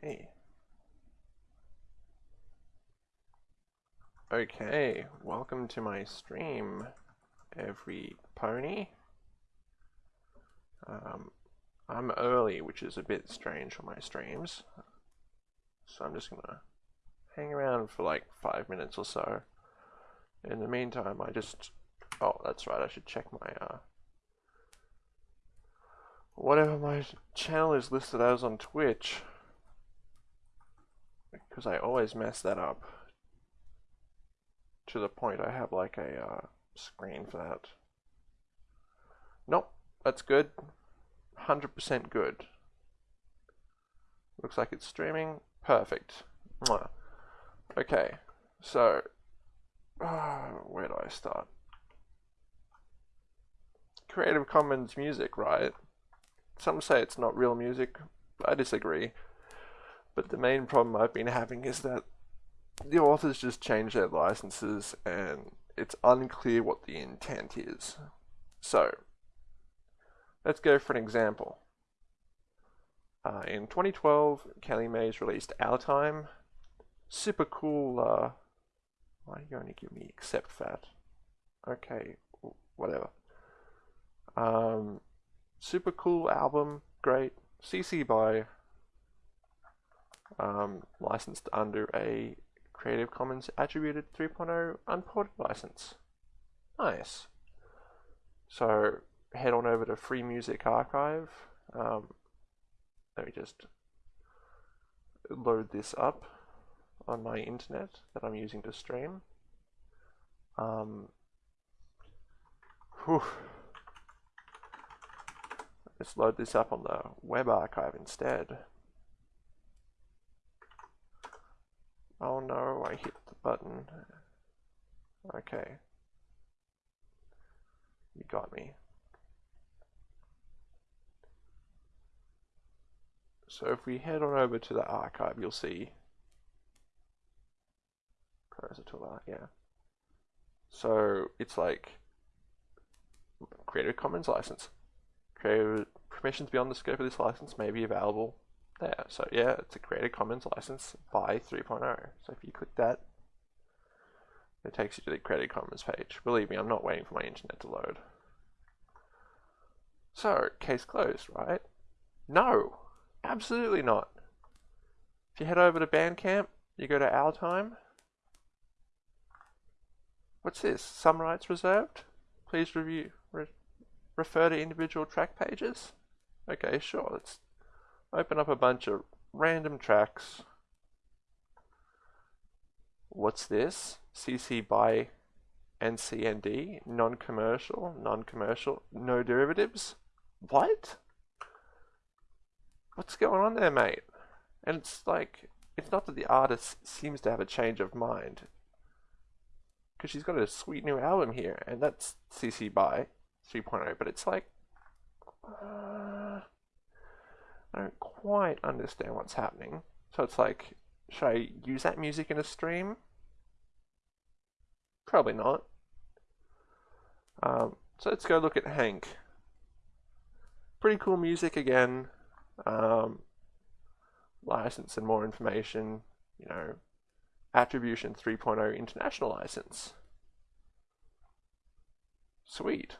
Okay. Okay, welcome to my stream, every pony. Um, I'm early, which is a bit strange for my streams. So I'm just gonna hang around for like five minutes or so. In the meantime, I just... Oh, that's right, I should check my... Uh, whatever my channel is listed as on Twitch. Because I always mess that up. To the point I have like a uh, screen for that. Nope, that's good. 100% good. Looks like it's streaming. Perfect. Mwah. Okay, so uh, where do I start? Creative Commons music, right? Some say it's not real music. I disagree. But the main problem I've been having is that the authors just change their licenses and it's unclear what the intent is. So, let's go for an example. Uh, in 2012, Kelly Mays released Our Time. Super cool. Uh, why are you to give me accept that? Okay, whatever. Um, super cool album, great. CC by um, licensed under a Creative Commons Attributed 3.0 unported license. Nice. So head on over to Free Music Archive. Um, let me just load this up on my internet that I'm using to stream. Um, whew. Let's load this up on the web archive instead. Oh no, I hit the button. Okay. You got me. So if we head on over to the archive, you'll see cursor toolbar, yeah. So it's like Creative Commons license. Creative permissions beyond the scope of this license may be available there. So yeah, it's a Creative Commons license by 3.0. So if you click that, it takes you to the Creative Commons page. Believe me, I'm not waiting for my internet to load. So, case closed, right? No, absolutely not. If you head over to Bandcamp, you go to Our Time. What's this? Some rights reserved? Please review. Re refer to individual track pages? Okay, sure. Let's open up a bunch of random tracks. What's this? CC by NCND, non-commercial, non-commercial, no derivatives. What? What's going on there, mate? And it's like, it's not that the artist seems to have a change of mind. Because she's got a sweet new album here, and that's CC by 3.0, but it's like, uh, I don't quite understand what's happening. So it's like, should I use that music in a stream? Probably not. Um, so let's go look at Hank. Pretty cool music again. Um, license and more information, you know, Attribution 3.0 International License. Sweet.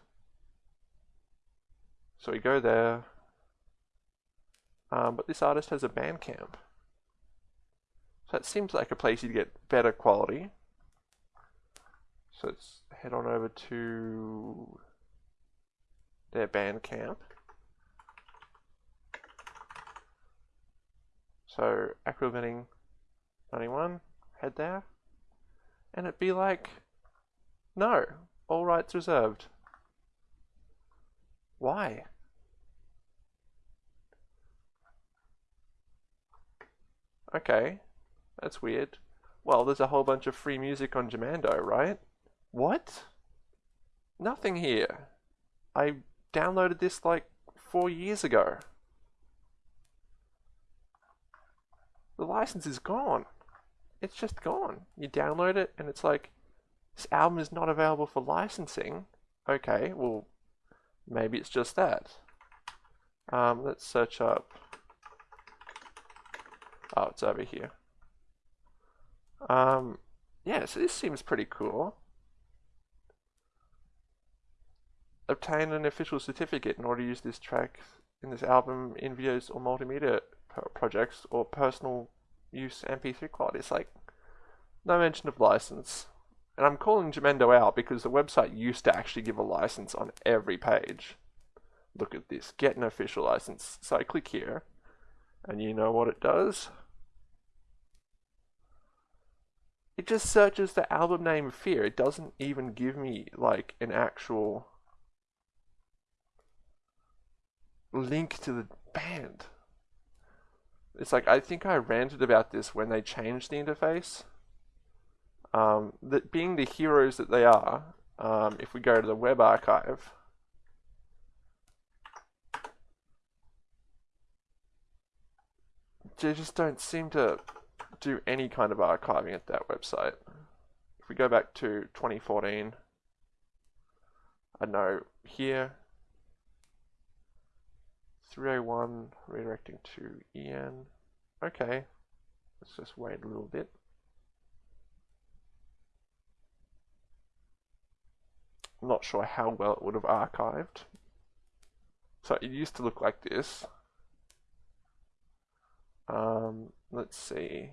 So we go there. Um, but this artist has a Bandcamp. So it seems like a place you'd get better quality. So let's head on over to their Bandcamp. So Aquaventing 91, head there. And it'd be like, no, all rights reserved. Why? Okay, that's weird. Well, there's a whole bunch of free music on Jamendo, right? What? Nothing here. I downloaded this like four years ago. The license is gone. It's just gone. You download it and it's like, this album is not available for licensing. Okay, well, maybe it's just that. Um, let's search up It's over here. Um, yeah, so this seems pretty cool. Obtain an official certificate in order to use this track in this album in videos or multimedia projects or personal use MP3 quality. It's like no mention of license. And I'm calling Jamendo out because the website used to actually give a license on every page. Look at this, get an official license. So I click here, and you know what it does? It just searches the album name Fear. It doesn't even give me like an actual link to the band. It's like I think I ranted about this when they changed the interface. Um, that being the heroes that they are, um, if we go to the web archive, they just don't seem to do any kind of archiving at that website. If we go back to 2014, I know here, 301 redirecting to EN. Okay, let's just wait a little bit. I'm not sure how well it would have archived. So it used to look like this. Um, let's see.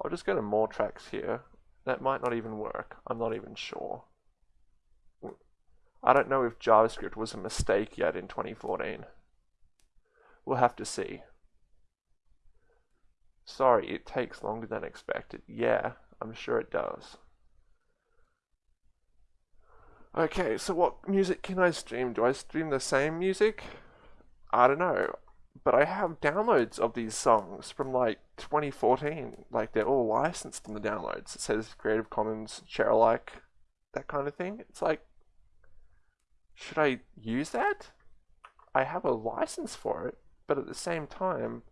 I'll just go to more tracks here. That might not even work. I'm not even sure. I don't know if JavaScript was a mistake yet in 2014. We'll have to see. Sorry, it takes longer than expected. Yeah, I'm sure it does. Okay, so what music can I stream? Do I stream the same music? I don't know but I have downloads of these songs from like 2014. Like they're all licensed in the downloads. It says Creative Commons, share alike, that kind of thing. It's like, should I use that? I have a license for it, but at the same time,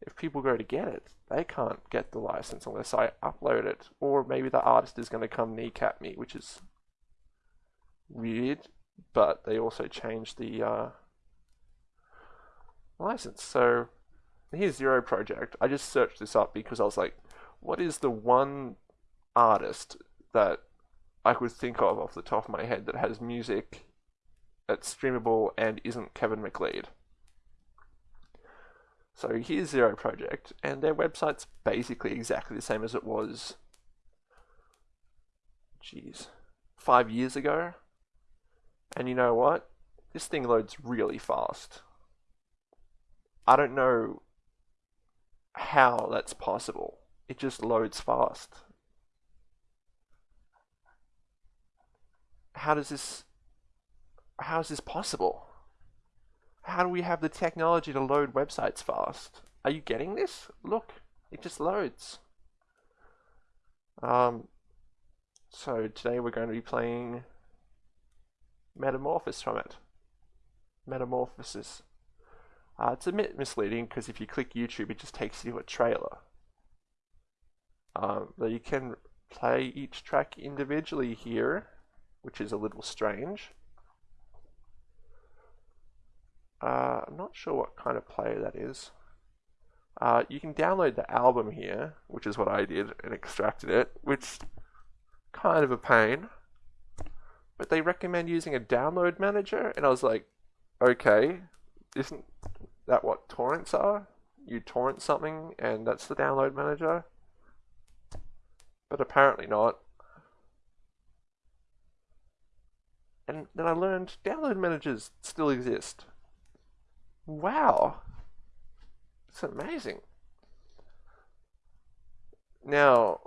if people go to get it, they can't get the license unless I upload it. Or maybe the artist is going to come kneecap me, which is weird, but they also changed the. Uh, license. So here's Zero Project. I just searched this up because I was like, what is the one artist that I could think of off the top of my head that has music that's streamable and isn't Kevin MacLeod? So here's Zero Project, and their website's basically exactly the same as it was, jeez, five years ago. And you know what? This thing loads really fast. I don't know how that's possible. It just loads fast. How does this how is this possible? How do we have the technology to load websites fast? Are you getting this? Look, it just loads. Um, so today we're going to be playing Metamorphosis from it. Metamorphosis. Uh, it's a bit misleading because if you click YouTube, it just takes you to a trailer. Um, you can play each track individually here, which is a little strange. Uh, I'm not sure what kind of player that is. Uh, you can download the album here, which is what I did, and extracted it, which kind of a pain. But they recommend using a download manager, and I was like, okay, isn't that what torrents are? You torrent something and that's the download manager? But apparently not. And then I learned download managers still exist. Wow. It's amazing. Now,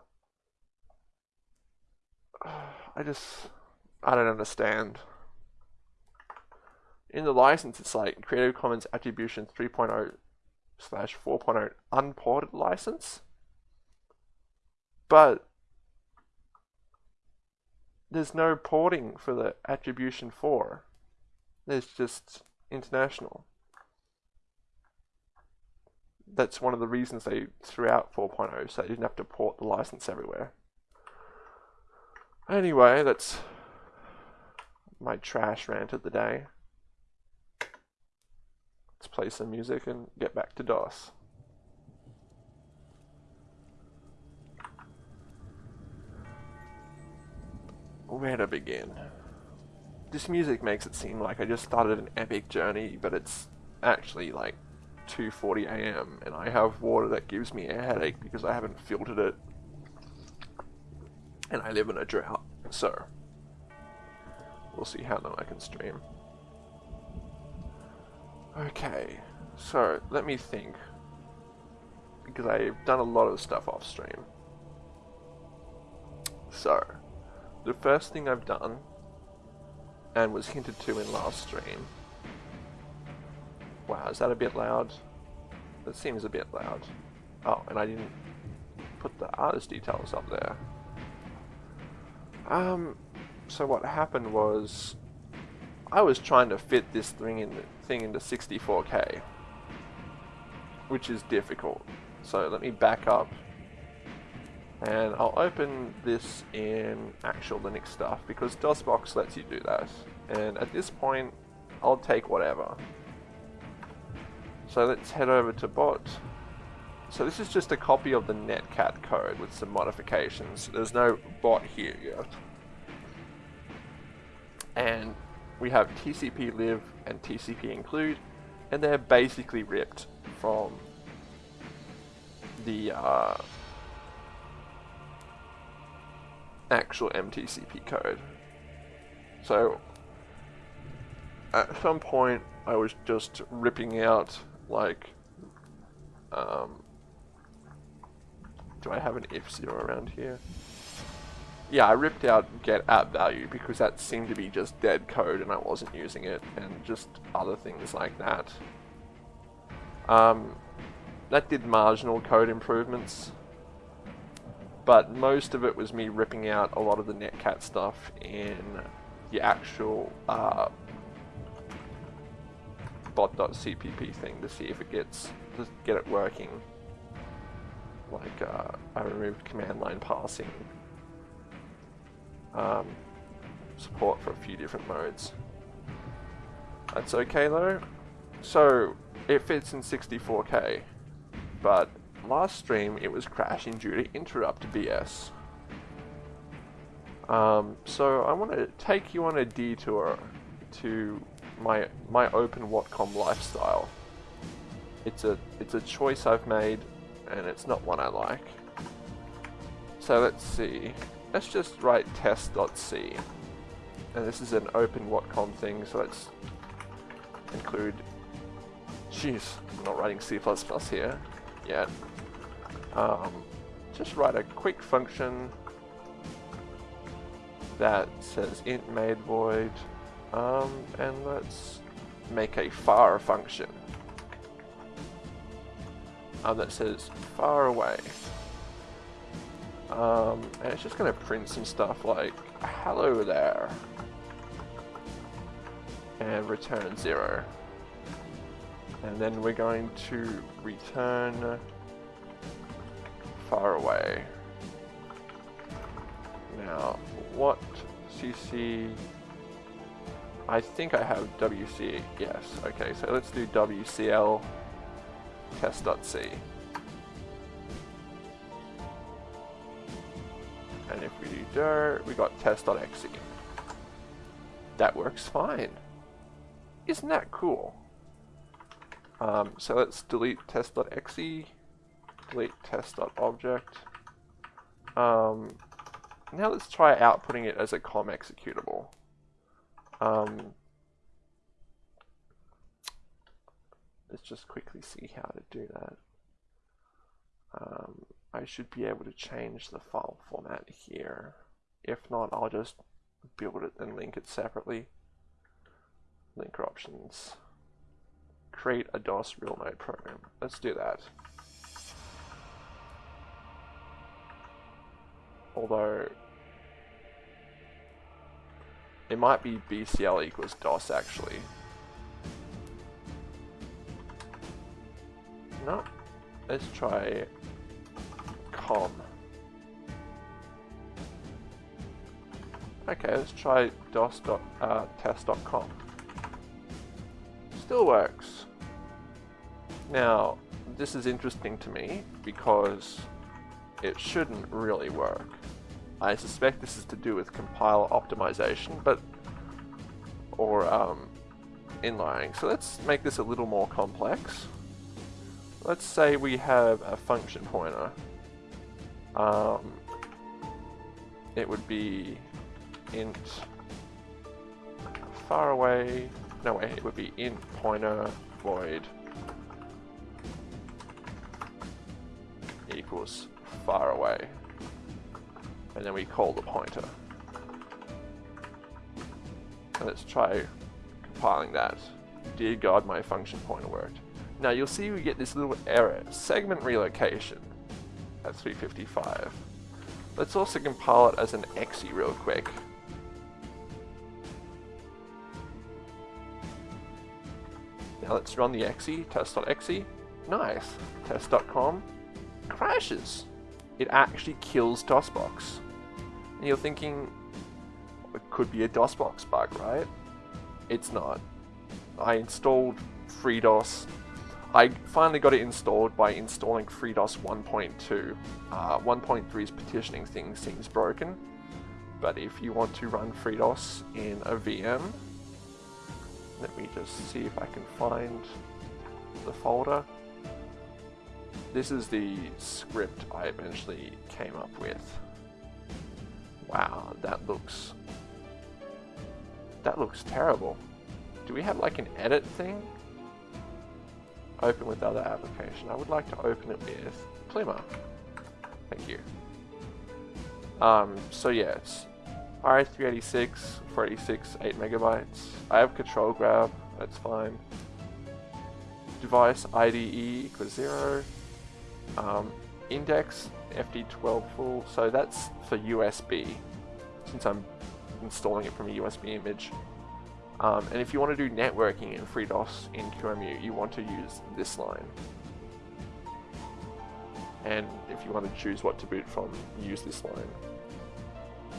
I just, I don't understand in the license, it's like Creative Commons Attribution 3.0 slash 4.0 unported license. But there's no porting for the Attribution 4. There's just international. That's one of the reasons they threw out 4.0, so they didn't have to port the license everywhere. Anyway, that's my trash rant of the day. Let's play some music and get back to DOS. Where to begin? This music makes it seem like I just started an epic journey, but it's actually like 2:40 a.m. and I have water that gives me a headache because I haven't filtered it, and I live in a drought. So we'll see how long I can stream. Okay, so let me think because I've done a lot of stuff off stream. So, the first thing I've done, and was hinted to in last stream. Wow, is that a bit loud? That seems a bit loud. Oh, and I didn't put the artist details up there. Um, so what happened was, I was trying to fit this thing in thing into 64K, which is difficult. So let me back up and I'll open this in actual Linux stuff because DOSBox lets you do that. And at this point, I'll take whatever. So let's head over to bot. So this is just a copy of the netcat code with some modifications. There's no bot here yet. And we have TCP lib and TCP include, and they're basically ripped from the uh, actual MTCP code. So at some point I was just ripping out like um, do I have an if zero around here? Yeah, I ripped out get app value because that seemed to be just dead code and I wasn't using it and just other things like that. Um, that did marginal code improvements but most of it was me ripping out a lot of the netcat stuff in the actual uh, bot.cpp thing to see if it gets to get it working. Like uh, I removed command line parsing, um, support for a few different modes. That's okay though. So it fits in 64k, but last stream it was crashing due to interrupt BS. Um, so I want to take you on a detour to my my open Watcom lifestyle. It's a it's a choice I've made, and it's not one I like. So let's see. Let's just write test.c, and this is an open Watcom thing. So let's include. Jeez, I'm not writing C++ here yet um, just write a quick function that says int made void um, and let's make a far function um, that says far away um, and it's just going to print some stuff like hello there and return zero and then we're going to return far away. Now, what CC... I think I have WC, yes. Okay, so let's do WCL test.c. And if we do dir, we got test.exe. That works fine. Isn't that cool? Um, so let's delete test.exe delete test.object. Um, now let's try outputting it as a COM executable. Um, let's just quickly see how to do that. Um, I should be able to change the file format here. If not, I'll just build it and link it separately. Linker options. Create a DOS real mode program. Let's do that. Although it might be BCL equals DOS actually. No. Let's try com. Okay, let's try dos.test.com. Uh, Still works. Now, this is interesting to me because it shouldn't really work. I suspect this is to do with compile optimization, but or um, inlining. So let's make this a little more complex. Let's say we have a function pointer. Um, it would be int far away. No way, it would be int pointer void equals far away. And then we call the pointer. let's try compiling that. Dear God, my function pointer worked. Now you'll see we get this little error, segment relocation at 355. Let's also compile it as an exe real quick. Now let's run the exe, test.exe. Nice. Test.com crashes. It actually kills DOSBox. And you're thinking, it could be a DOSBox bug, right? It's not. I installed FreeDOS. I finally got it installed by installing FreeDOS 1.2. Uh, 1.3's petitioning thing seems broken, but if you want to run FreeDOS in a VM, let me just see if I can find the folder. This is the script I eventually came up with. Wow, that looks... That looks terrible. Do we have like an edit thing? Open with other application. I would like to open it with Pluma. Thank you. Um, so yeah, it's RS386, 486, 8 megabytes. I have control grab, that's fine. Device IDE equals 0. Um, index FD12 full, so that's for USB, since I'm installing it from a USB image. Um, and if you want to do networking in FreeDOS in QEMU, you want to use this line. And if you want to choose what to boot from, use this line.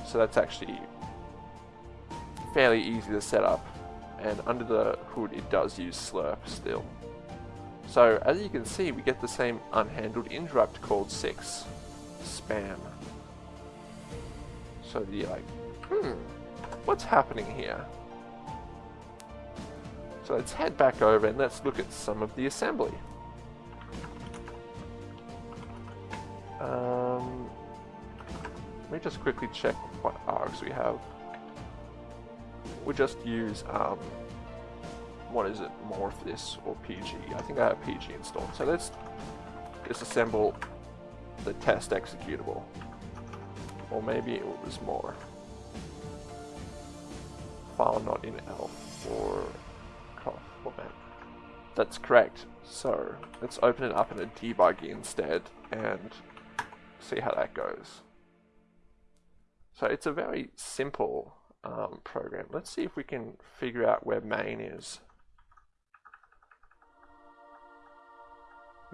So that's actually fairly easy to set up. And under the hood, it does use SLIRP still. So as you can see, we get the same unhandled interrupt called 6 spam. So you're like, hmm, what's happening here? So let's head back over and let's look at some of the assembly. Um, let me just quickly check what args we have. We just use, um, what is it, morph this or PG. I think I have PG installed. So let's disassemble the test executable. Or maybe it was more. File not in ELF or format. That's correct. So let's open it up in a debug instead and see how that goes. So it's a very simple um, program. Let's see if we can figure out where main is.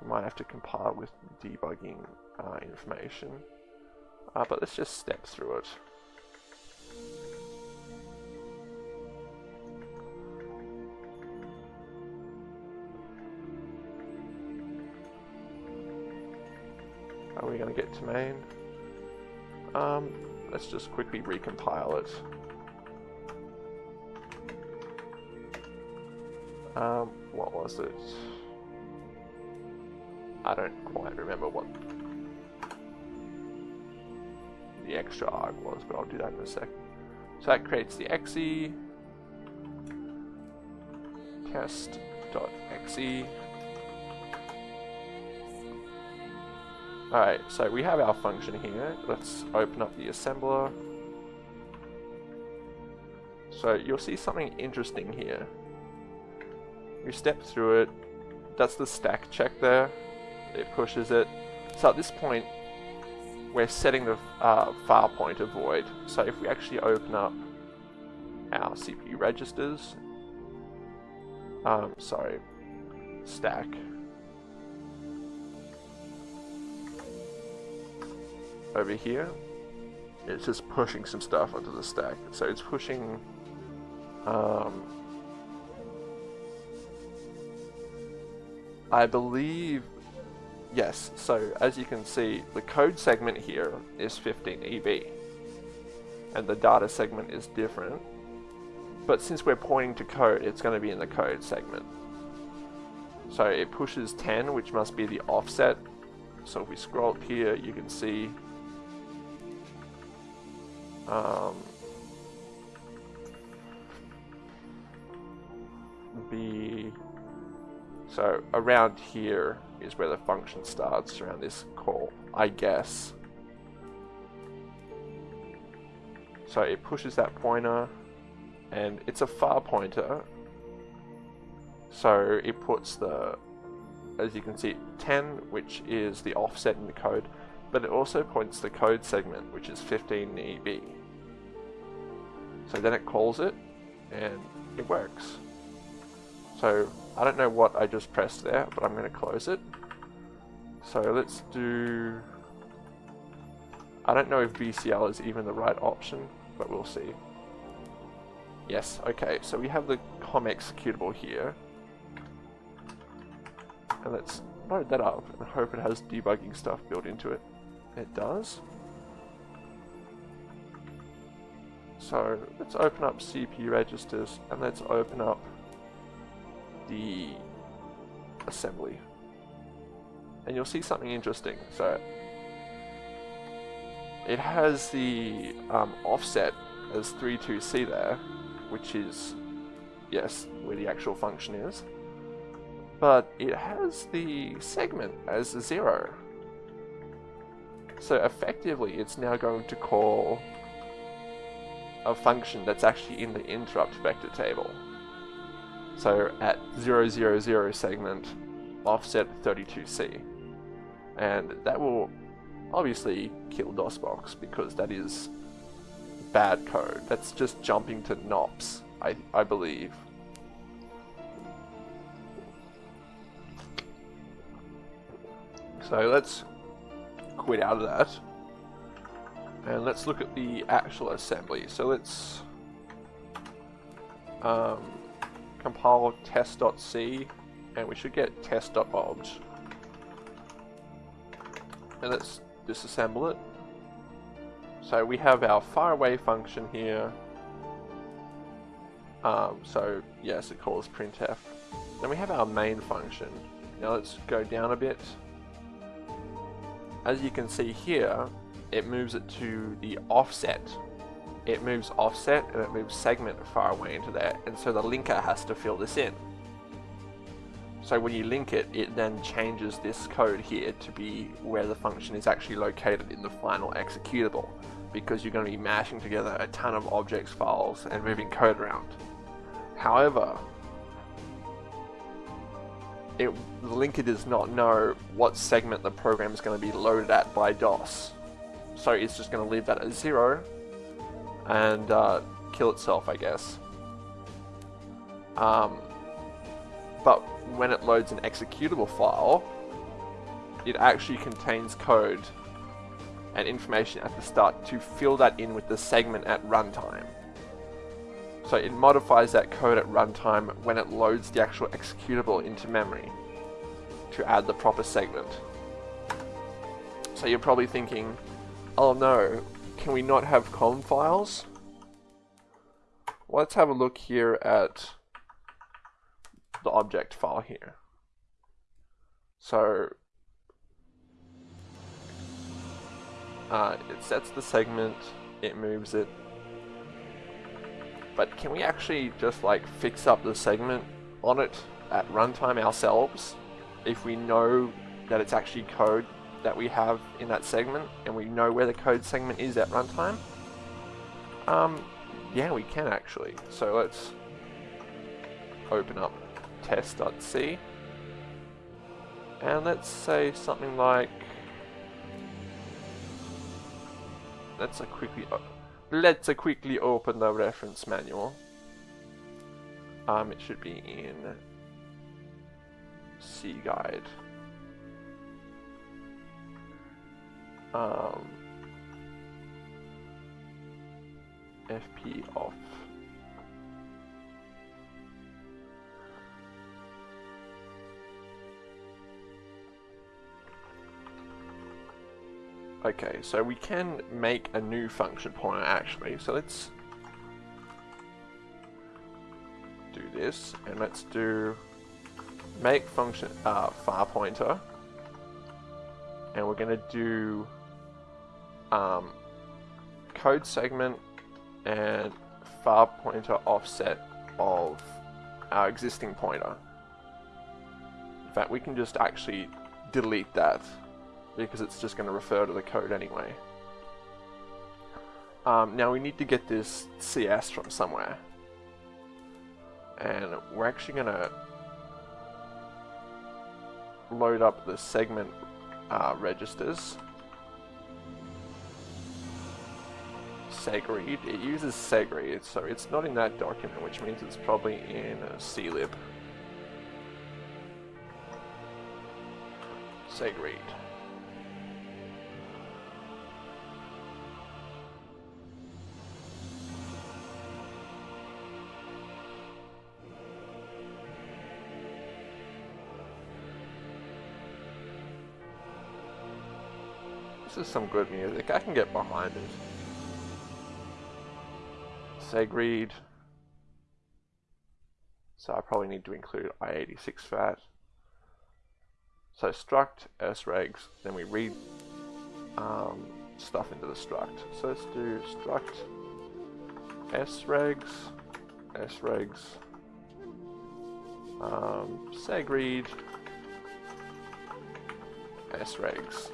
You might have to compile with debugging uh, information. Uh, but let's just step through it. Are we going to get to main? Um, let's just quickly recompile it. Um, what was it? I don't quite remember what the extra arg was, but I'll do that in a sec. So that creates the exe test.exe Alright, so we have our function here. Let's open up the assembler. So you'll see something interesting here. You step through it. That's the stack check there. It pushes it. So at this point, we're setting the uh, file pointer void. So if we actually open up our CPU registers, um, sorry, stack, over here, it's just pushing some stuff onto the stack. So it's pushing um, I believe, yes, so as you can see, the code segment here is 15 EB, and the data segment is different, but since we're pointing to code, it's going to be in the code segment. So it pushes 10, which must be the offset. So if we scroll up here, you can see um, the so around here is where the function starts around this call, I guess. So it pushes that pointer and it's a far pointer so it puts the as you can see 10 which is the offset in the code but it also points the code segment which is 15 EB so then it calls it and it works so I don't know what I just pressed there but I'm going to close it so let's do I don't know if VCL is even the right option but we'll see Yes, okay, so we have the COM executable here. And let's load that up and hope it has debugging stuff built into it. It does. So let's open up CPU registers and let's open up the assembly. And you'll see something interesting. So it has the um, offset as 32C there, which is, yes, where the actual function is. But it has the segment as a zero. So effectively, it's now going to call a function that's actually in the interrupt vector table. So at 000 segment, offset 32C. And that will obviously kill DOSBox because that is bad code. That's just jumping to NOPs, I, I believe. So let's quit out of that. And let's look at the actual assembly. So let's um, compile test.c and we should get test.obj. And let's disassemble it. So we have our faraway function here. Um, so yes, it calls printf. Then we have our main function. Now let's go down a bit. As you can see here, it moves it to the offset. It moves offset and it moves segment far away into there, and so the linker has to fill this in. So when you link it, it then changes this code here to be where the function is actually located in the final executable because you're going to be mashing together a ton of objects files and moving code around. However, it, the linker does not know what segment the program is going to be loaded at by DOS. So it's just going to leave that at zero and uh, kill itself, I guess. Um, but when it loads an executable file, it actually contains code and information at the start to fill that in with the segment at runtime. So it modifies that code at runtime when it loads the actual executable into memory to add the proper segment. So you're probably thinking, oh no, can we not have COM files? Let's have a look here at the object file here. So Uh, it sets the segment, it moves it. But can we actually just like fix up the segment on it at runtime ourselves if we know that it's actually code that we have in that segment and we know where the code segment is at runtime? Um, yeah, we can actually. So let's open up test.c and let's say something like let's quickly let's quickly open the reference manual. Um, it should be in C guide. um, fp off. Okay, so we can make a new function pointer actually, so let's do this, and let's do make function uh, far pointer, and we're going to do um, code segment and far pointer offset of our existing pointer. In fact, we can just actually delete that because it's just going to refer to the code anyway. Um, now we need to get this CS from somewhere. And we're actually going to load up the segment uh, registers. Segreed. It uses segread, so it's not in that document, which means it's probably in a clib. segread. This is some good music. I can get behind it. Segread. So I probably need to include i86 fat. So struct sregs, then we read um, stuff into the struct. So let's do struct sregs, sregs, um, segread, sregs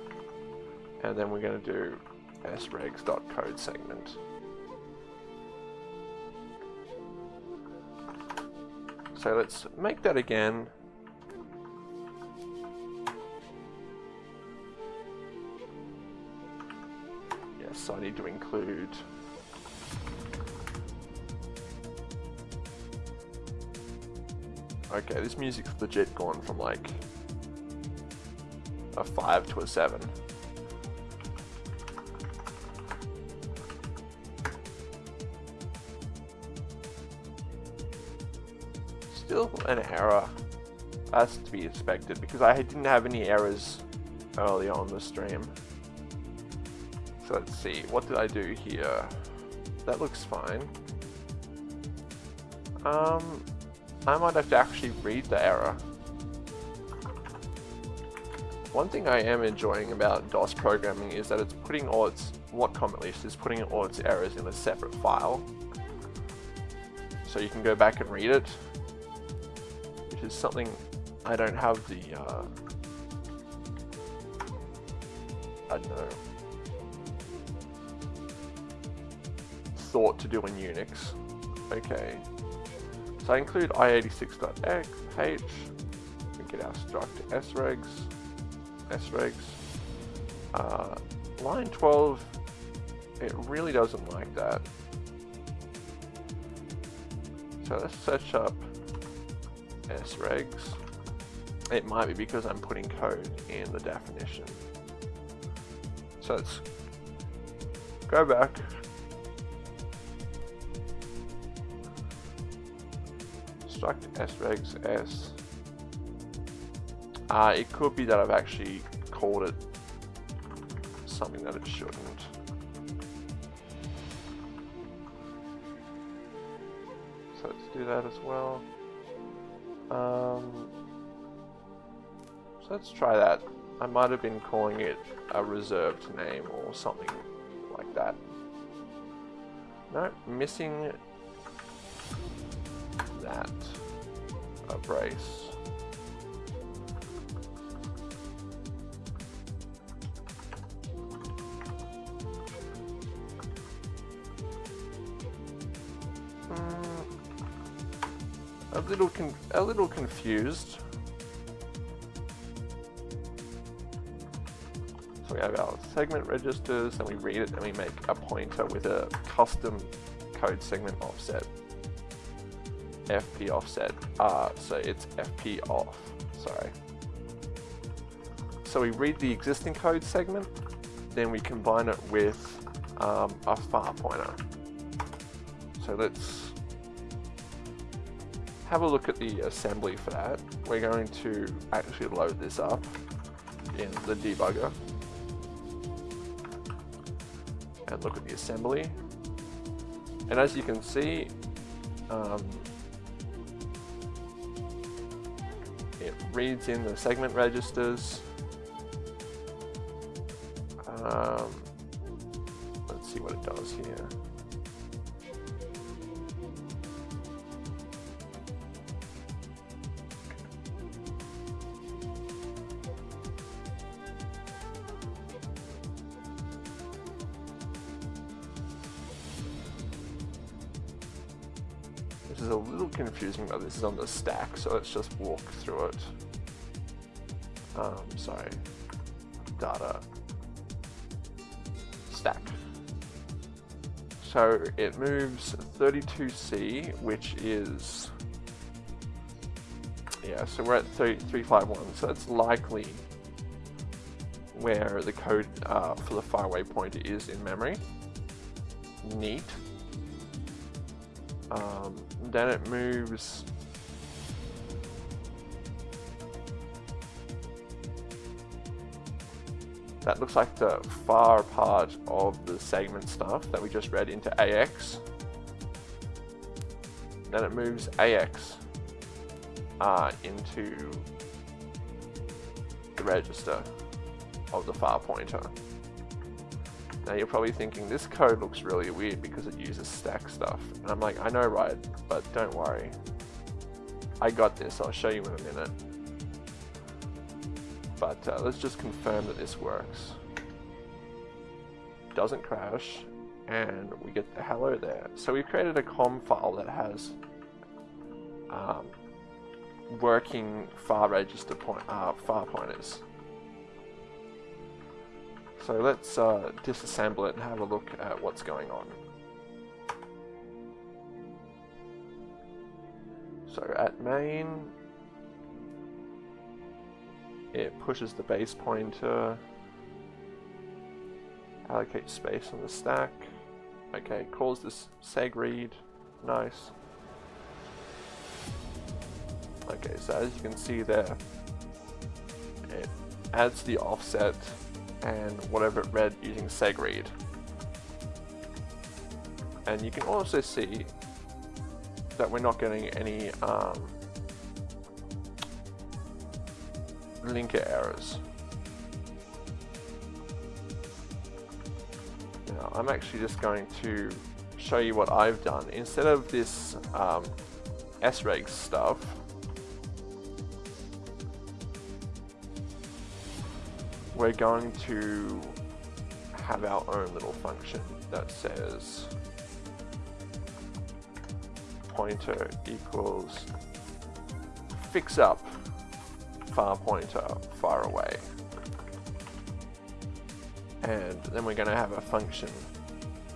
and then we're going to do sregs.code segment. So let's make that again. Yes, I need to include Okay, this music's legit gone from like a 5 to a 7. An error. That's to be expected because I didn't have any errors early on the stream. So let's see, what did I do here? That looks fine. Um, I might have to actually read the error. One thing I am enjoying about DOS programming is that it's putting all its, Watcom at least, is putting all its errors in a separate file. So you can go back and read it is something I don't have the, uh, I don't know, thought to do in Unix. Okay. So I include i86.h, we get our struct sregs, sregs. Uh, line 12, it really doesn't like that. So let's search up sregs. It might be because I'm putting code in the definition. So let's go back. Struct sregs s. Uh, it could be that I've actually called it something that it shouldn't. So let's do that as well. Um, so let's try that. I might have been calling it a reserved name or something like that. No, missing that. A brace. Little a little confused. So we have our segment registers, and we read it, and we make a pointer with a custom code segment offset. FP offset. Ah, so it's FP off. Sorry. So we read the existing code segment, then we combine it with um, a far pointer. So let's have a look at the assembly for that. We're going to actually load this up in the debugger. and look at the assembly. And as you can see, um, it reads in the segment registers. Is on the stack, so let's just walk through it. Um, sorry, data stack. So it moves 32C, which is, yeah, so we're at 351, so that's likely where the code uh, for the faraway pointer is in memory. Neat. Um, then it moves that looks like the far part of the segment stuff that we just read into AX. Then it moves AX uh, into the register of the far pointer. Now you're probably thinking this code looks really weird because it uses stack stuff. And I'm like, I know right, but don't worry. I got this, I'll show you in a minute. But uh, let's just confirm that this works. Doesn't crash, and we get the hello there. So we've created a COM file that has um, working far register point, uh, far pointers. So let's uh, disassemble it and have a look at what's going on. So at main, it pushes the base pointer, allocates space on the stack. Okay, calls this segread, nice. Okay, so as you can see there, it adds the offset and whatever it read using segread. And you can also see that we're not getting any um, linker errors. Now I'm actually just going to show you what I've done. Instead of this um, sreg stuff, we're going to have our own little function that says pointer equals fix up far pointer far away. And then we're going to have a function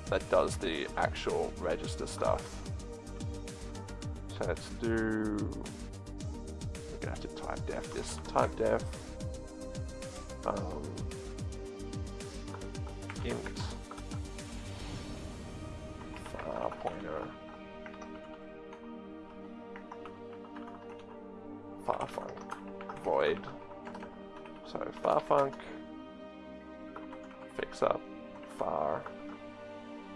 that does the actual register stuff. So let's do, we're going to have to type def this, type def um, so farfunc fix up far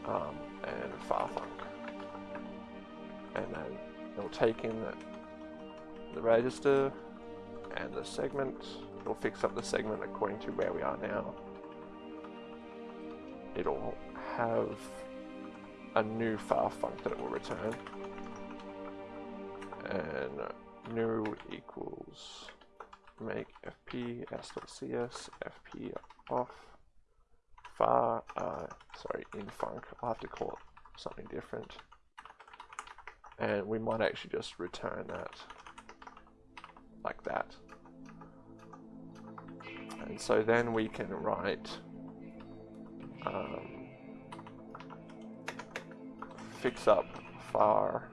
um, and farfunc and then it'll take in the, the register and the segment It'll fix up the segment according to where we are now. It'll have a new far func that it will return. And new equals make fp fp off. Far uh, sorry in func I'll have to call it something different. And we might actually just return that like that. And so then we can write um, fix up far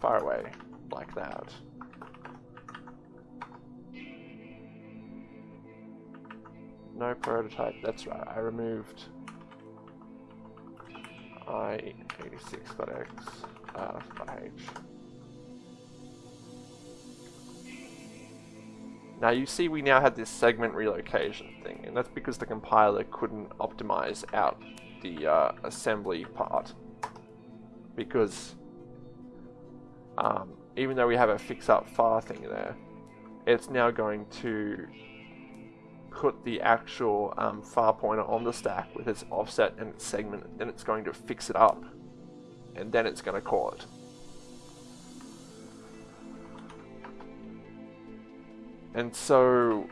far away like that. No prototype, that's right, I removed i86.x uh, h. Now you see we now have this segment relocation thing, and that's because the compiler couldn't optimize out the uh, assembly part. Because um, even though we have a fix up far thing there, it's now going to put the actual um, far pointer on the stack with its offset and its segment, and it's going to fix it up, and then it's going to call it. And so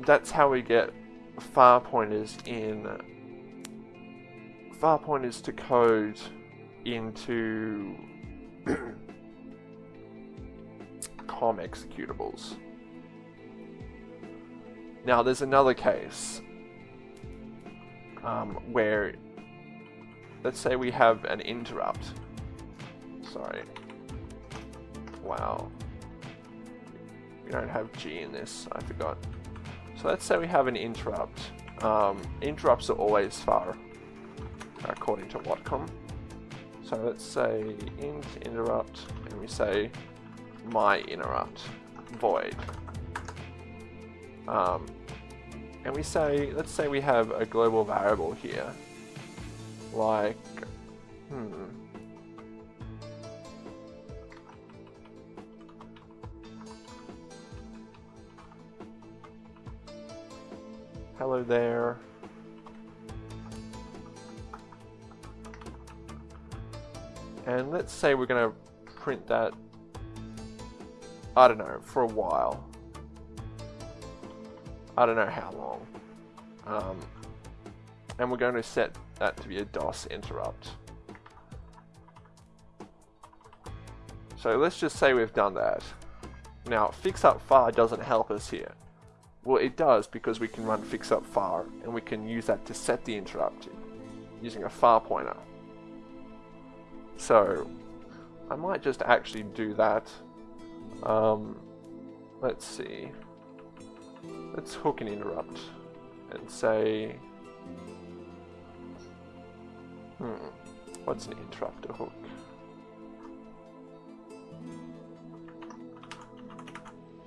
that's how we get far pointers in far pointers to code into COM executables. Now there's another case um, where let's say we have an interrupt. Sorry. Wow. We don't have G in this, I forgot. So let's say we have an interrupt. Um, interrupts are always far, according to Watcom. So let's say int interrupt, and we say my interrupt void. Um, and we say, let's say we have a global variable here, like, hmm, hello there. And let's say we're going to print that, I don't know, for a while. I don't know how long. Um, and we're going to set that to be a DOS interrupt. So let's just say we've done that. Now, fix up far doesn't help us here. Well, it does because we can run fix up far and we can use that to set the interrupt using a far pointer. So, I might just actually do that. Um, let's see. Let's hook an interrupt and say, hmm, what's an interrupt hook?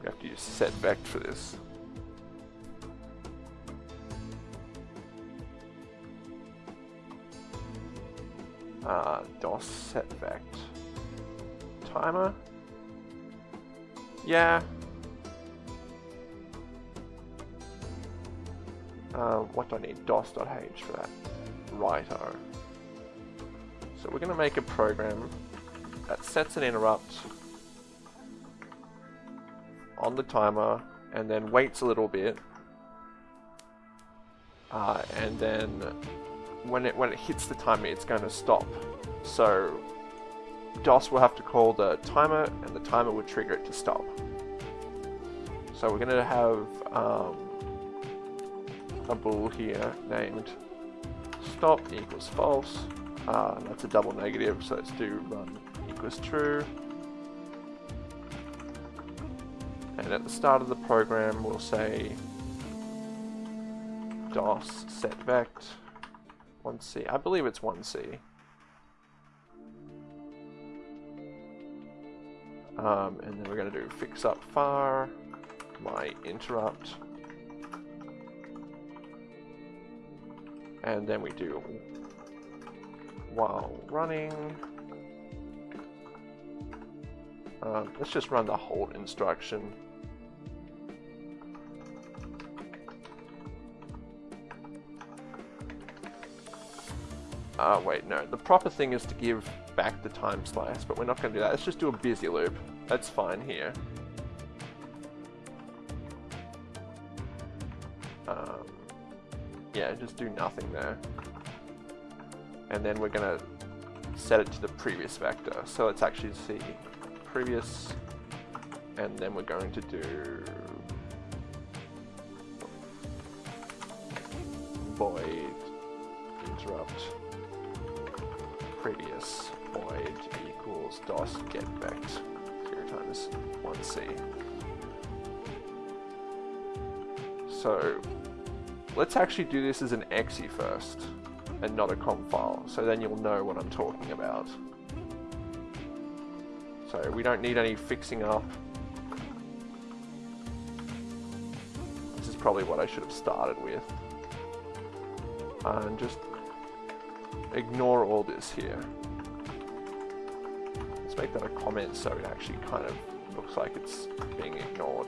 We have to use set for this. Uh, DOS set. Timer? Yeah. Uh, what do I need? DOS.h for that. Righto. So we're going to make a program that sets an interrupt on the timer and then waits a little bit uh, and then when it when it hits the timer, it's going to stop. So DOS will have to call the timer, and the timer will trigger it to stop. So we're going to have um, a bool here named stop equals false. Uh, that's a double negative, so let's do run equals true. And at the start of the program, we'll say DOS set vect 1C. I believe it's 1C. Um, and then we're going to do fix up far, my interrupt, and then we do while running. Um, let's just run the hold instruction. Uh, wait, no. The proper thing is to give back the time slice, but we're not going to do that. Let's just do a busy loop. That's fine here. Um, yeah, just do nothing there. And then we're to set it to the previous vector. So let's actually see previous, and then we're going to do void interrupt previous void equals DOS get vect 0 times 1c. So let's actually do this as an exe first and not a com file, so then you'll know what I'm talking about. So we don't need any fixing up. This is probably what I should have started with. And just ignore all this here. Let's make that a comment so it actually kind of looks like it's being ignored.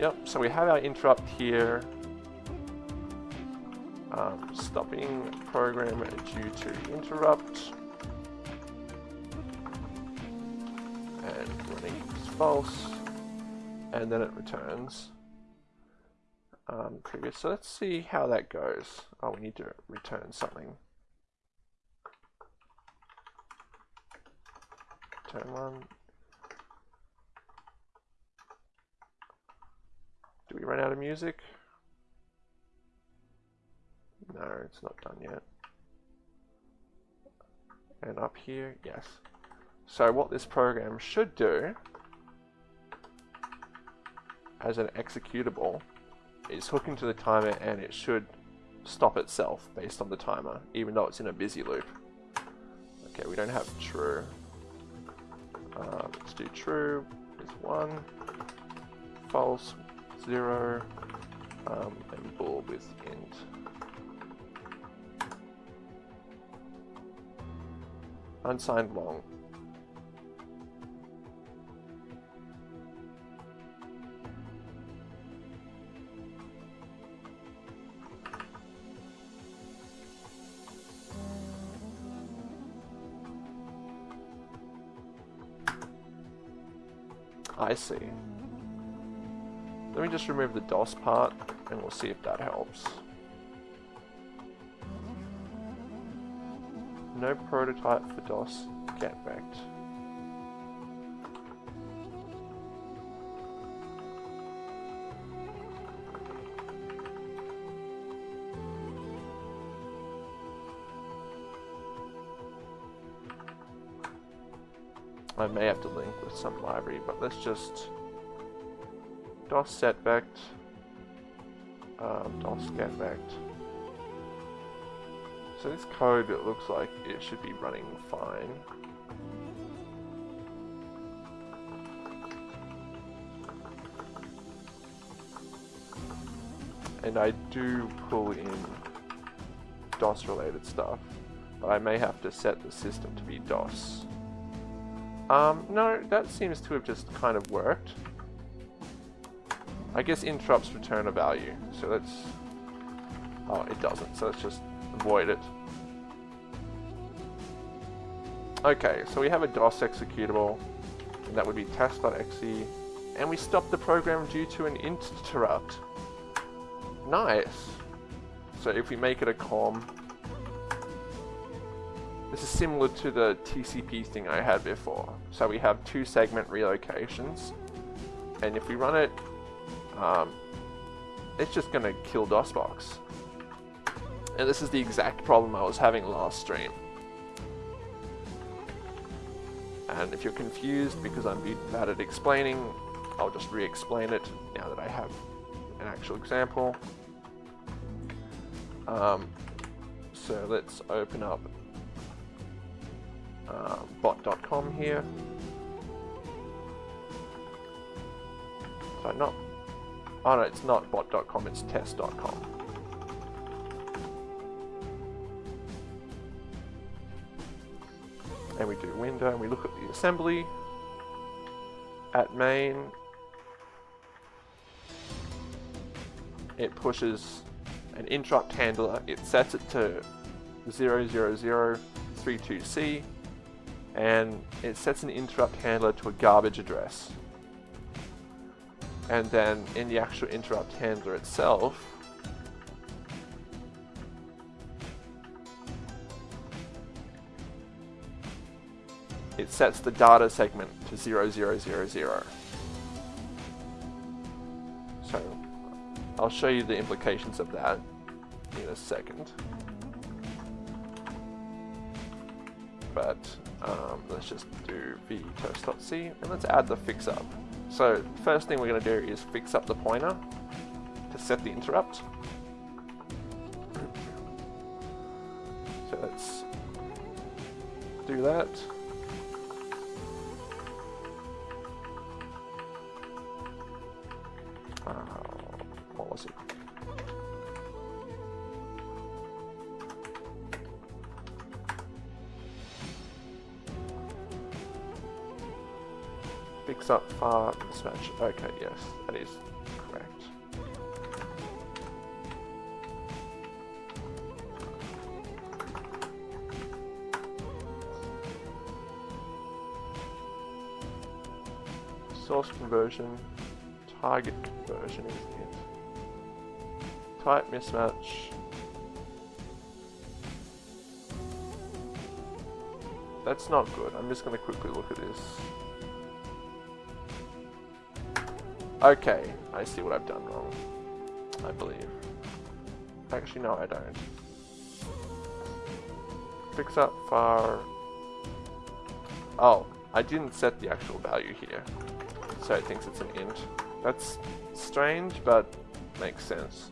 Yep, so we have our interrupt here. Um, stopping program due to interrupt. And running is false. And then it returns um, previous. So let's see how that goes. Oh, we need to return something. Turn one. Do we run out of music? No, it's not done yet. And up here, yes. So what this program should do as an executable is hook into the timer and it should stop itself based on the timer, even though it's in a busy loop. Okay, we don't have true. Uh, let's do true is 1, false 0, um, and bool with int. Unsigned long. I see. Let me just remove the DOS part and we'll see if that helps. No prototype for DOS get vect. I may have to link with some library, but let's just DOS set vect, um, DOS get vect. So this code, it looks like it should be running fine. And I do pull in DOS related stuff, but I may have to set the system to be DOS. Um, no, that seems to have just kind of worked. I guess interrupts return a value, so let's... Oh, it doesn't, so let's just avoid it. Okay, so we have a DOS executable, and that would be test.exe, and we stop the program due to an interrupt. Nice! So if we make it a COM, this is similar to the TCP thing I had before. So we have two segment relocations, and if we run it, um, it's just going to kill DOSBox. And this is the exact problem I was having last stream. And if you're confused because I'm bad at explaining, I'll just re-explain it now that I have an actual example. Um, so let's open up uh, bot.com here. So not, oh no, it's not bot.com, it's test.com. And we do window and we look at the assembly at main. It pushes an interrupt handler, it sets it to 00032C and it sets an interrupt handler to a garbage address. And then in the actual interrupt handler itself, sets the data segment to 0000. So I'll show you the implications of that in a second. But um, let's just do vtoast.c and let's add the fix up. So first thing we're going to do is fix up the pointer to set the interrupt. So let's do that. Far mismatch. Okay, yes, that is correct. Source conversion, target conversion is it. Type mismatch. That's not good. I'm just going to quickly look at this. Okay, I see what I've done wrong. I believe. Actually, no, I don't. Fix up far. Oh, I didn't set the actual value here. So it thinks it's an int. That's strange, but makes sense.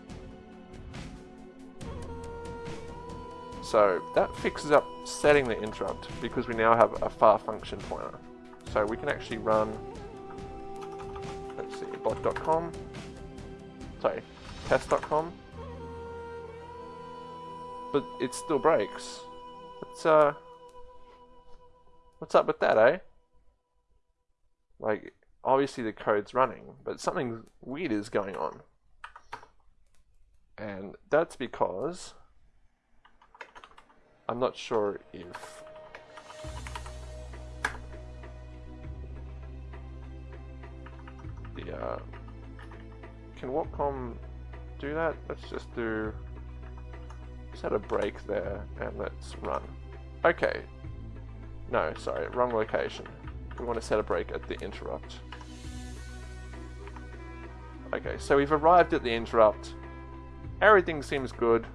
So that fixes up setting the interrupt because we now have a far function pointer. So we can actually run, bot.com, sorry, test.com, but it still breaks. It's, uh, what's up with that, eh? Like, obviously the code's running, but something weird is going on. And that's because I'm not sure if uh, can Watcom do that? Let's just do set a break there and let's run. Okay. No, sorry, wrong location. We want to set a break at the interrupt. Okay, so we've arrived at the interrupt. Everything seems good,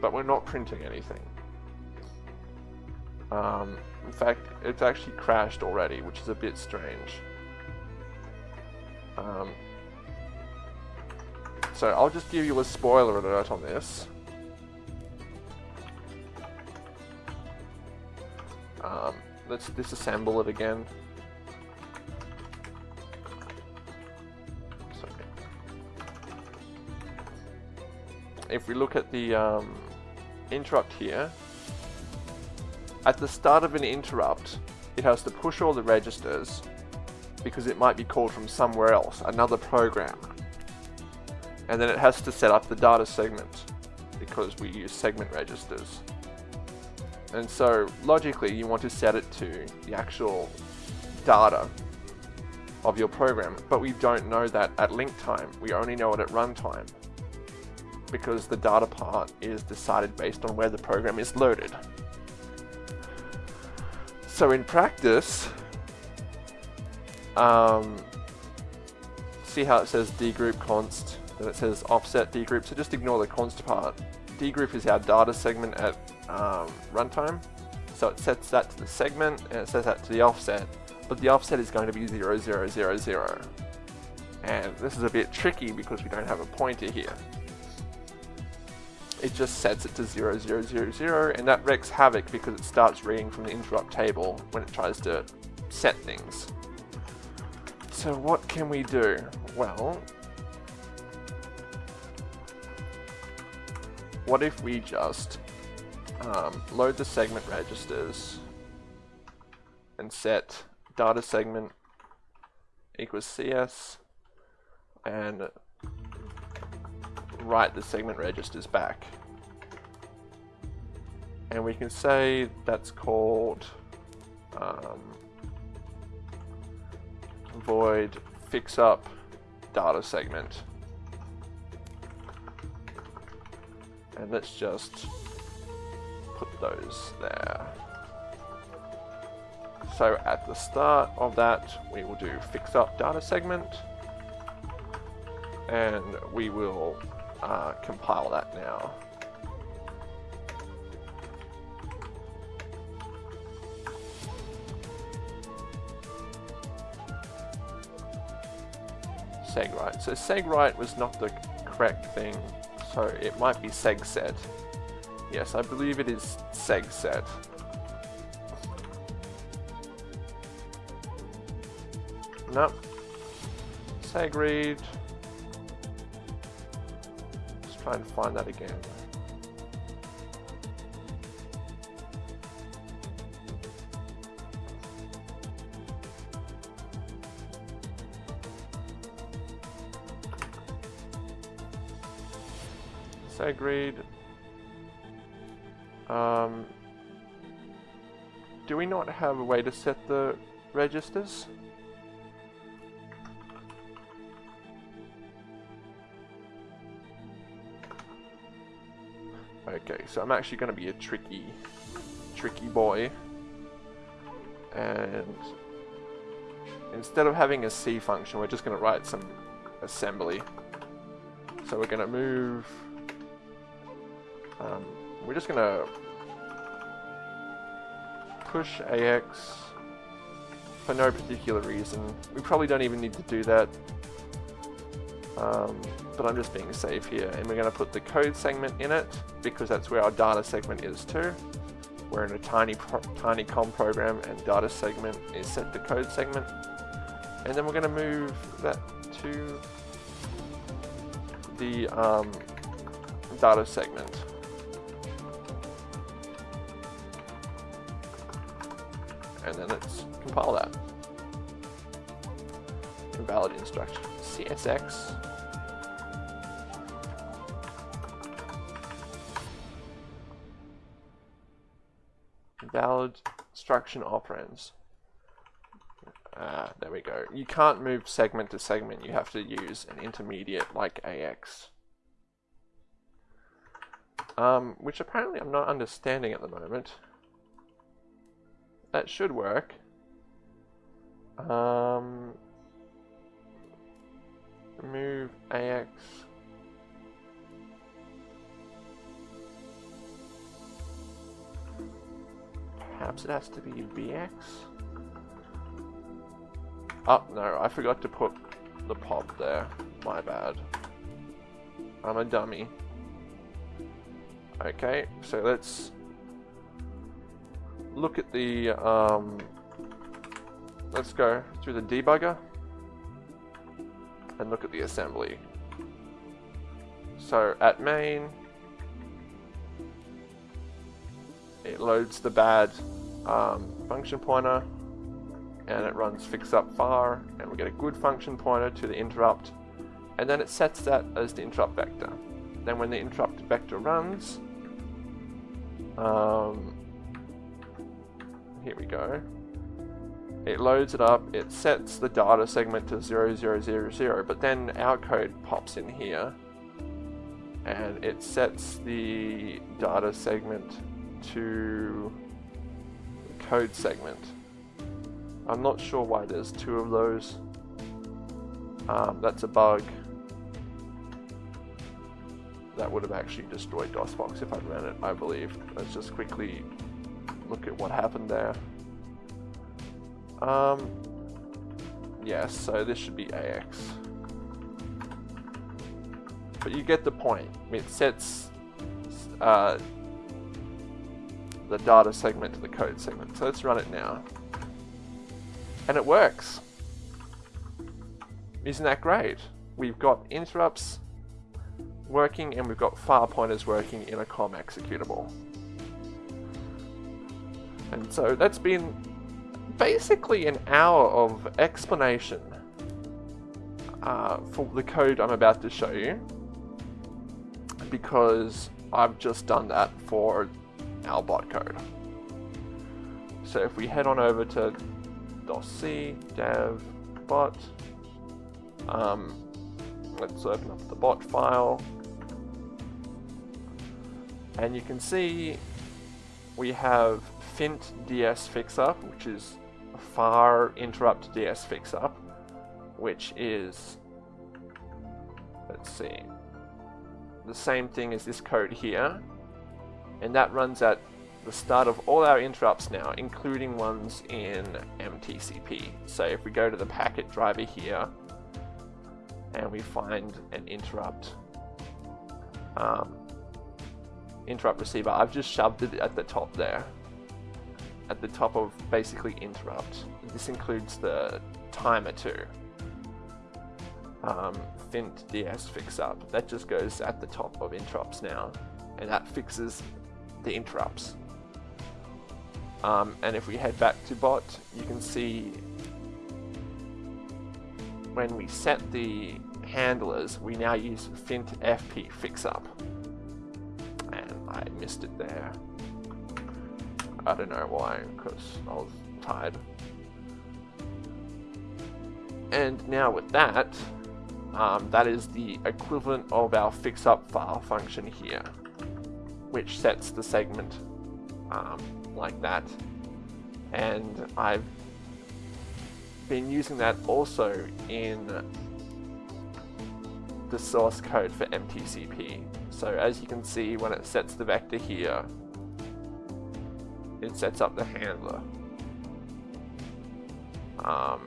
but we're not printing anything. Um, in fact, it's actually crashed already, which is a bit strange. Um, so I'll just give you a spoiler alert on this. Um, let's disassemble it again. Sorry. If we look at the um, interrupt here, at the start of an interrupt, it has to push all the registers because it might be called from somewhere else, another program. And then it has to set up the data segment because we use segment registers. And so logically you want to set it to the actual data of your program, but we don't know that at link time. We only know it at runtime because the data part is decided based on where the program is loaded. So in practice, um, see how it says dgroup const, then it says offset dgroup, so just ignore the const part. dgroup is our data segment at um, runtime, so it sets that to the segment and it sets that to the offset, but the offset is going to be 0000. And this is a bit tricky because we don't have a pointer here it just sets it to 0000 and that wreaks havoc because it starts reading from the interrupt table when it tries to set things. So what can we do? Well, what if we just um, load the segment registers and set data segment equals CS and write the segment registers back. And we can say that's called um, void fix up data segment. And let's just put those there. So at the start of that, we will do fix up data segment and we will uh, compile that now. SegWrite. So SegWrite was not the correct thing, so it might be SegSet. Yes, I believe it is seg SegSet. Nope. SegRead Let's try and find that again. Segread. Um, do we not have a way to set the registers? Okay, so I'm actually going to be a tricky, tricky boy. And instead of having a C function, we're just going to write some assembly. So we're going to move... Um, we're just going to push AX for no particular reason. We probably don't even need to do that. Um, but I'm just being safe here. And we're going to put the code segment in it because that's where our data segment is too. We're in a tiny tiny com program and data segment is set to code segment. And then we're going to move that to the um, data segment. And then let's compile that. Invalid instruction. CSX. Valid instruction operands. Ah, there we go. You can't move segment to segment. You have to use an intermediate like AX. Um, which apparently I'm not understanding at the moment. That should work. Um, move AX. Perhaps it has to be BX? Oh, no, I forgot to put the pop there. My bad. I'm a dummy. Okay, so let's look at the, um, let's go through the debugger and look at the assembly. So at main, it loads the bad um, function pointer and it runs fix up far and we get a good function pointer to the interrupt and then it sets that as the interrupt vector. Then when the interrupt vector runs, um, here we go, it loads it up, it sets the data segment to 0000, but then our code pops in here and it sets the data segment to code segment. I'm not sure why there's two of those. Um, that's a bug. That would have actually destroyed DOSBox if I'd ran it, I believe. Let's just quickly look at what happened there. Um, yes, so this should be AX. But you get the point. It sets uh, the data segment to the code segment. So let's run it now. And it works. Isn't that great? We've got interrupts working and we've got far pointers working in a COM executable. And so that's been basically an hour of explanation uh, for the code I'm about to show you because I've just done that for our bot code. So if we head on over to .c dev bot. Um, let's open up the bot file. And you can see we have fint ds fixup, which is a far interrupt ds fixup, which is, let's see, the same thing as this code here. And that runs at the start of all our interrupts now, including ones in MTCP. So if we go to the packet driver here, and we find an interrupt, um, interrupt receiver, I've just shoved it at the top there, at the top of basically interrupt. This includes the timer too. Um, Fint DS fix up. That just goes at the top of interrupts now, and that fixes the interrupts. Um, and if we head back to bot, you can see when we set the handlers, we now use fint fp fixup. And I missed it there. I don't know why, because I was tired. And now with that, um, that is the equivalent of our fix up file function here, which sets the segment um, like that. And I've been using that also in the source code for MTCP. So as you can see, when it sets the vector here, it sets up the handler. Um,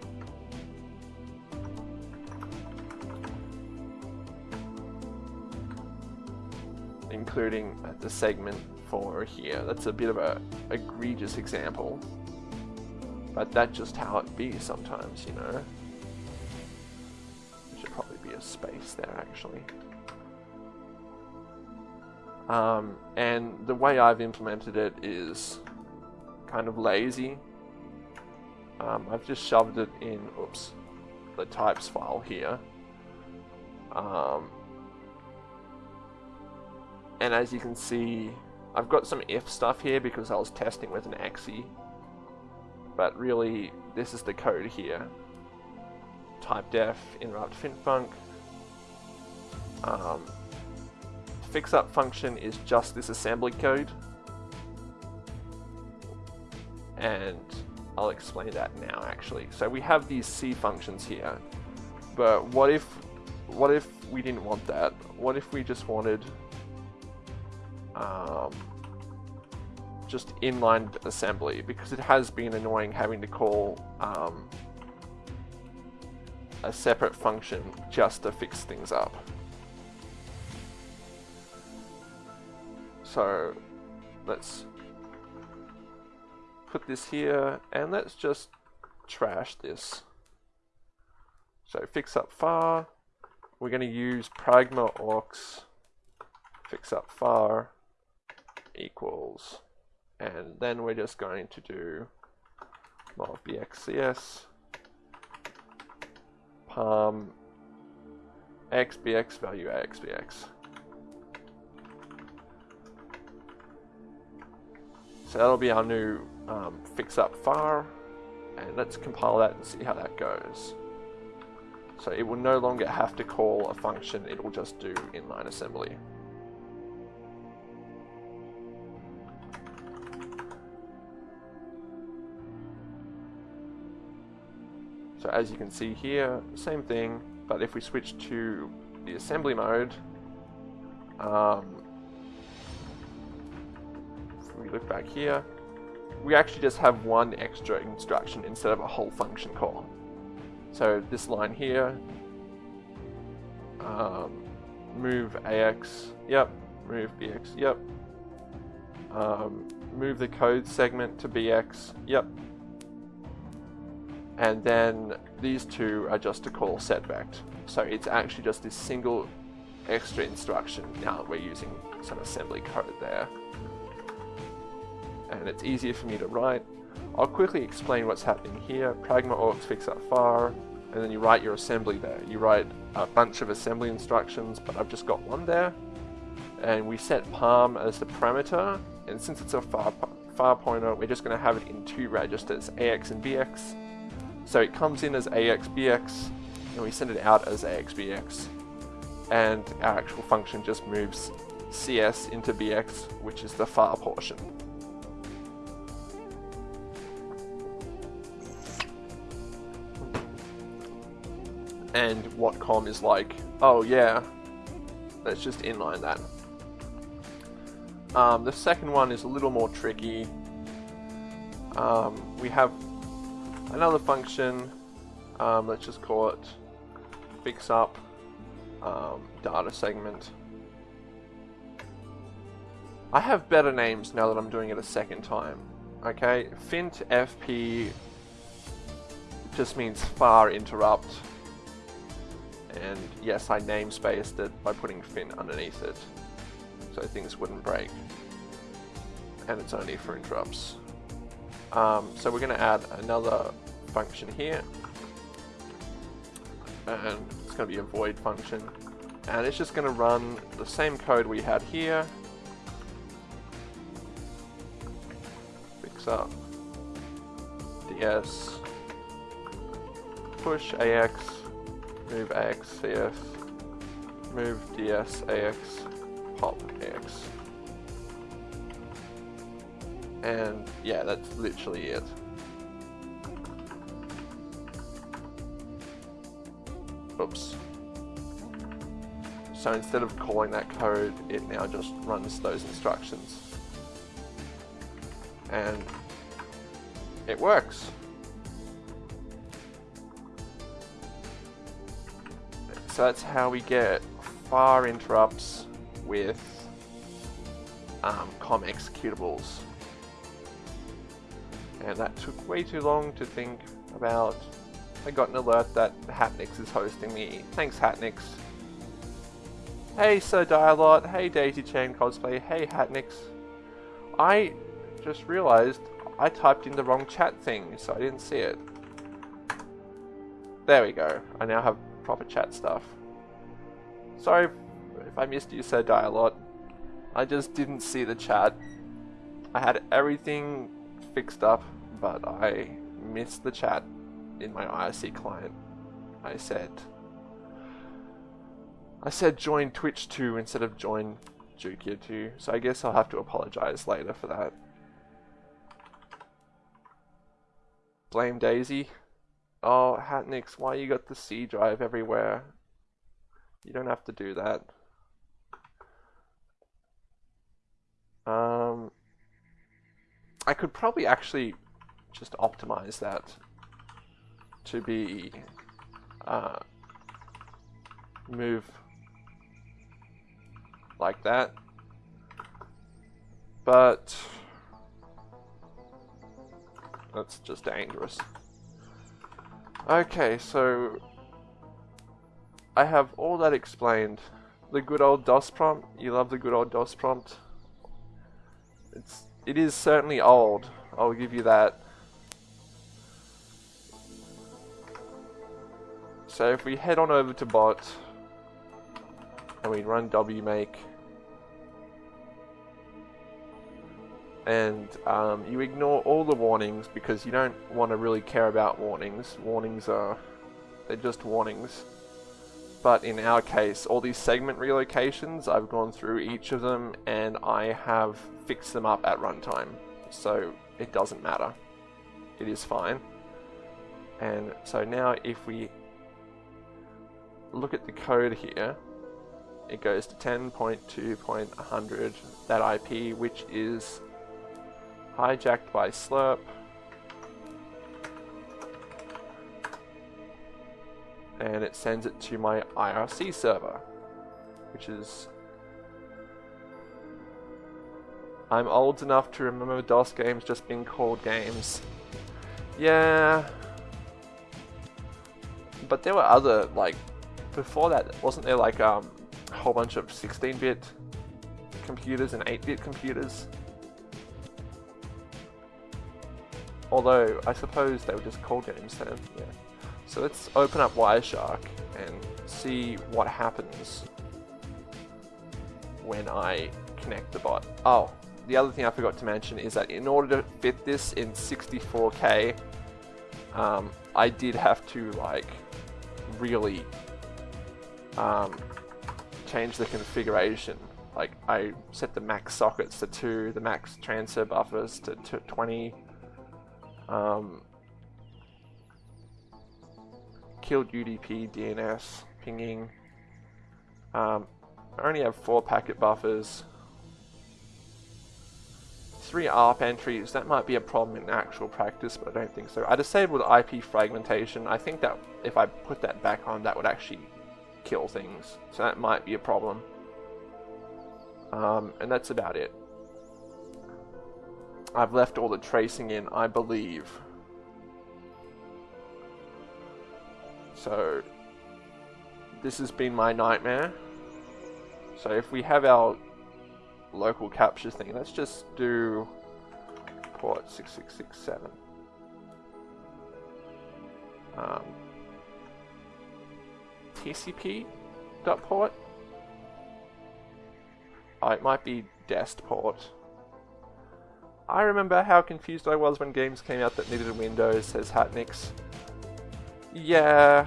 including the segment for here. That's a bit of a egregious example, but that's just how it be sometimes, you know. There should probably be a space there actually. Um, and the way I've implemented it is kind of lazy. Um, I've just shoved it in, oops, the types file here. Um, and as you can see, I've got some if stuff here because I was testing with an exe. But really, this is the code here. Type def, interrupt finfunc. Um, fix up function is just this assembly code. And I'll explain that now actually. So we have these C functions here. But what if what if we didn't want that? What if we just wanted um, just inline assembly because it has been annoying having to call um, a separate function just to fix things up. So let's put this here and let's just trash this. So fix up far, we're going to use pragma aux fix up far equals, and then we're just going to do mod bxcs parm xbx value xbx. So that'll be our new um, fix up far, and let's compile that and see how that goes. So it will no longer have to call a function, it will just do inline assembly. So as you can see here, same thing, but if we switch to the assembly mode, um, we look back here, we actually just have one extra instruction instead of a whole function call. So this line here, um, move AX, yep, move BX, yep, um, move the code segment to BX, yep, and then these two are just to call setvect. So it's actually just this single extra instruction now that we're using some assembly code there. And it's easier for me to write. I'll quickly explain what's happening here. Pragma aux fix up far, and then you write your assembly there. You write a bunch of assembly instructions, but I've just got one there. And we set parm as the parameter, and since it's a far, far pointer, we're just going to have it in two registers, AX and BX. So it comes in as AXBX, and we send it out as AXBX. And our actual function just moves CS into BX, which is the far portion. And Watcom is like, oh yeah, let's just inline that. Um, the second one is a little more tricky. Um, we have another function, um, let's just call it fix up um, data segment. I have better names now that I'm doing it a second time. Okay, fint fp just means far interrupt. And yes, I namespaced it by putting fin underneath it so things wouldn't break. And it's only for interrupts. Um, so we're going to add another function here. And it's going to be a void function. And it's just going to run the same code we had here. fix up. DS. Push AX. Move AX CS. Move DS AX. Pop AX. And yeah, that's literally it. Oops. So instead of calling that code, it now just runs those instructions. And it works. So that's how we get far interrupts with um, COM executables. And that took way too long to think about. I got an alert that Hatnix is hosting me. Thanks Hatnix. Hey Sir Dialot, hey Daisy Chain Cosplay, hey Hatnix. I just realized I typed in the wrong chat thing, so I didn't see it. There we go. I now have proper chat stuff. Sorry if I missed you, Sir Dialot. I just didn't see the chat. I had everything fixed up, but I missed the chat in my IRC client. I said I said join Twitch 2 instead of join Jukia 2, so I guess I'll have to apologize later for that. Blame Daisy. Oh, Hatnix, why you got the C drive everywhere? You don't have to do that. Um, I could probably actually just optimize that to be uh, move like that. But that's just dangerous. Okay, so I have all that explained. The good old DOS prompt. You love the good old DOS prompt. It's it is certainly old. I'll give you that. So if we head on over to bot and we run wmake and um, you ignore all the warnings because you don't want to really care about warnings. Warnings are, they're just warnings. But in our case, all these segment relocations, I've gone through each of them and I have fixed them up at runtime. So it doesn't matter. It is fine. And so now if we look at the code here, it goes to 10.2.100, that IP, which is hijacked by SLIRP. And it sends it to my IRC server, which is... I'm old enough to remember DOS games just being called games. Yeah. But there were other, like, before that, wasn't there like um, a whole bunch of 16-bit computers and 8-bit computers? Although, I suppose they were just called games then, yeah. So let's open up Wireshark and see what happens when I connect the bot. Oh, the other thing I forgot to mention is that in order to fit this in 64K, um, I did have to like really um, change the configuration. Like I set the max sockets to 2, the max transfer buffers to 20, um, killed UDP, DNS, pinging. Um, I only have four packet buffers. Three ARP entries, that might be a problem in actual practice, but I don't think so. I disabled IP fragmentation. I think that if I put that back on, that would actually kill things. So that might be a problem. Um, and that's about it. I've left all the tracing in, I believe. So, this has been my nightmare. So if we have our local capture thing, let's just do port 6667. Um, TCP dot port. Oh, it might be dest port. I remember how confused I was when games came out that needed Windows, says Hatnix. Yeah.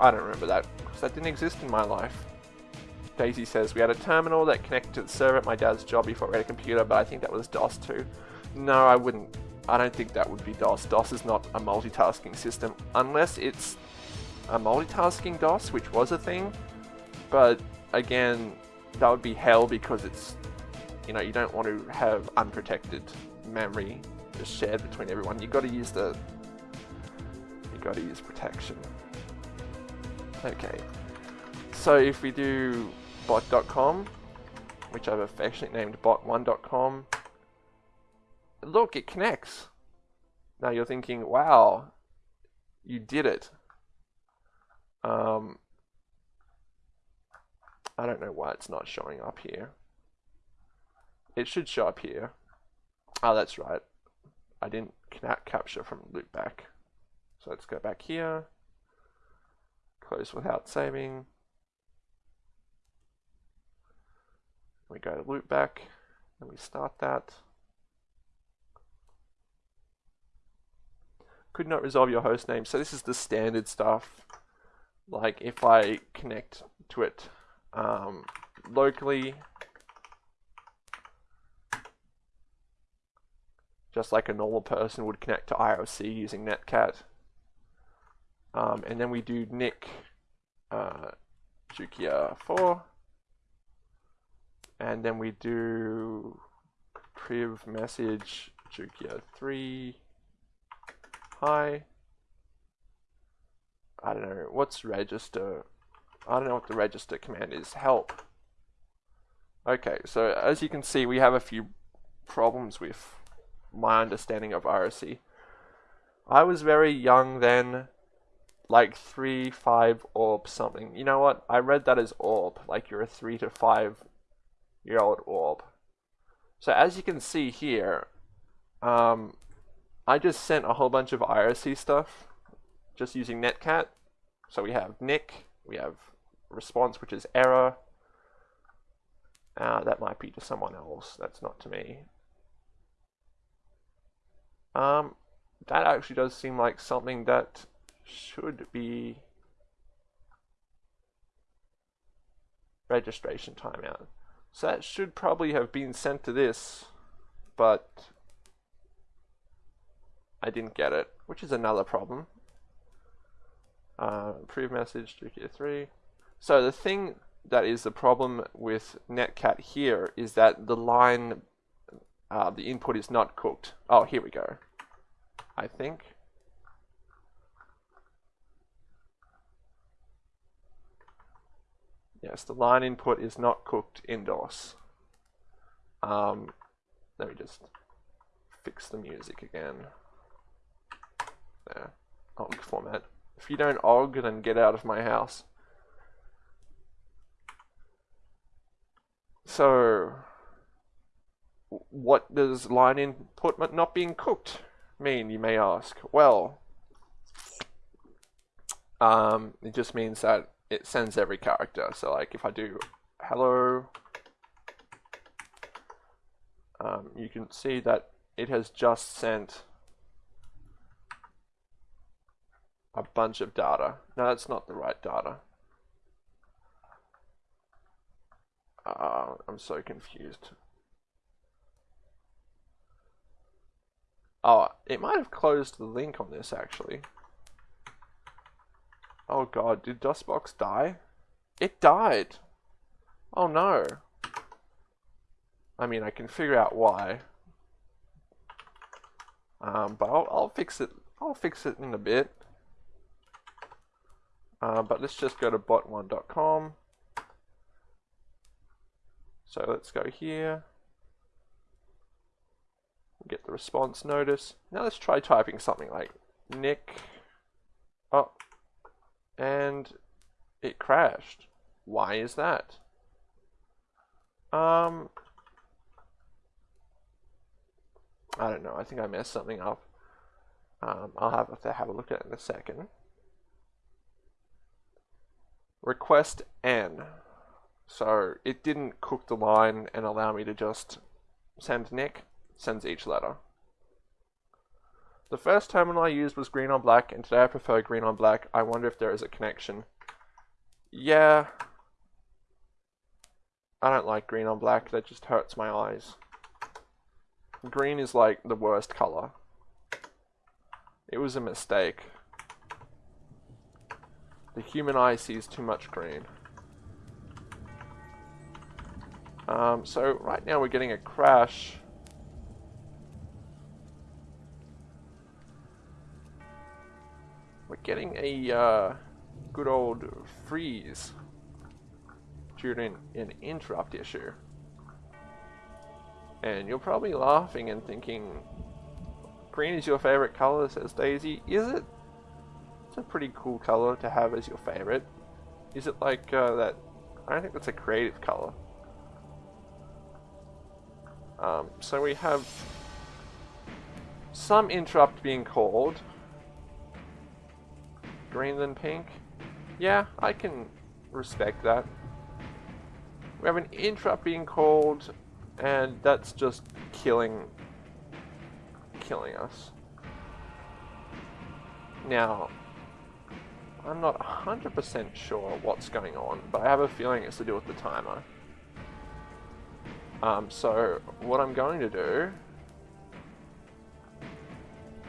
I don't remember that, because that didn't exist in my life. Daisy says, we had a terminal that connected to the server at my dad's job before we had a computer, but I think that was DOS too. No, I wouldn't. I don't think that would be DOS. DOS is not a multitasking system, unless it's a multitasking DOS, which was a thing. But again, that would be hell because it's, you know, you don't want to have unprotected memory shared between everyone. You've got to use the, You've got to use protection. Okay, so if we do bot.com, which I've affectionately named bot1.com, look, it connects. Now you're thinking, wow, you did it. Um, I don't know why it's not showing up here. It should show up here. Oh, that's right. I didn't capture from loopback. So let's go back here. Close without saving. We go to loopback and we start that. Could not resolve your host name. So this is the standard stuff. Like if I connect to it um, locally, just like a normal person would connect to IRC using Netcat. Um, and then we do Nick uh, Jukia 4. And then we do priv message Jukia 3. Hi. I don't know, what's register? I don't know what the register command is. Help. Okay, so as you can see, we have a few problems with my understanding of IRC. I was very young then, like 3, 5 orb something. You know what? I read that as orb, like you're a 3 to 5 year old orb. So as you can see here, um, I just sent a whole bunch of IRC stuff just using netcat. So we have Nick, we have response, which is error. Uh, that might be to someone else. That's not to me. Um, that actually does seem like something that should be registration timeout. So that should probably have been sent to this, but I didn't get it, which is another problem. Uh, message, Jukia 3. So the thing that is the problem with netcat here is that the line, uh, the input is not cooked. Oh, here we go. I think. Yes, the line input is not cooked in DOS. Um, let me just fix the music again. There. OGG format. If you don't OGG, then get out of my house. So, what does line input not being cooked mean, you may ask? Well, um, it just means that it sends every character. So like if I do hello, um, you can see that it has just sent a bunch of data. No, that's not the right data. Uh, I'm so confused. Oh, it might have closed the link on this actually. Oh god, did DOSBox die? It died! Oh no. I mean, I can figure out why. Um, but I'll, I'll fix it. I'll fix it in a bit. Uh, but let's just go to bot1.com. So let's go here. Get the response notice. Now let's try typing something like Nick. Oh, and it crashed. Why is that? Um, I don't know. I think I messed something up. Um, I'll have to have a look at it in a second. Request N. So it didn't cook the line and allow me to just send Nick. Sends each letter. The first terminal I used was green on black, and today I prefer green on black. I wonder if there is a connection. Yeah. I don't like green on black, that just hurts my eyes. Green is like the worst color. It was a mistake. The human eye sees too much green. Um, so right now we're getting a crash. Getting a uh, good old freeze during an interrupt issue. And you're probably laughing and thinking, green is your favorite color, says Daisy. Is it? It's a pretty cool color to have as your favorite. Is it like uh, that? I don't think that's a creative color. Um, so we have some interrupt being called. Green than pink. Yeah, I can respect that. We have an interrupt being called, and that's just killing, killing us. Now, I'm not 100% sure what's going on, but I have a feeling it's to do with the timer. Um, so, what I'm going to do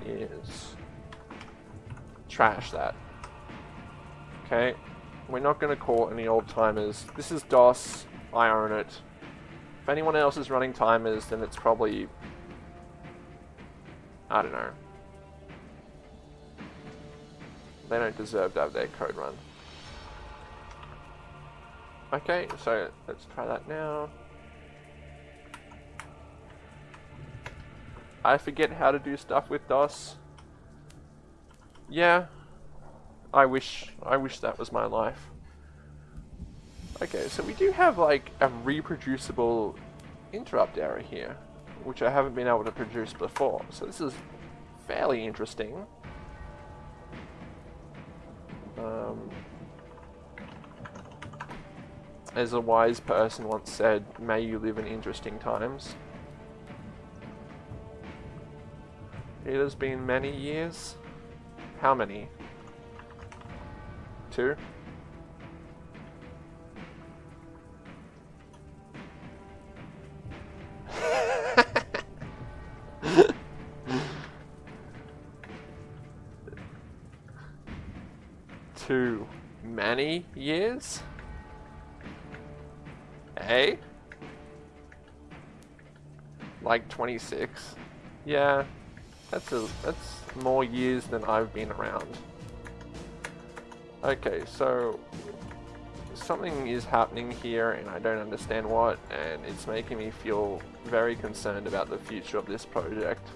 is trash that. Okay, we're not going to call any old timers. This is DOS. I own it. If anyone else is running timers, then it's probably... I don't know. They don't deserve to have their code run. Okay, so let's try that now. I forget how to do stuff with DOS. Yeah. I wish I wish that was my life. Okay, so we do have like a reproducible interrupt error here, which I haven't been able to produce before. So this is fairly interesting. Um, as a wise person once said, may you live in interesting times. It has been many years. How many? Two? Too many years? Eh? Like 26? Yeah, that's a that's more years than I've been around. Okay, so something is happening here and I don't understand what and it's making me feel very concerned about the future of this project.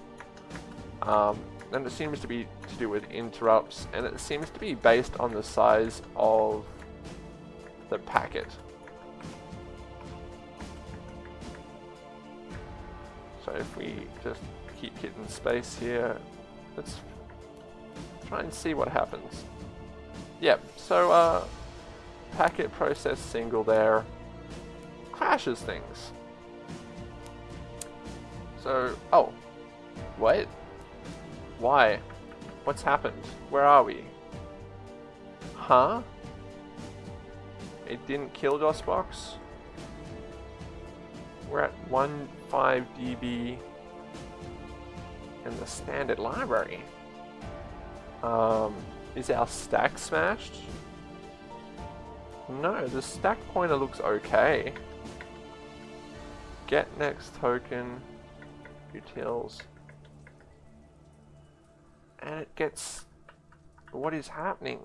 Um, and it seems to be to do with interrupts and it seems to be based on the size of the packet. So if we just keep hitting space here. Let's try and see what happens. Yep, so uh, packet process single there crashes things. So, oh, wait, why? What's happened? Where are we? Huh? It didn't kill DOSBox? We're at 1.5 dB in the standard library. Um, is our stack smashed? No, the stack pointer looks okay. Get next token, utils. And it gets... What is happening?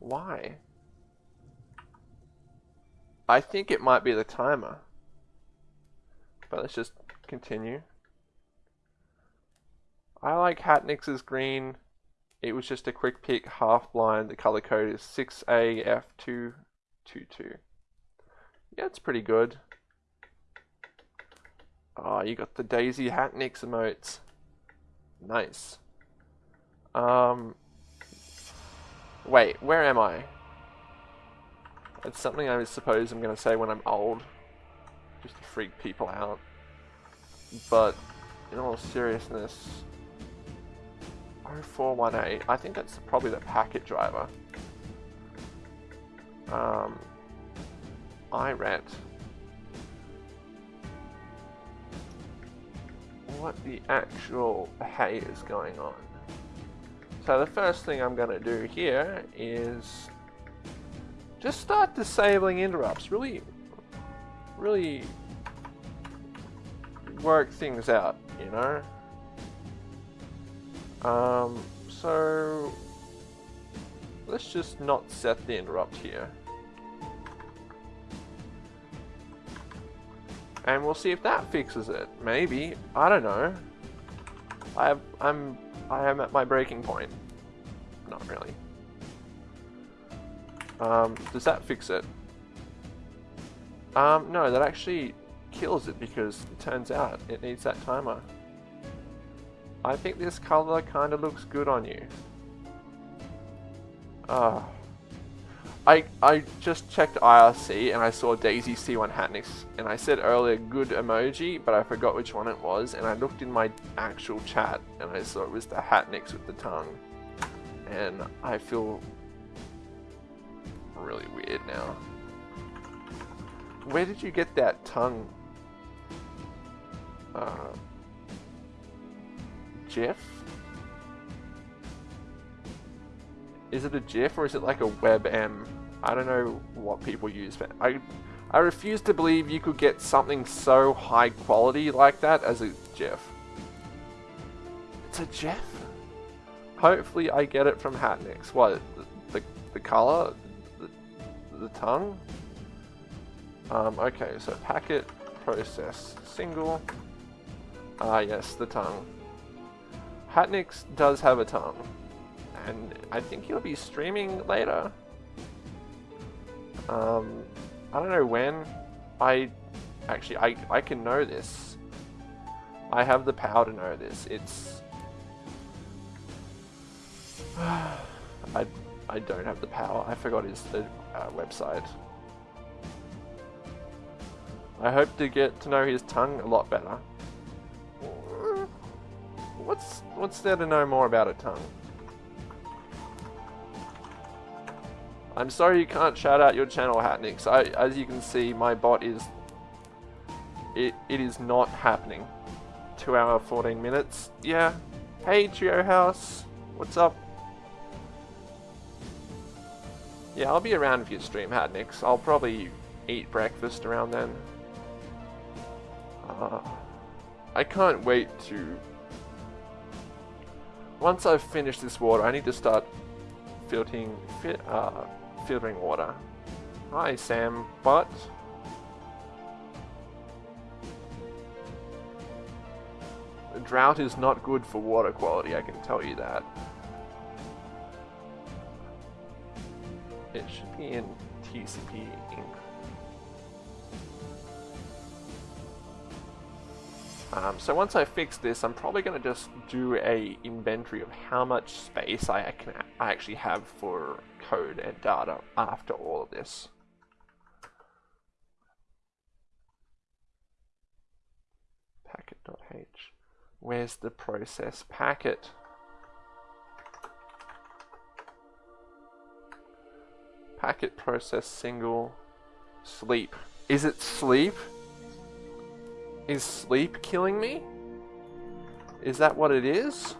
Why? I think it might be the timer. But let's just continue. I like Hatnix's green. It was just a quick pick, half blind. The color code is 6AF222. Yeah, it's pretty good. Oh, you got the Daisy Hatnix emotes. Nice. Um, wait, where am I? It's something I suppose I'm going to say when I'm old. Just to freak people out. but in all seriousness, 0418, I think that's probably the packet driver. Um, I rent. What the actual hay is going on. So the first thing I'm going to do here is just start disabling interrupts. Really, really work things out, you know? Um, so let's just not set the interrupt here. And we'll see if that fixes it. Maybe. I don't know. I have, I'm I am at my breaking point. Not really. Um, does that fix it? Um, no, that actually kills it because it turns out it needs that timer. I think this color kind of looks good on you. Uh, I, I just checked IRC and I saw Daisy C1 Hatnix and I said earlier good emoji but I forgot which one it was and I looked in my actual chat and I saw it was the Hatnix with the tongue and I feel really weird now. Where did you get that tongue? Uh, GIF? Is it a GIF or is it like a WebM? I don't know what people use, but I, I refuse to believe you could get something so high quality like that as a GIF. It's a GIF? Hopefully I get it from Hatnix. What, the, the, the color? The, the tongue? Um, okay, so packet process single. Ah, yes, the tongue. Hatnix does have a tongue, and I think he'll be streaming later. Um, I don't know when. I actually I I can know this. I have the power to know this. It's I I don't have the power. I forgot his uh, website. I hope to get to know his tongue a lot better. What's what's there to know more about a tongue? I'm sorry you can't shout out your channel, Hatnix. I, as you can see, my bot is... It, it is not happening. 2 hour 14 minutes. Yeah. Hey, Trio House. What's up? Yeah, I'll be around if you stream, Hatnix. I'll probably eat breakfast around then. Uh, I can't wait to once I've finished this water, I need to start filtering, uh, filtering water. Hi, Sam, but... drought is not good for water quality, I can tell you that. It should be in TCP Um, so once I fix this, I'm probably going to just do a inventory of how much space I can I actually have for code and data after all of this. Packet.h. Where's the process packet? Packet process single sleep. Is it sleep? Is sleep killing me? Is that what it is?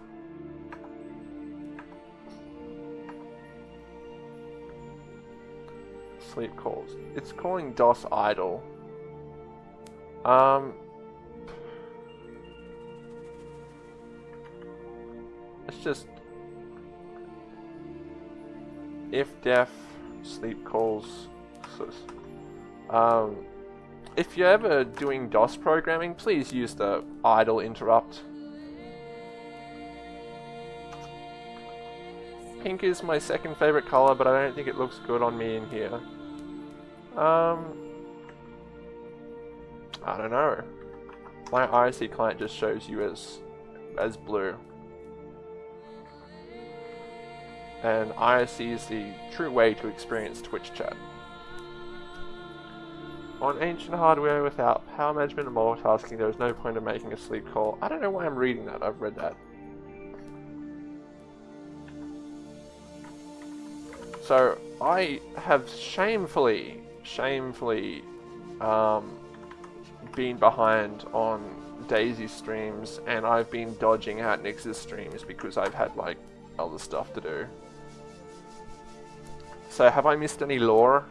Sleep calls. It's calling DOS idle. Um... Let's just... If def sleep calls... Um if you're ever doing DOS programming, please use the idle interrupt. Pink is my second favorite color, but I don't think it looks good on me in here. Um, I don't know. My IRC client just shows you as as blue. And IRC is the true way to experience Twitch chat. On ancient hardware without power management and multitasking, there is no point in making a sleep call. I don't know why I'm reading that. I've read that. So, I have shamefully, shamefully um, been behind on Daisy streams, and I've been dodging out Nyx's streams because I've had, like, other stuff to do. So, have I missed any lore?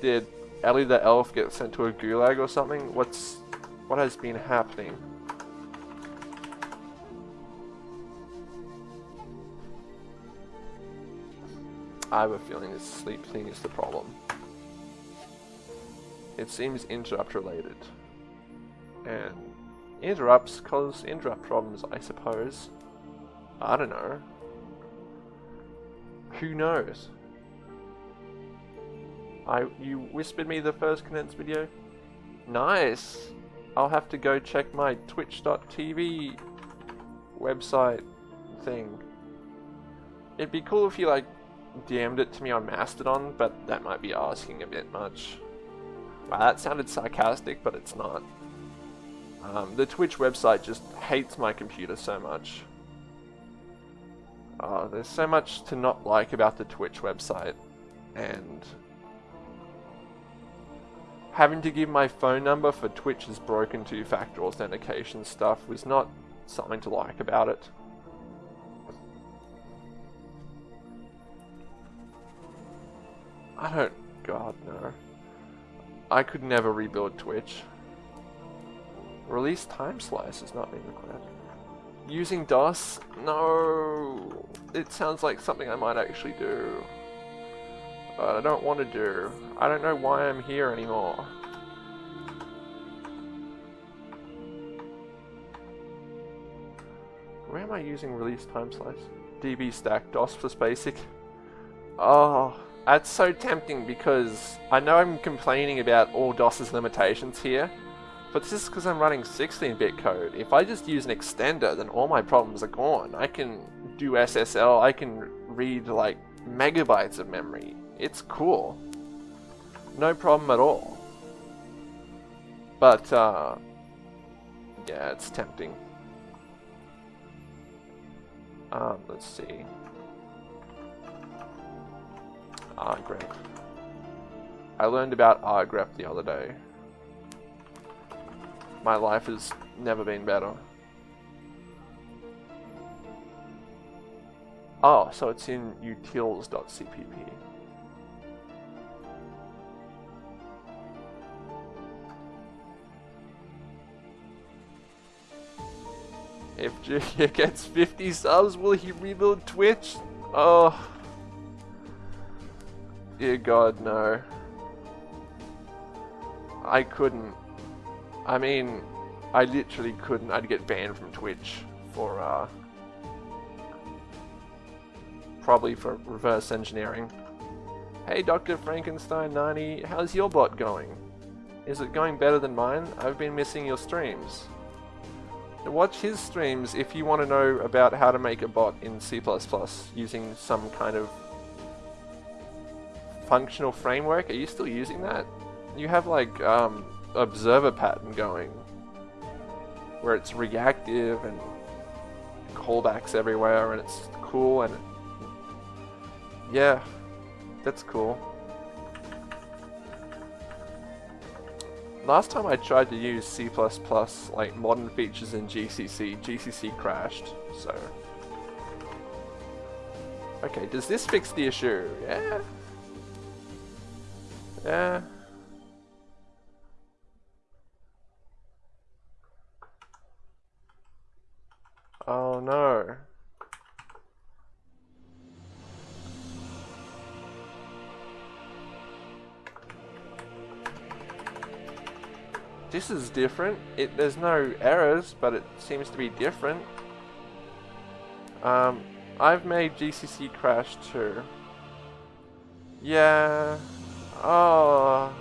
Did Ellie the elf get sent to a gulag or something? What's... what has been happening? I have a feeling this sleep thing is the problem. It seems interrupt related. And interrupts cause interrupt problems, I suppose. I don't know. Who knows? I you whispered me the first condensed video? Nice! I'll have to go check my twitch.tv website thing. It'd be cool if you like DM'd it to me on Mastodon, but that might be asking a bit much. Wow, that sounded sarcastic, but it's not. Um, the Twitch website just hates my computer so much. Oh, there's so much to not like about the Twitch website, and having to give my phone number for Twitch's broken two-factor authentication stuff was not something to like about it. I don't... God, no. I could never rebuild Twitch. Release time slice is not being required. Using DOS? No! It sounds like something I might actually do. But I don't want to do. I don't know why I'm here anymore. Where am I using release time slice? DB stack DOS plus basic. Oh, that's so tempting because I know I'm complaining about all DOS's limitations here, but this is because I'm running 16-bit code. If I just use an extender, then all my problems are gone. I can do SSL, I can read like megabytes of memory. It's cool. No problem at all. But, uh, yeah, it's tempting. Um, let's see. rgrep. I learned about rgrep the other day. My life has never been better. Oh, so it's in utils.cpp. If Julia gets 50 subs, will he rebuild Twitch? Oh. Dear God, no. I couldn't. I mean, I literally couldn't. I'd get banned from Twitch for, uh, probably for reverse engineering. Hey, Dr. Frankenstein 90, how's your bot going? Is it going better than mine? I've been missing your streams. Watch his streams if you want to know about how to make a bot in C++ using some kind of functional framework. Are you still using that? You have like um, observer pattern going where it's reactive and callbacks everywhere and it's cool and yeah, that's cool. Last time I tried to use C++, like modern features in GCC, GCC crashed, so... Okay, does this fix the issue? Yeah. Yeah. Oh no. This is different. It There's no errors, but it seems to be different. Um, I've made GCC crash too. Yeah. Oh.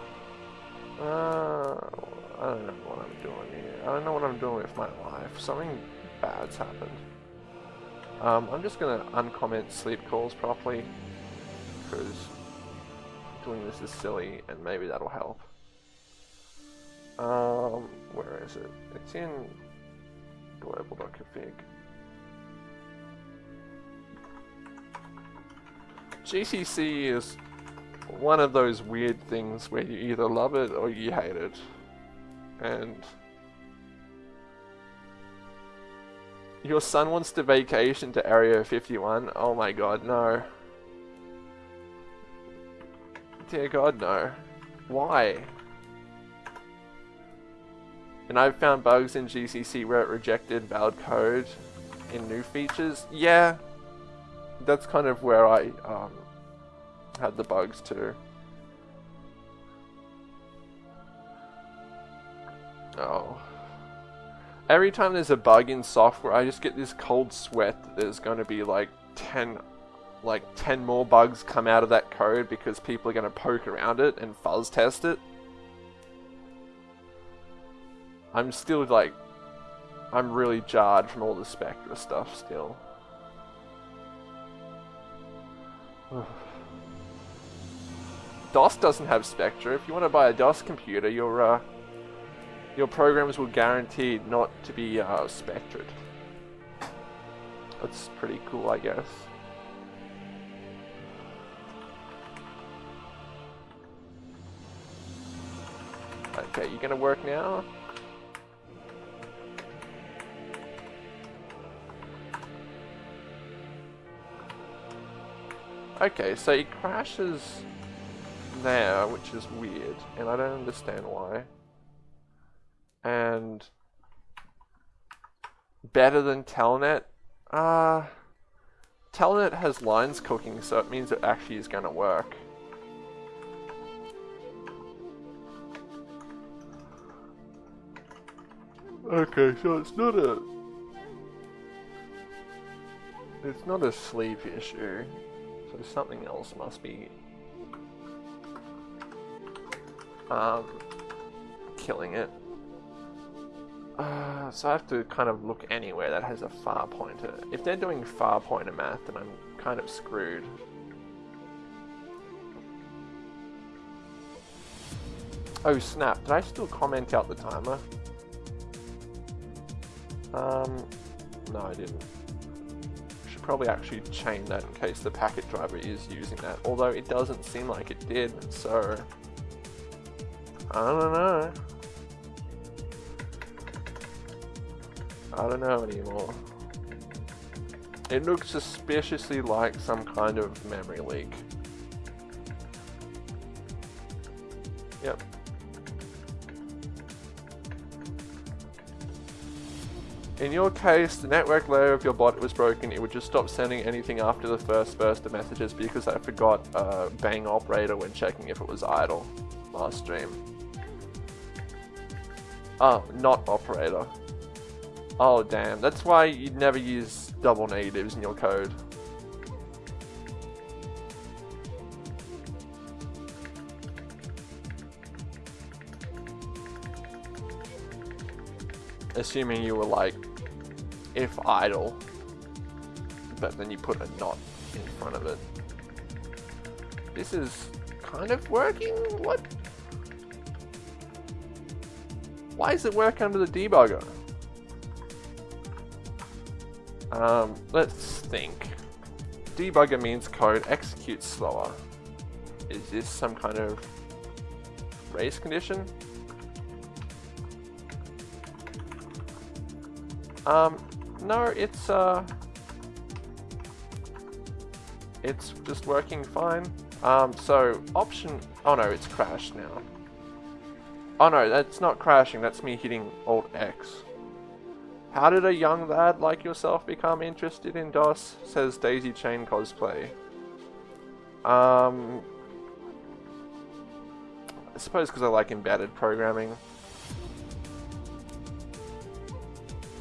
Uh, I don't know what I'm doing here. I don't know what I'm doing with my life. Something bad's happened. Um, I'm just gonna uncomment sleep calls properly because doing this is silly, and maybe that'll help. Um, where is it? It's in global.config. GCC is one of those weird things where you either love it or you hate it. And your son wants to vacation to Area 51. Oh my god, no. Dear god, no. Why? And I've found bugs in GCC where it rejected valid code in new features. Yeah, that's kind of where I um, had the bugs too. Oh. Every time there's a bug in software, I just get this cold sweat that there's going to be like 10 like 10 more bugs come out of that code because people are going to poke around it and fuzz test it. I'm still like, I'm really jarred from all the Spectre stuff still. DOS doesn't have Spectre. If you want to buy a DOS computer, your uh, your programs will guaranteed not to be uh, spectred. That's pretty cool, I guess. Okay, you gonna work now? Okay, so he crashes there, which is weird, and I don't understand why. And better than Telnet? Uh, Telnet has lines cooking, so it means it actually is going to work. Okay, so it's not a... It's not a sleep issue. So something else must be um, killing it. Uh, so I have to kind of look anywhere that has a far pointer. If they're doing far pointer math, then I'm kind of screwed. Oh snap, did I still comment out the timer? Um, no I didn't probably actually chain that in case the packet driver is using that, although it doesn't seem like it did, so I don't know. I don't know anymore. It looks suspiciously like some kind of memory leak. In your case, the network layer of your bot was broken, it would just stop sending anything after the first burst of messages because I forgot uh, bang operator when checking if it was idle last stream. Oh, not operator. Oh damn, that's why you'd never use double negatives in your code. assuming you were like, if idle, but then you put a not in front of it. This is kind of working? What? Why does it work under the debugger? Um, let's think. Debugger means code executes slower. Is this some kind of race condition? Um, no, it's, uh, it's just working fine. Um, so option, oh no, it's crashed now. Oh no, that's not crashing, that's me hitting Alt X. How did a young lad like yourself become interested in DOS? Says Daisy Chain Cosplay. Um, I suppose because I like embedded programming.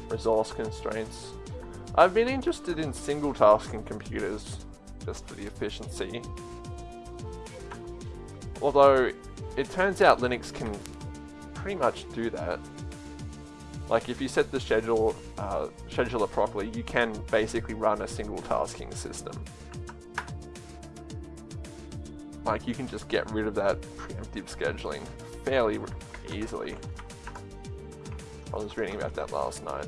Resource constraints. I've been interested in single tasking computers, just for the efficiency. Although, it turns out Linux can pretty much do that. Like if you set the schedule uh, scheduler properly, you can basically run a single tasking system. like you can just get rid of that preemptive scheduling fairly easily. I was reading about that last night.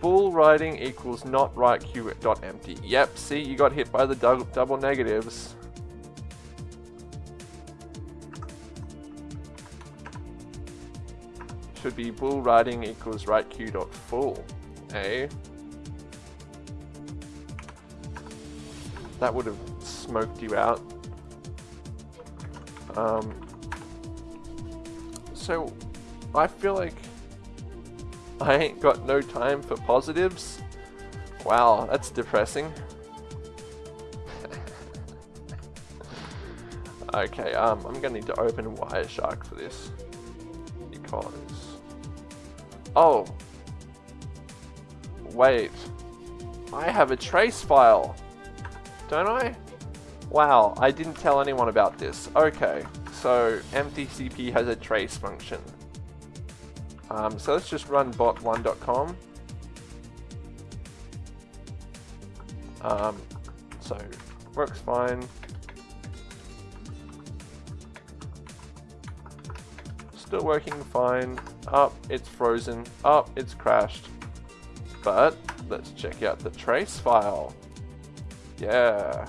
Bool writing equals not right q dot empty. Yep, see, you got hit by the double negatives. Should be bull writing equals right q dot full. Eh? That would have smoked you out. Um, so, I feel like I ain't got no time for positives. Wow, that's depressing. okay, um, I'm gonna need to open Wireshark for this. Because... Oh! Wait. I have a trace file! Don't I? Wow, I didn't tell anyone about this. Okay, so MTCP has a trace function. Um, so let's just run bot1.com. Um, so works fine. Still working fine. Up, it's frozen. Up, it's crashed. But let's check out the trace file. Yeah.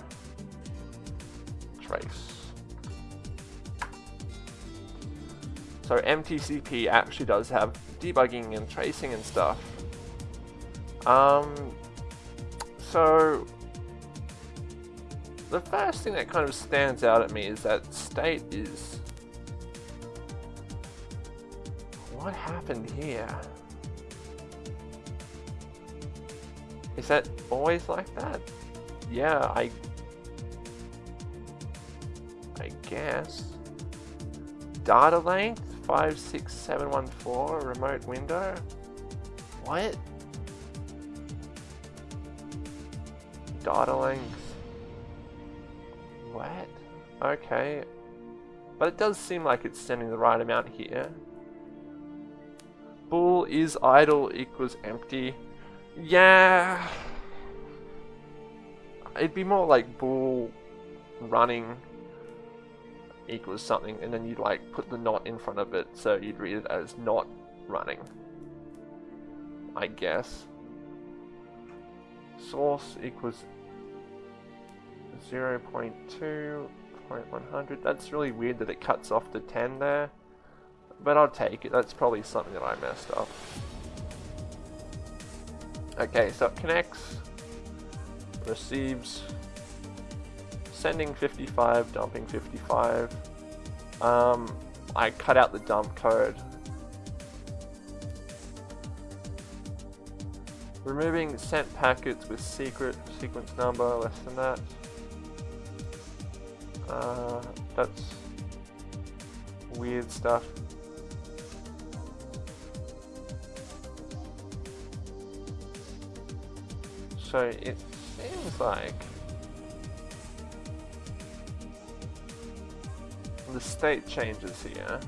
Trace. So MTCP actually does have debugging and tracing and stuff. Um, so the first thing that kind of stands out at me is that state is what happened here? Is that always like that? Yeah, I I guess. Data length? 56714 remote window? What? Data length. What? Okay. But it does seem like it's sending the right amount here. Bool is idle equals empty. Yeah. It'd be more like bool running equals something and then you'd like put the not in front of it so you'd read it as not running. I guess. Source equals 0 0.2, 0.100. That's really weird that it cuts off the 10 there. But I'll take it. That's probably something that I messed up. Okay, so it connects, receives sending 55, dumping 55. Um, I cut out the dump code. Removing sent packets with secret sequence number less than that. Uh, that's weird stuff. So it seems like the state changes here.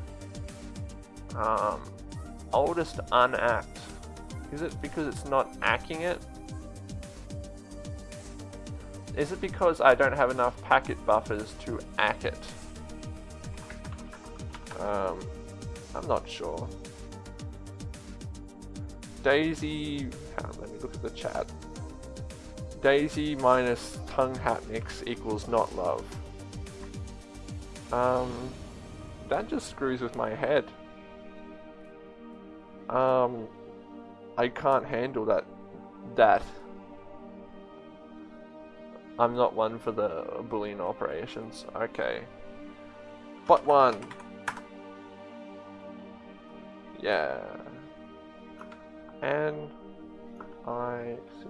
Um, oldest unact. Is it because it's not acking it? Is it because I don't have enough packet buffers to ack it? Um, I'm not sure. Daisy, on, let me look at the chat. Daisy minus tongue hat mix equals not love. Um, that just screws with my head. Um, I can't handle that. That. I'm not one for the Boolean operations. Okay. But one. Yeah. N I C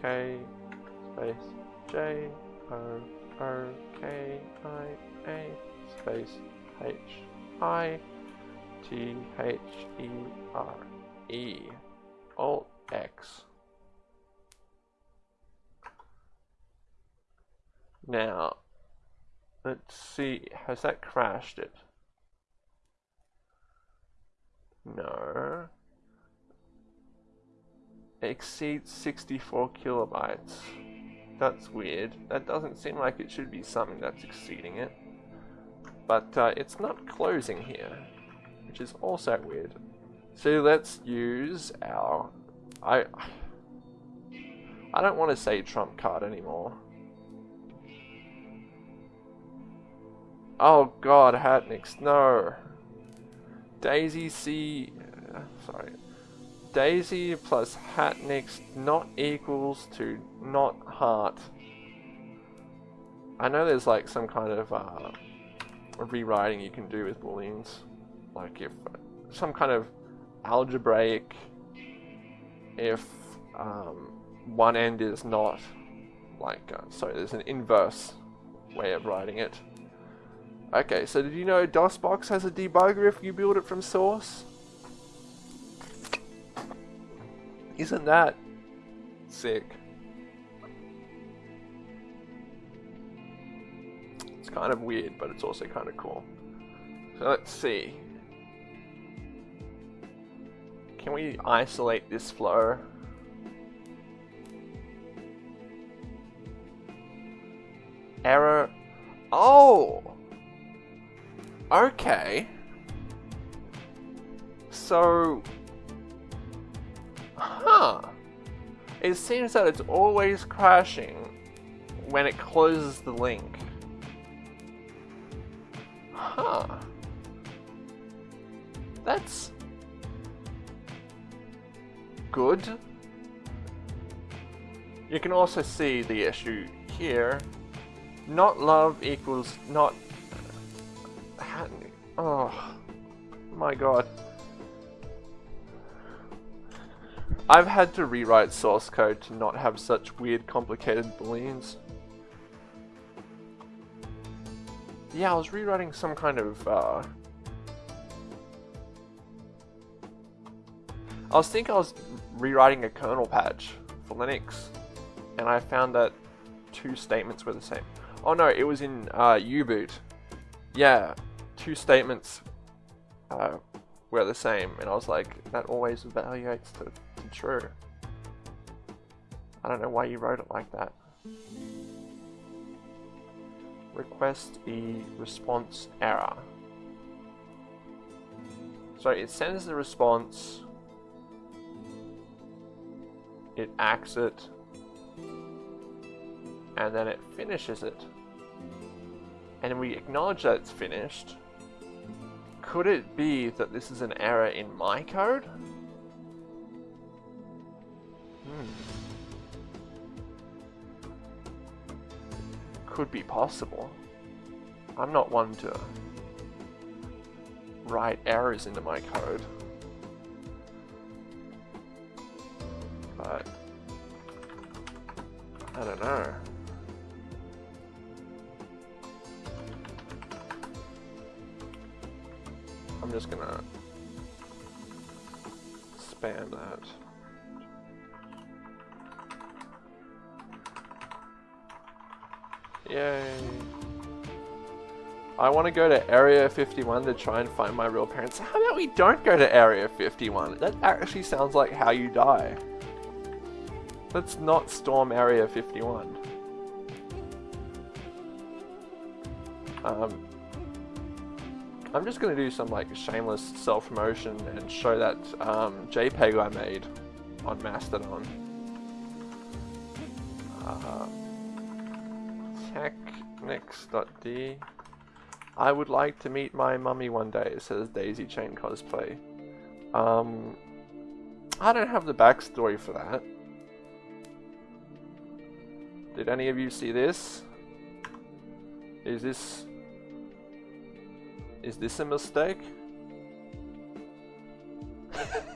K space J O O K I a space H I T H E R E Alt X. Now, let's see, has that crashed it? No. Exceeds 64 kilobytes. That's weird. That doesn't seem like it should be something that's exceeding it. But uh, it's not closing here, which is also weird. So let's use our... I, I don't want to say trump card anymore. Oh god, Hatnix, no. Daisy C... Sorry. Daisy plus Hatnix not equals to not heart. I know there's like some kind of uh, rewriting you can do with booleans. Like if some kind of algebraic if um, one end is not like uh, sorry there's an inverse way of writing it. Okay so did you know DOSBox has a debugger if you build it from source? Isn't that sick kind of weird but it's also kind of cool so let's see can we isolate this flow Error. Oh! Okay. So... Huh. It seems that it's always crashing when it closes the link. Huh. That's... good. You can also see the issue here not love equals not... Oh, my god. I've had to rewrite source code to not have such weird complicated booleans. Yeah, I was rewriting some kind of, uh... I was thinking I was rewriting a kernel patch for Linux, and I found that two statements were the same. Oh no, it was in uh, U-boot. Yeah, two statements uh, were the same, and I was like, that always evaluates to, to true. I don't know why you wrote it like that. Request a response error. So it sends the response, it acts it, and then it finishes it and we acknowledge that it's finished, could it be that this is an error in my code? Hmm. Could be possible. I'm not one to write errors into my code. But I don't know. I'm just gonna spam that. Yay. I want to go to Area 51 to try and find my real parents. How about we don't go to Area 51? That actually sounds like how you die. Let's not storm Area 51. Um, I'm just going to do some like shameless self-promotion and show that um, JPEG I made on Mastodon. Uh, technics.d I would like to meet my mummy one day, says Daisy Chain Cosplay. Um, I don't have the backstory for that. Did any of you see this? Is this is this a mistake?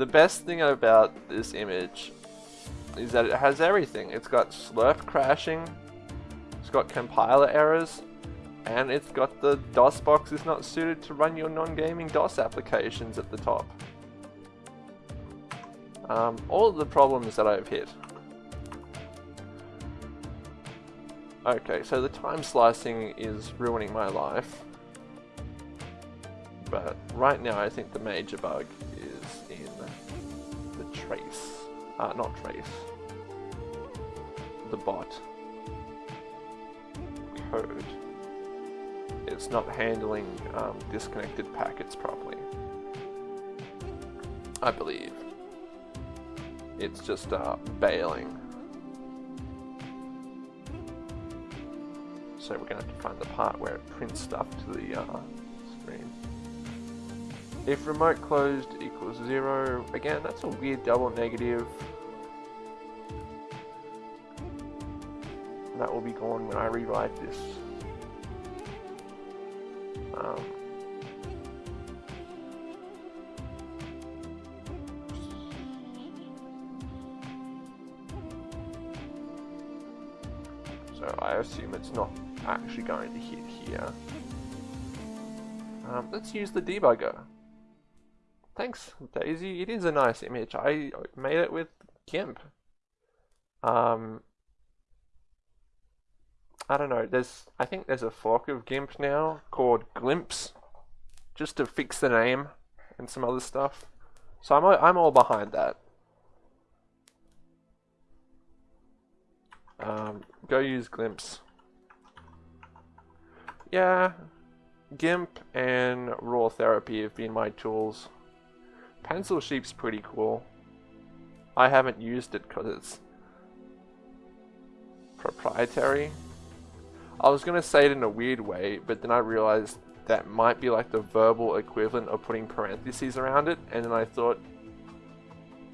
the best thing about this image is that it has everything. It's got SLIRP crashing, it's got compiler errors, and it's got the DOS box is not suited to run your non-gaming DOS applications at the top. Um, all the problems that I've hit. Okay, so the time slicing is ruining my life. But right now I think the major bug trace. Uh, not trace. The bot. Code. It's not handling um, disconnected packets properly. I believe. It's just uh, bailing. So we're going to have to find the part where it prints stuff to the uh. If remote closed equals zero, again, that's a weird double negative. That will be gone when I rewrite this. Um, so I assume it's not actually going to hit here. Um, let's use the debugger. Thanks, Daisy. It is a nice image. I made it with GIMP. Um, I don't know. There's, I think there's a fork of GIMP now called Glimpse, just to fix the name and some other stuff. So I'm, I'm all behind that. Um, go use Glimpse. Yeah, GIMP and RawTherapee have been my tools. Pencil Sheep's pretty cool. I haven't used it because it's proprietary. I was going to say it in a weird way, but then I realized that might be like the verbal equivalent of putting parentheses around it, and then I thought,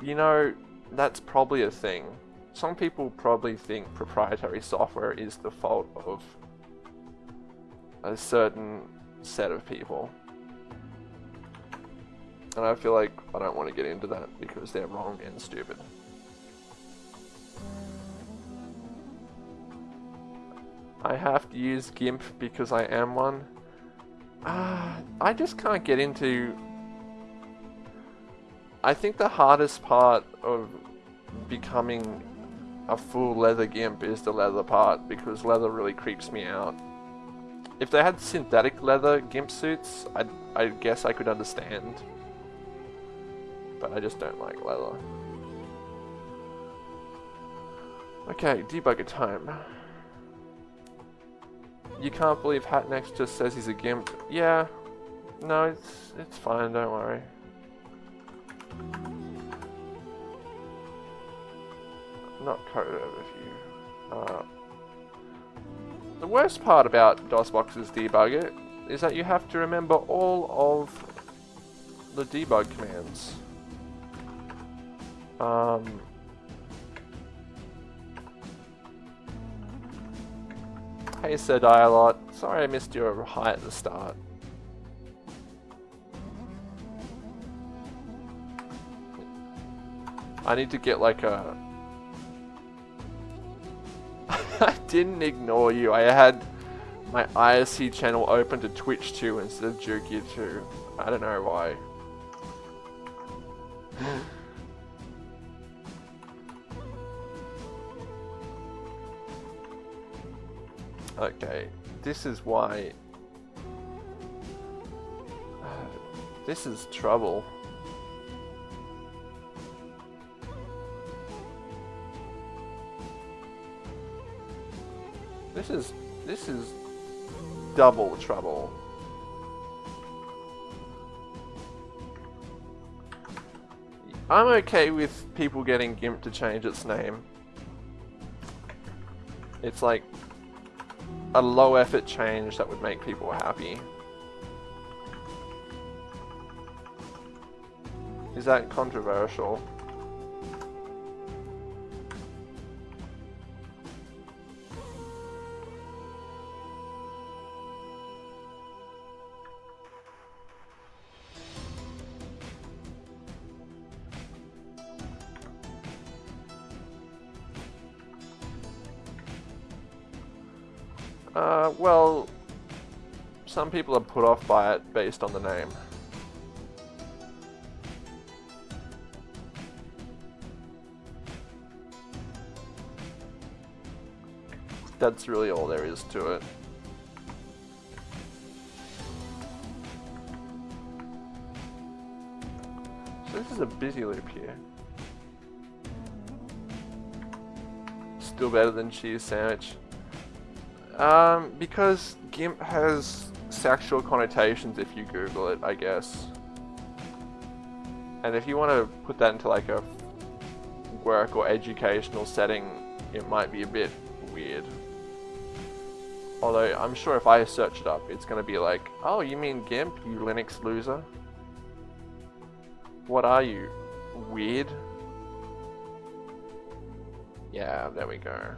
you know, that's probably a thing. Some people probably think proprietary software is the fault of a certain set of people. And I feel like I don't want to get into that because they're wrong and stupid. I have to use GIMP because I am one. Uh, I just can't get into... I think the hardest part of becoming a full leather GIMP is the leather part because leather really creeps me out. If they had synthetic leather GIMP suits, i I guess I could understand. But I just don't like leather. Okay, debugger time. You can't believe Hatnix just says he's a GIMP. Yeah. No, it's it's fine, don't worry. Not code overview. Uh, the worst part about DOSBox's debugger is that you have to remember all of the debug commands. Um, hey Sir Dialot, sorry I missed your hi at the start. I need to get like a I didn't ignore you. I had my IRC channel open to Twitch 2 instead of Jukia 2. I don't know why. Okay, this is why... This is trouble. This is this is double trouble. I'm okay with people getting GIMP to change its name. It's like a low effort change that would make people happy. Is that controversial? Uh, well, some people are put off by it based on the name. That's really all there is to it. So this is a busy loop here. Still better than cheese sandwich. Um, because GIMP has sexual connotations if you Google it, I guess. And if you want to put that into like a work or educational setting, it might be a bit weird. Although, I'm sure if I search it up, it's going to be like, oh, you mean GIMP, you Linux loser? What are you? Weird? Yeah, there we go.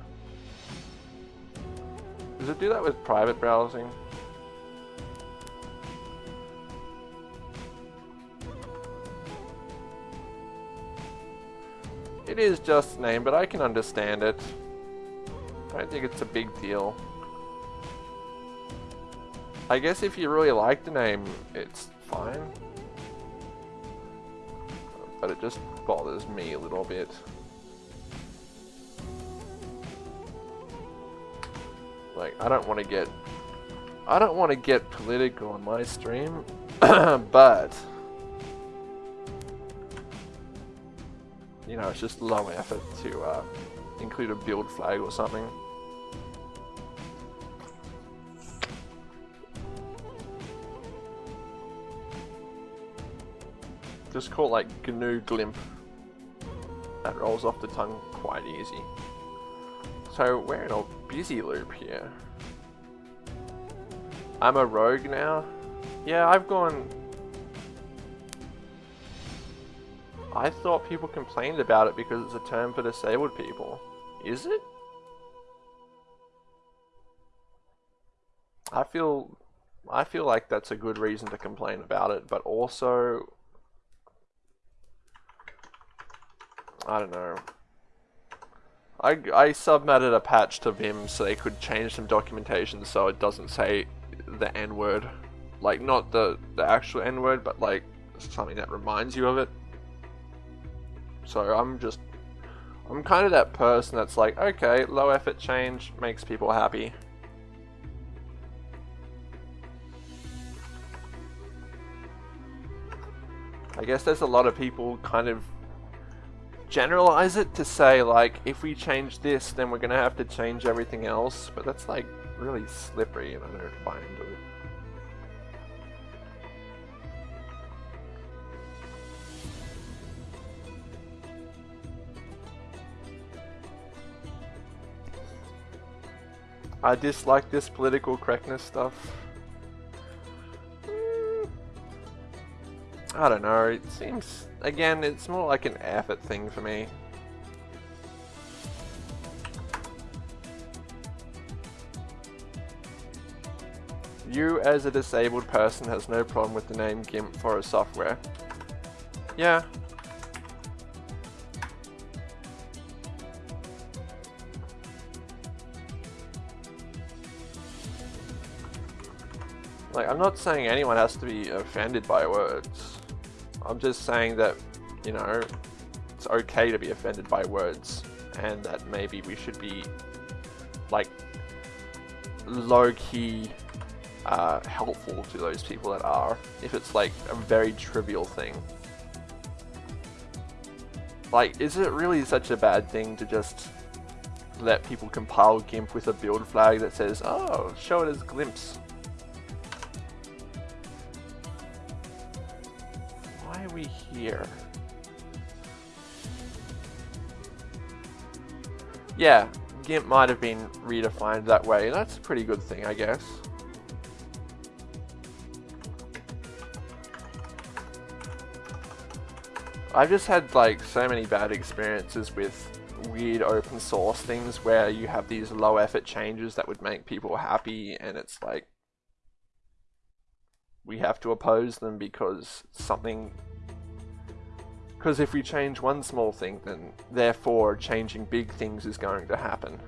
Does it do that with private browsing? It is just name, but I can understand it. I don't think it's a big deal. I guess if you really like the name, it's fine. But it just bothers me a little bit. Like, I don't want to get... I don't want to get political on my stream, but... You know, it's just low effort to uh, include a build flag or something. Just call it like GNU Glimp. That rolls off the tongue quite easy. So we're in busy loop here. I'm a rogue now? Yeah, I've gone... I thought people complained about it because it's a term for disabled people. Is it? I feel I feel like that's a good reason to complain about it, but also I don't know. I, I submitted a patch to Vim so they could change some documentation so it doesn't say the N word. Like, not the, the actual N word, but like something that reminds you of it. So I'm just. I'm kind of that person that's like, okay, low effort change makes people happy. I guess there's a lot of people kind of generalize it to say like if we change this then we're gonna have to change everything else but that's like really slippery and I don't buy into it. I dislike this political correctness stuff. I don't know, it seems, again, it's more like an effort thing for me. You as a disabled person has no problem with the name GIMP for a software. Yeah. Like, I'm not saying anyone has to be offended by words. I'm just saying that, you know, it's okay to be offended by words and that maybe we should be like low-key uh, helpful to those people that are if it's like a very trivial thing. Like, is it really such a bad thing to just let people compile GIMP with a build flag that says, oh, show it as glimpse? We here? Yeah, GIMP might have been redefined that way. That's a pretty good thing, I guess. I've just had like so many bad experiences with weird open source things where you have these low effort changes that would make people happy and it's like we have to oppose them because something because if we change one small thing, then therefore changing big things is going to happen.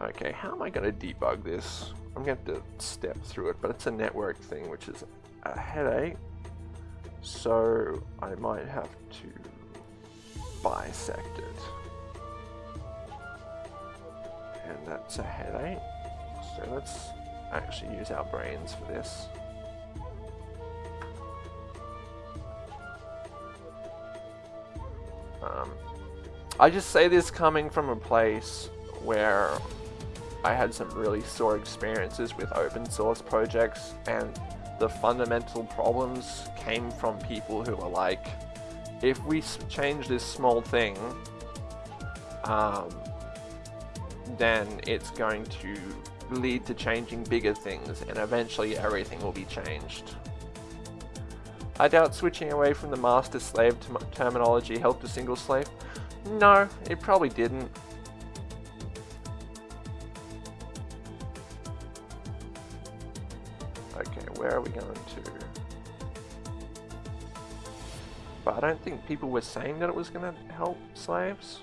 Okay, how am I going to debug this? I'm going to step through it, but it's a network thing, which is a headache. So I might have to bisect it. And that's a headache. So let's actually use our brains for this. Um, I just say this coming from a place where I had some really sore experiences with open source projects and the fundamental problems came from people who were like, if we change this small thing, um, then it's going to lead to changing bigger things and eventually everything will be changed. I doubt switching away from the master-slave terminology helped a single slave. No, it probably didn't. Okay, where are we going to? But I don't think people were saying that it was going to help slaves.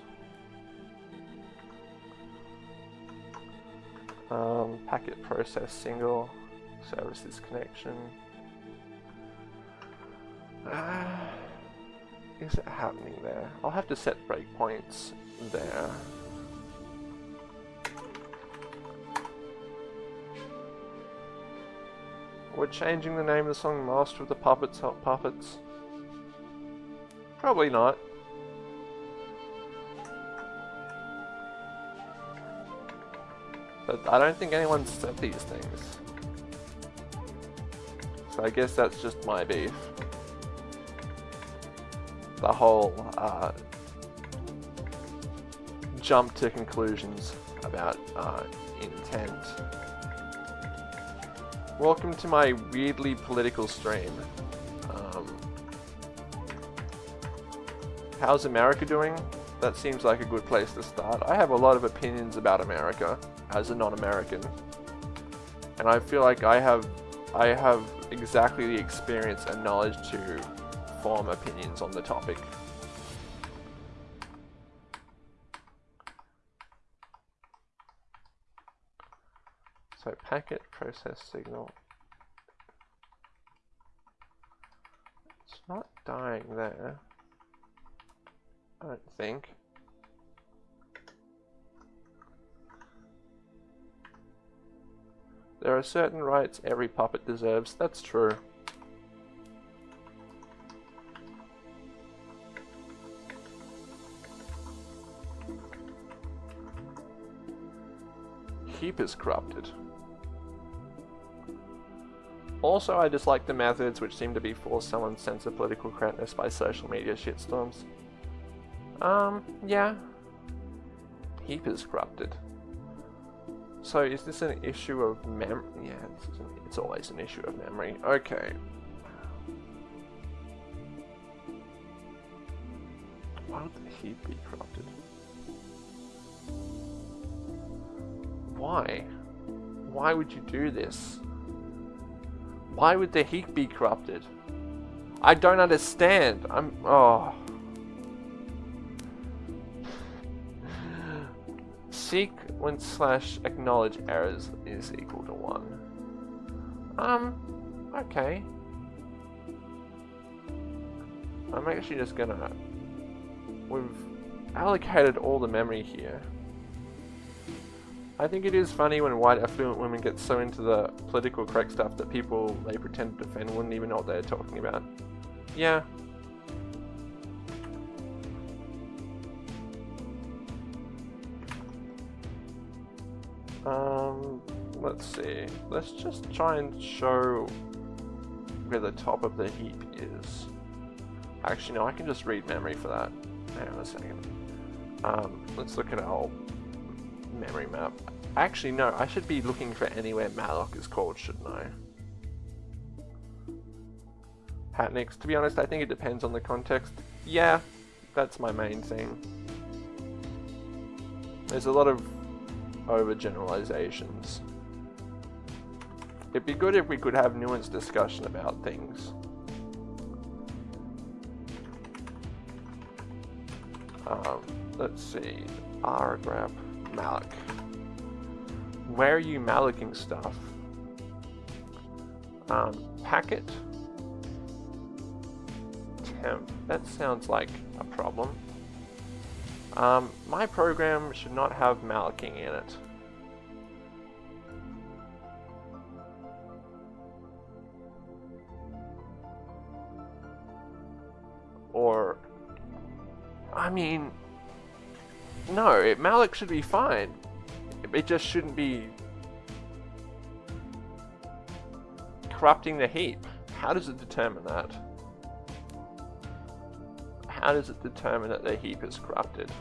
Um, packet process single, services connection. Uh, is it happening there? I'll have to set breakpoints there. We're changing the name of the song Master of the Puppets Help Puppets. Probably not. But I don't think anyone said these things. So I guess that's just my beef the whole uh, jump to conclusions about uh, intent. Welcome to my weirdly political stream. Um, how's America doing? That seems like a good place to start. I have a lot of opinions about America as a non-American. And I feel like I have I have exactly the experience and knowledge to form opinions on the topic. So packet process signal. It's not dying there. I don't think. There are certain rights every puppet deserves, that's true. Heap is corrupted. Also, I dislike the methods which seem to be force someone's sense of political correctness by social media shitstorms. Um, yeah. Heap is corrupted. So is this an issue of mem- yeah, an, it's always an issue of memory. Okay. Why would the heap be corrupted? Why? Why would you do this? Why would the heap be corrupted? I don't understand. I'm... Oh. Seek when slash acknowledge errors is equal to 1. Um, okay. I'm actually just gonna... We've allocated all the memory here. I think it is funny when white affluent women get so into the political correct stuff that people they pretend to defend wouldn't even know what they're talking about. Yeah. Um, let's see. Let's just try and show where the top of the heap is. Actually, no, I can just read memory for that. Hang on a second. Um, let's look at our memory map. Actually, no, I should be looking for anywhere malloc is called, shouldn't I? Hatnix, to be honest, I think it depends on the context. Yeah, that's my main thing. There's a lot of overgeneralizations. It'd be good if we could have nuanced discussion about things. Um, let's see. R malloc where are you mallocing stuff? Um, packet temp. That sounds like a problem. Um, my program should not have mallocing in it. Or I mean, no, it, malloc should be fine. It just shouldn't be corrupting the heap. How does it determine that? How does it determine that the heap is corrupted?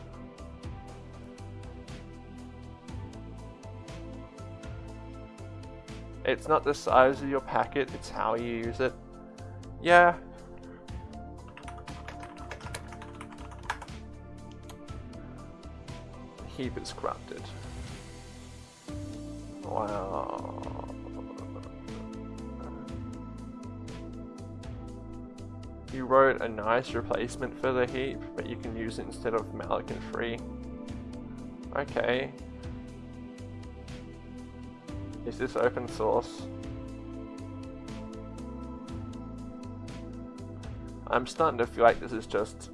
It's not the size of your packet, it's how you use it. Yeah. Heap is corrupted. Wow. You wrote a nice replacement for the heap, but you can use it instead of malloc and free. Okay. Is this open source? I'm starting to feel like this is just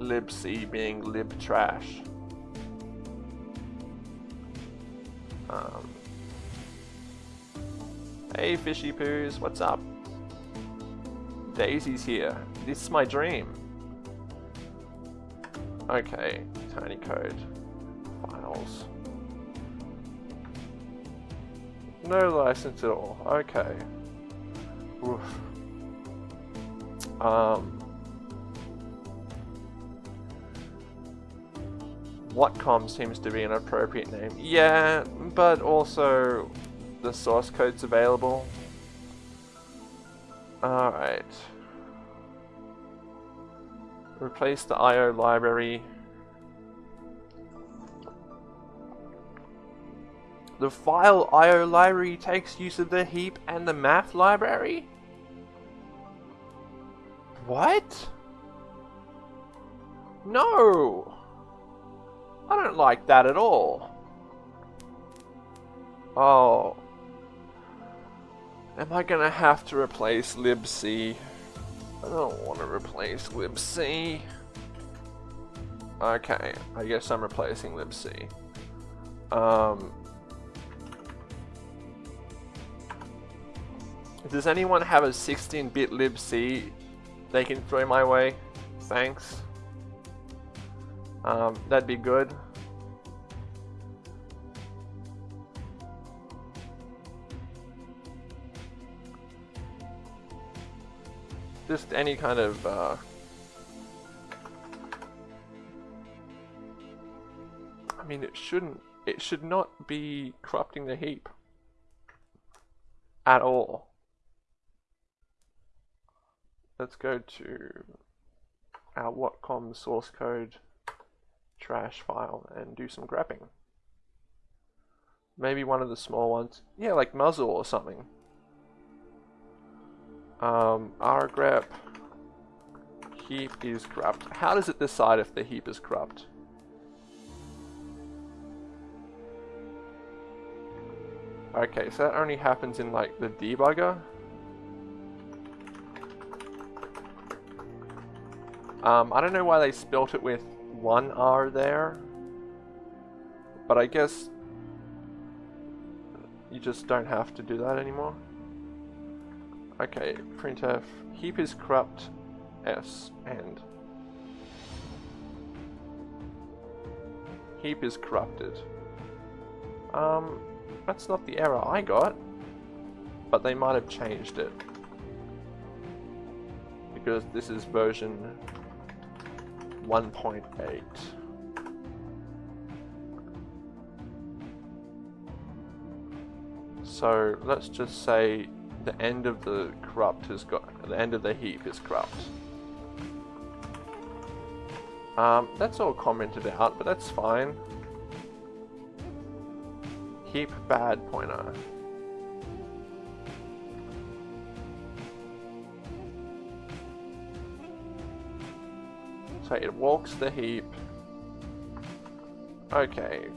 libc being lib trash. Um, hey fishy poos, what's up? Daisy's here. This is my dream. Okay, tiny code. Files. No license at all. Okay. Oof. Um. Watcom seems to be an appropriate name. Yeah, but also the source code's available. Alright. Replace the IO library. The file IO library takes use of the heap and the math library? What? No! I don't like that at all. Oh. Am I gonna have to replace libc? I don't want to replace libc. Okay, I guess I'm replacing libc. Um, does anyone have a 16-bit libc they can throw my way? Thanks. Um, that'd be good. Just any kind of uh, I mean it shouldn't it should not be corrupting the heap at all. Let's go to our Watcom source code trash file and do some grepping. Maybe one of the small ones. Yeah, like musl or something. Um, rgrep heap is corrupt. How does it decide if the heap is corrupt? Okay, so that only happens in like the debugger. Um, I don't know why they spelt it with one R there, but I guess you just don't have to do that anymore. Okay, printf heap is corrupt. S. And heap is corrupted. Um, that's not the error I got, but they might have changed it. Because this is version 1.8. So let's just say the end of the corrupt has got the end of the heap is corrupt. Um, that's all commented out, but that's fine. Heap bad pointer. So it walks the heap. Okay,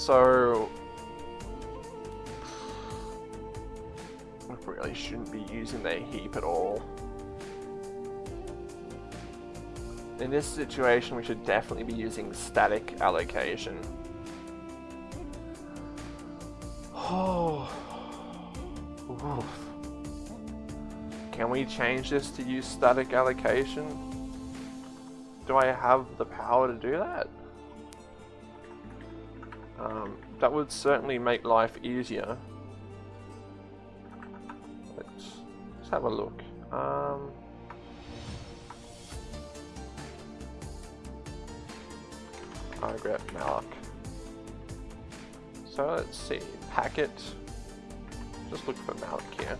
So... I really shouldn't be using their heap at all. In this situation, we should definitely be using static allocation. Oh. Can we change this to use static allocation? Do I have the power to do that? Um, that would certainly make life easier. Let's, let's have a look. Um, I grab malloc. So let's see, packet. Just look for malloc here.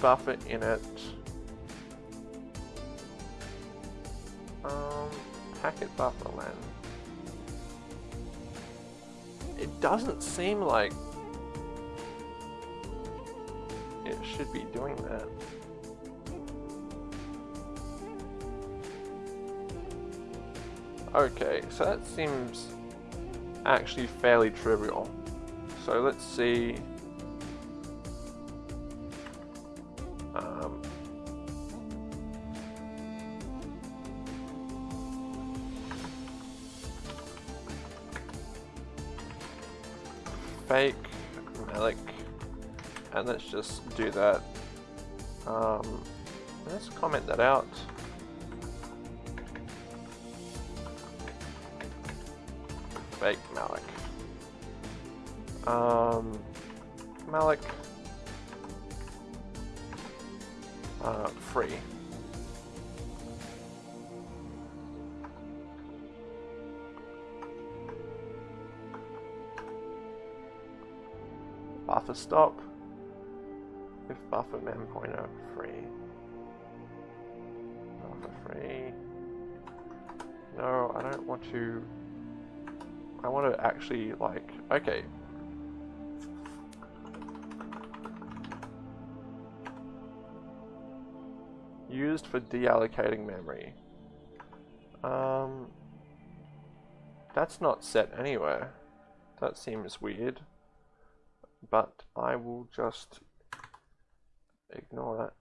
Buffer init. Um, packet buffer len. It doesn't seem like it should be doing that. Okay, so that seems actually fairly trivial. So let's see. And let's just do that. Um, let's comment that out. No, I don't want to I want to actually like, okay. Used for deallocating memory. Um, that's not set anywhere. That seems weird. But I will just ignore that.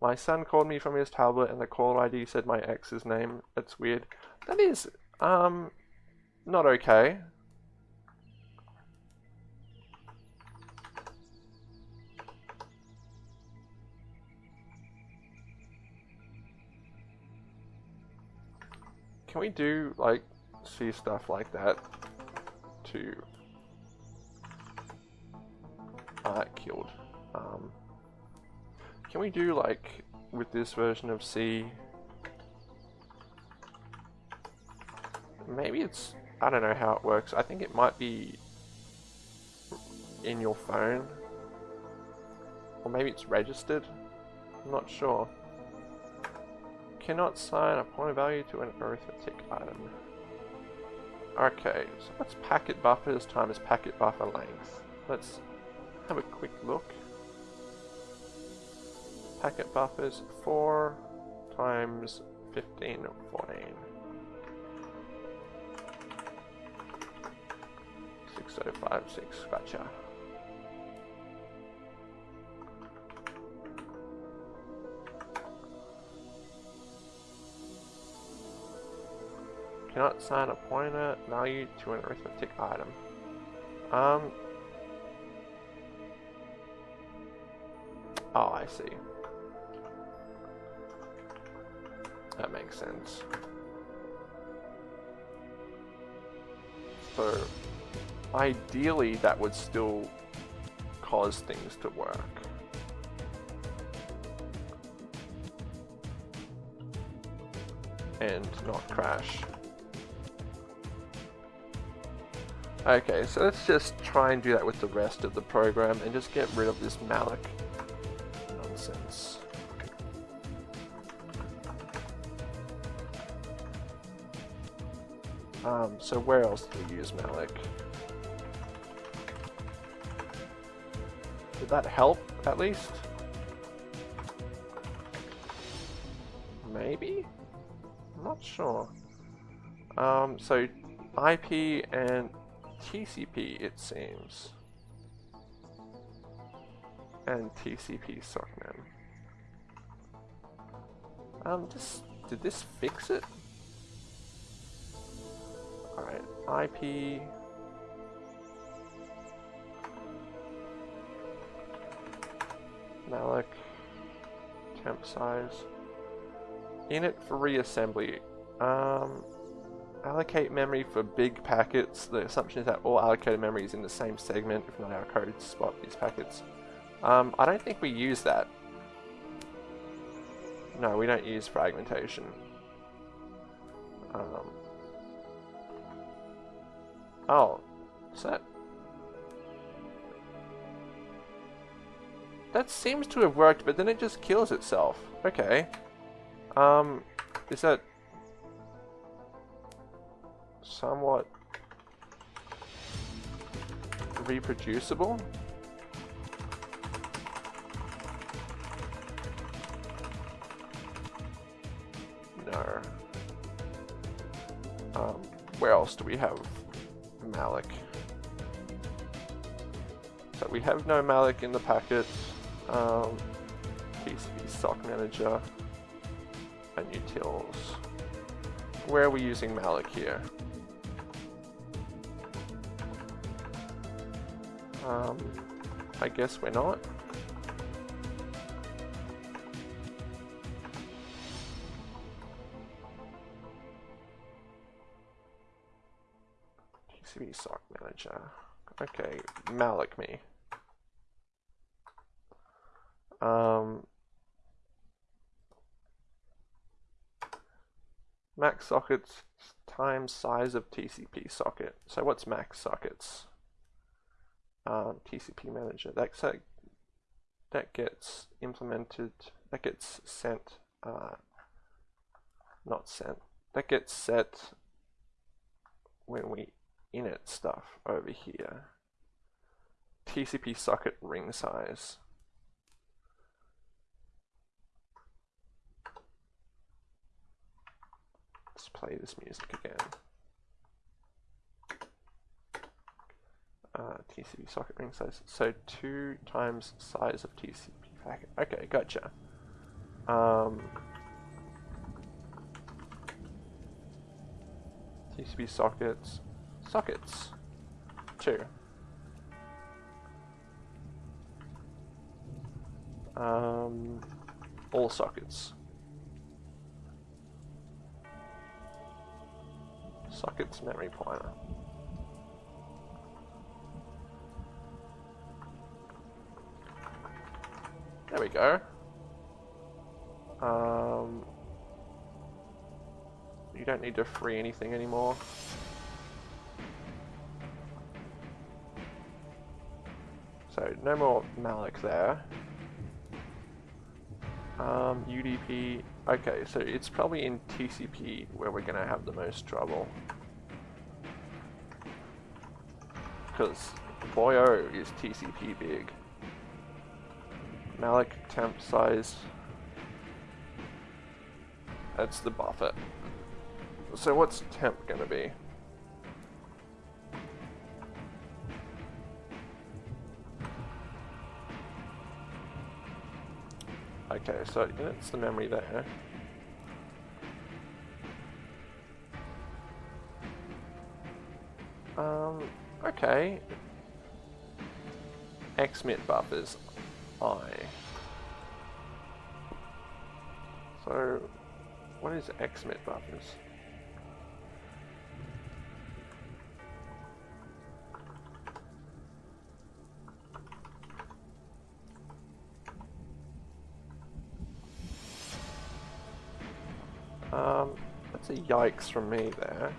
My son called me from his tablet and the caller ID said my ex's name. That's weird. That is um, not okay. Can we do, like, see stuff like that to... Ah, killed. Um, can we do, like, with this version of C, maybe it's, I don't know how it works. I think it might be in your phone. Or maybe it's registered. I'm not sure. Cannot assign a pointer value to an arithmetic item. Okay, so what's packet buffers times packet buffer length? Let's have a quick look. Packet buffers 4 times 15 14. 6056, gotcha. Cannot assign a pointer value to an arithmetic item. Um. Oh, I see. Sense. So, ideally that would still cause things to work. And not crash. Okay, so let's just try and do that with the rest of the program and just get rid of this malloc so where else do we use malloc? Did that help, at least? Maybe? I'm not sure. Um, so IP and TCP, it seems. And TCP SOCMEM. Um, this, did this fix it? IP. Malloc. Temp size. Init for reassembly. Um, allocate memory for big packets. The assumption is that all allocated memory is in the same segment, if not our code spot these packets. Um, I don't think we use that. No, we don't use fragmentation. Um, oh, is that... That seems to have worked, but then it just kills itself. Okay. Um, is that somewhat reproducible? No. Um, where else do we have malloc? So we have no malloc in the packet. Um, TCP sock manager and utils. Where are we using malloc here? Um, I guess we're not. Okay, malloc me. Um, max sockets times size of TCP socket. So what's max sockets? Um, TCP manager. That, that gets implemented, that gets sent, uh, not sent, that gets set when we init stuff over here. TCP socket ring size. Let's play this music again. Uh, TCP socket ring size. So two times size of TCP packet. Okay, gotcha. Um, TCP sockets. Sockets. Two. Um, all sockets. Sockets memory pointer. There we go. Um, you don't need to free anything anymore. So no more malloc there. Um, UDP, okay, so it's probably in TCP where we're going to have the most trouble. Because, boy oh, is TCP big. Malloc temp size. That's the buffer. So what's temp going to be? Okay, so that's the memory there. Um, okay. XMIT buffers I. So, what is XMIT buffers? That's a yikes from me there.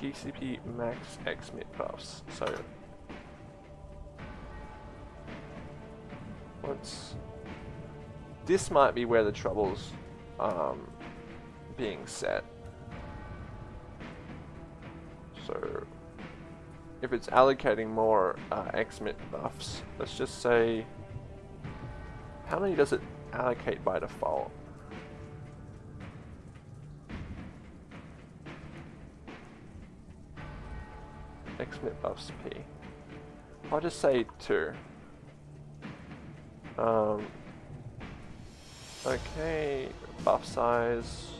TCP max XMIT buffs. So let's. This might be where the trouble's um, being set. If it's allocating more uh, XMIT buffs, let's just say, how many does it allocate by default? XMIT buffs P. I'll just say two. Um, Okay, buff size.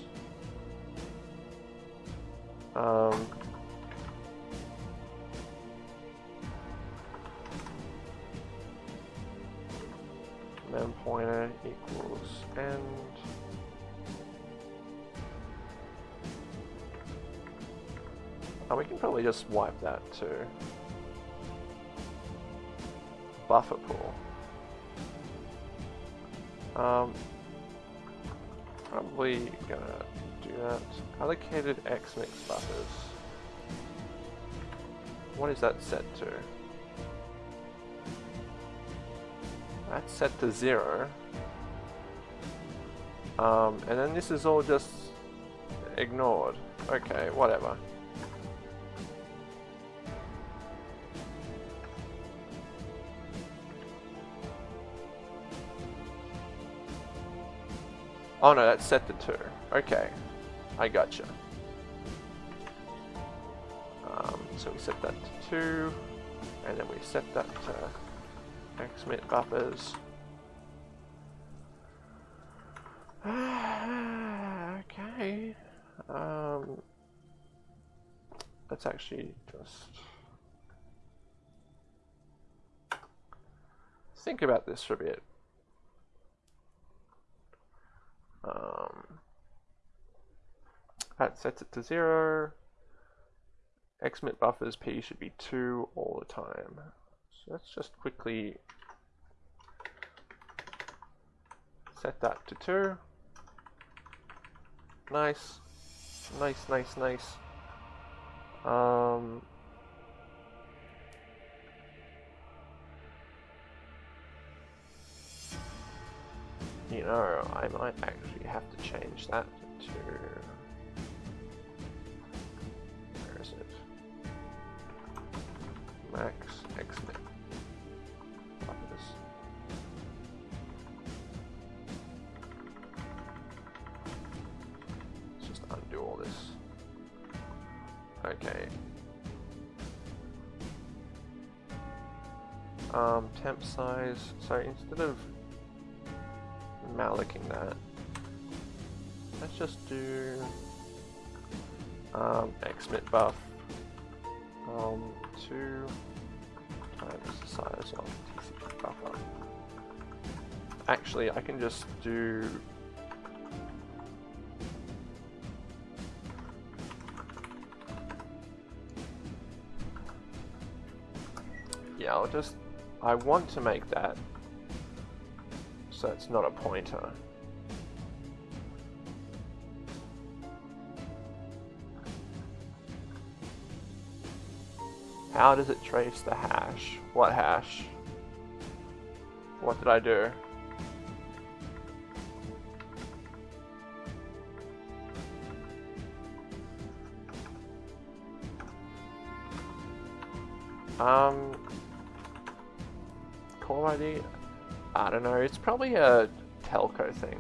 Um, probably just wipe that too. Buffer pool. Um, probably gonna do that. Allocated XMIT buffers. What is that set to? That's set to zero. Um, and then this is all just ignored. Okay, whatever. Oh no, that's set to 2. Okay, I gotcha. Um, so we set that to 2, and then we set that to XMIT buffers. okay. Um, let's actually just think about this for a bit. Um, sets it to zero. XMIT buffers P should be two all the time. So let's just quickly set that to two. Nice, nice, nice, nice. Um, You know, I might actually have to change that to... Max. Buffers. Let's just undo all this. Okay. Um, temp size, so instead of malloking that. Let's just do um, XMIT buff um, 2 times the size of TCP buffer. Actually, I can just do Yeah, I'll just I want to make that so it's not a pointer. How does it trace the hash? What hash? What did I do? Um, call ID? I don't know, it's probably a telco thing.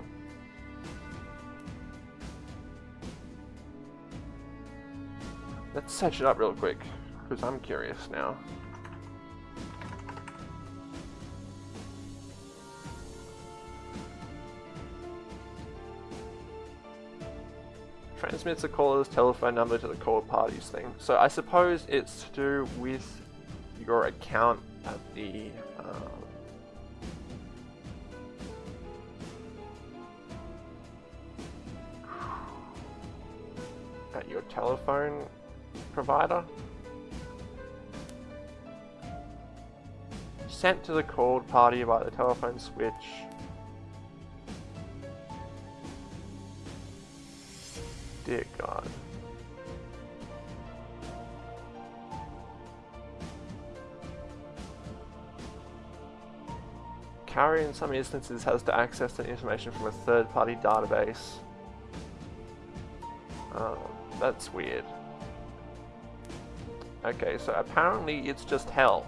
Let's search it up real quick, because I'm curious now. Transmits a caller's telephone number to the called parties thing. So I suppose it's to do with your account at the um, your telephone provider. Sent to the called party by the telephone switch. Dear God. Carrier in some instances has to access the information from a third-party database. Um, that's weird. Okay, so apparently it's just hell.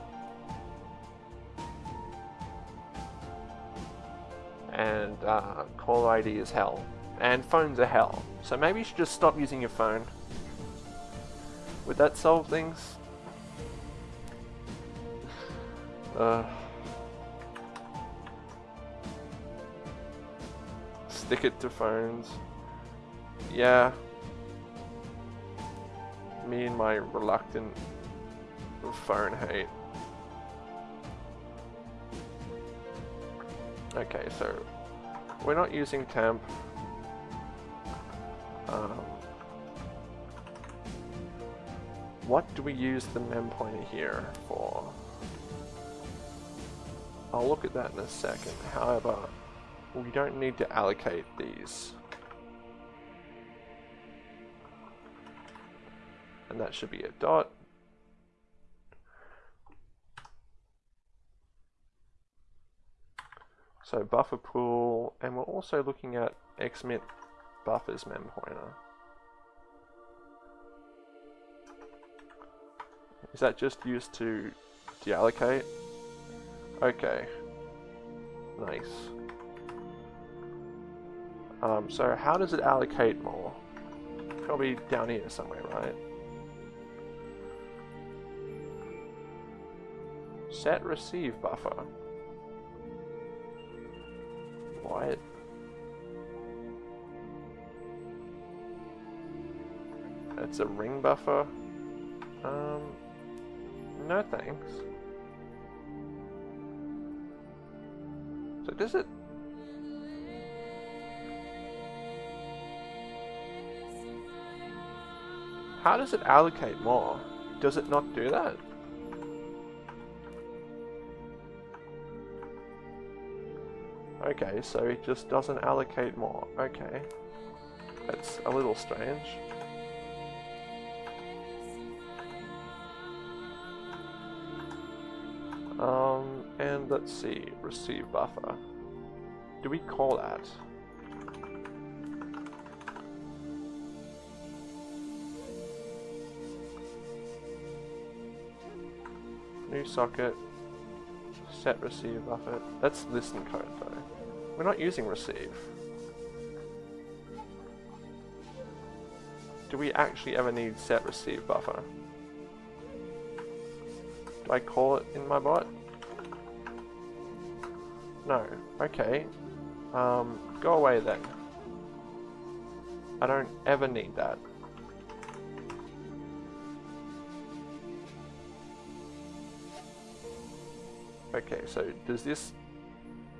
Uh, ID is hell. And phones are hell. So maybe you should just stop using your phone. Would that solve things? Uh... stick it to phones. Yeah. Me and my reluctant phone hate. Okay, so we're not using temp. Um, what do we use the mem pointer here for? I'll look at that in a second. However, we don't need to allocate these. And that should be a dot. So buffer pool, and we're also looking at xmit buffers mem pointer. Is that just used to deallocate? Okay. Nice. Um, so how does it allocate more? Probably down here somewhere, right? Set receive buffer. What? It's a ring buffer? Um, no thanks. So does it... How does it allocate more? Does it not do that? Okay, so it just doesn't allocate more. Okay. That's a little strange. Um, and let's see, receive buffer. Do we call that? New socket, set receive buffer. That's listen code though. We're not using receive. Do we actually ever need set receive buffer? Do I call it in my bot? No. Okay. Um, go away then. I don't ever need that. Okay, so does this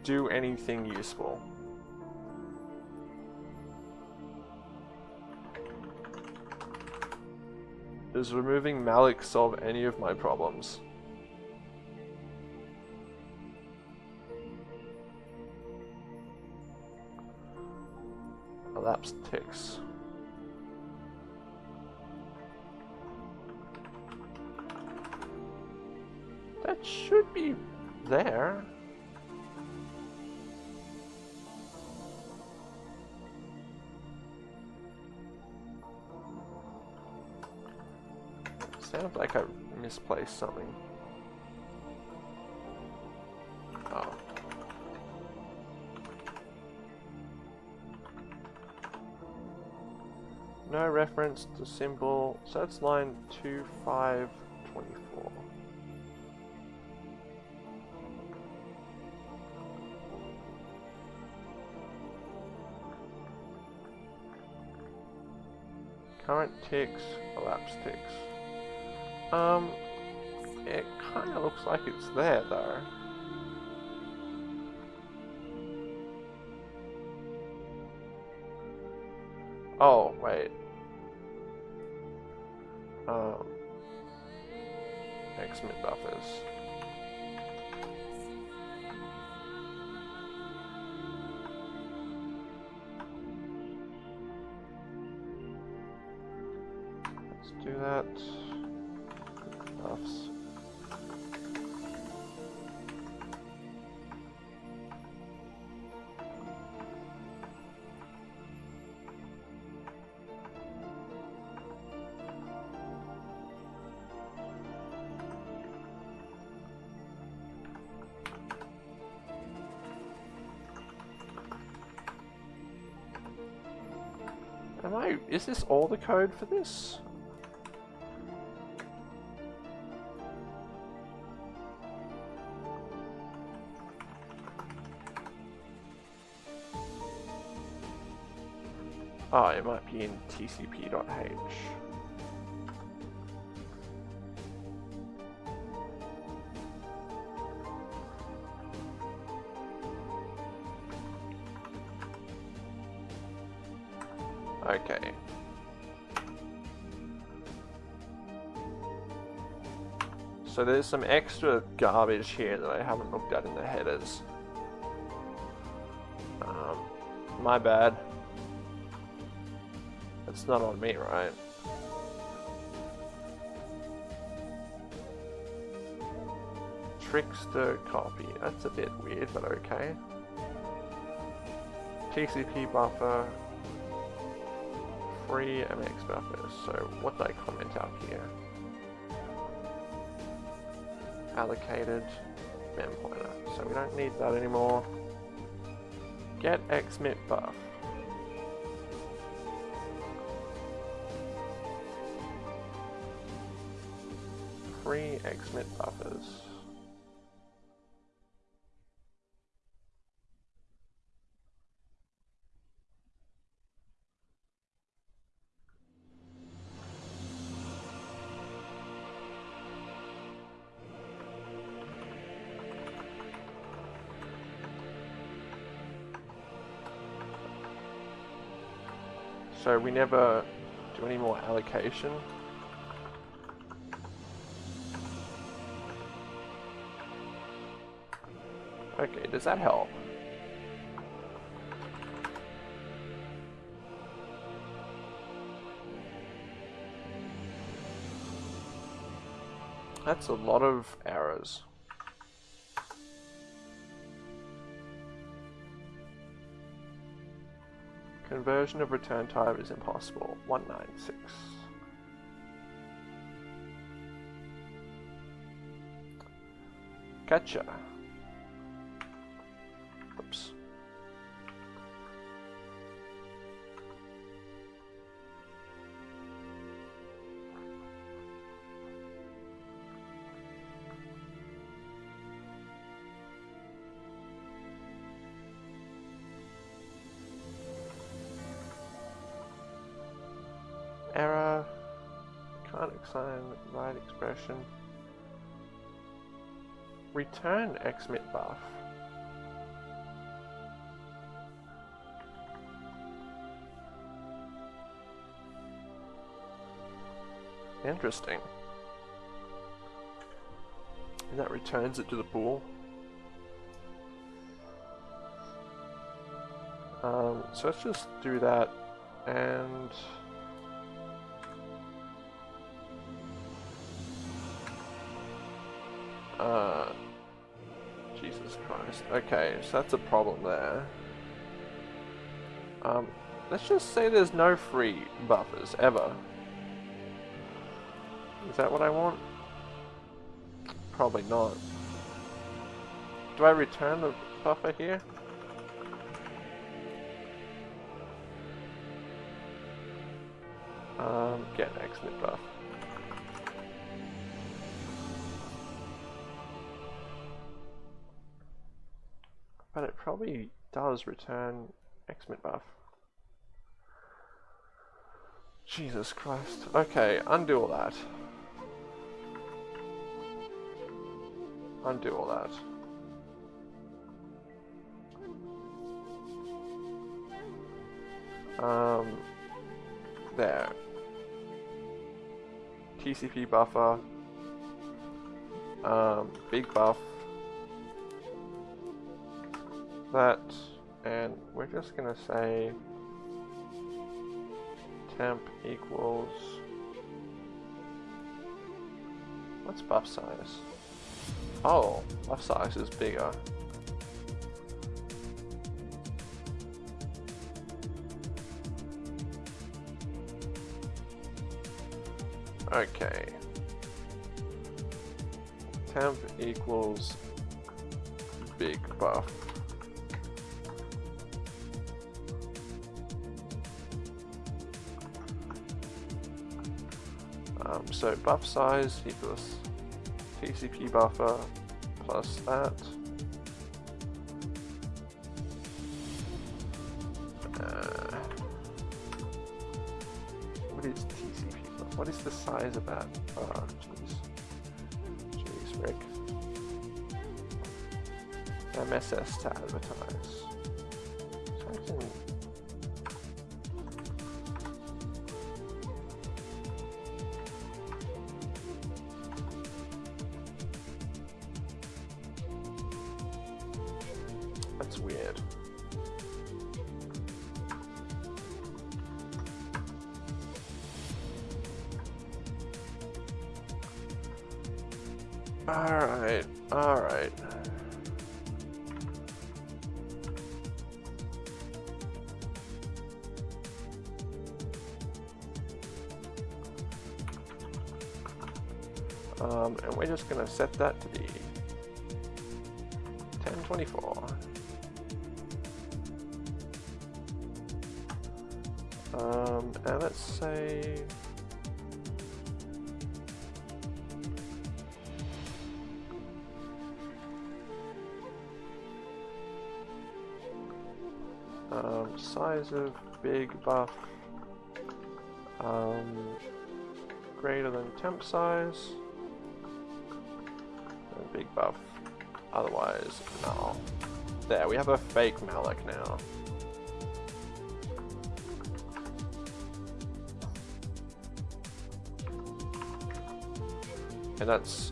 do anything useful. Does removing malloc solve any of my problems? Elapsed ticks. There. Sounds like I misplaced something. Oh. No reference to symbol, so that's line 2524. Ticks, elapsed ticks. Um, it kind of looks like it's there though. Oh, wait. Um, XMIT buffers. Do that. Buffs. Am I, is this all the code for this? Oh, it might be in tcp.h. Okay. So there's some extra garbage here that I haven't looked at in the headers. Um, my bad. It's not on me, right? Trickster copy. That's a bit weird, but okay. TCP buffer. Free MX buffers. So what do I comment out here? Allocated mem pointer. So we don't need that anymore. Get xmit buff. Free xmit buffers. So we never do any more allocation. Okay, does that help? That's a lot of errors. Conversion of return type is impossible. 196. Gotcha. Expression. Return xmit buff. Interesting. And that returns it to the pool. Um, so let's just do that and Okay, so that's a problem there. Um, let's just say there's no free buffers ever. Is that what I want? Probably not. Do I return the buffer here? Um, get xmit buff. Probably does return xmit buff. Jesus Christ. Okay, undo all that. Undo all that. Um, there. TCP buffer. Um, big buff. That, and we're just gonna say temp equals what's buff size? Oh, buff size is bigger. Okay. Temp equals big buff. So buff size equals TCP buffer plus that. Uh, what is TCP? What is the size of that? Oh, jeez. Jeez, Rick. MSS to advertise. Something buff um, greater than temp size and big buff. Otherwise no. There we have a fake malloc now. And that's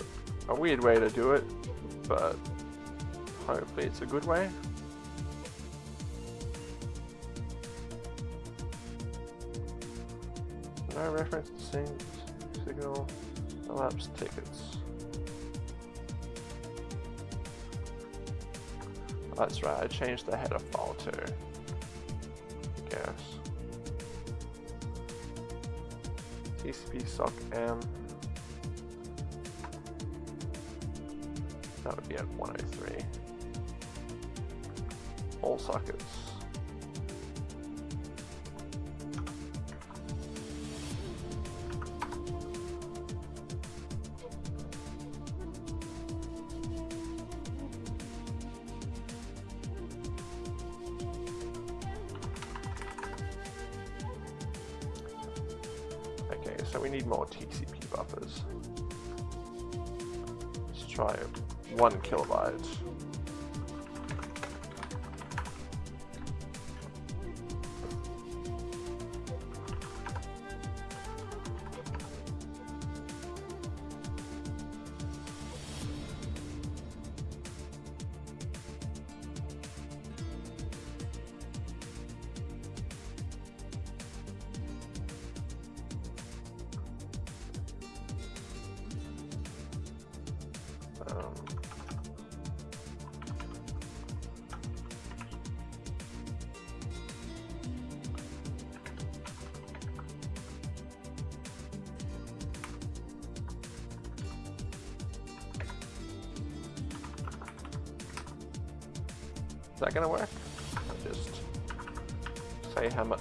a weird way to do it but hopefully it's a good way No reference sync, signal, elapsed tickets. That's right, I changed the header file too. I guess. TCP sock M. That would be at 103. All sockets.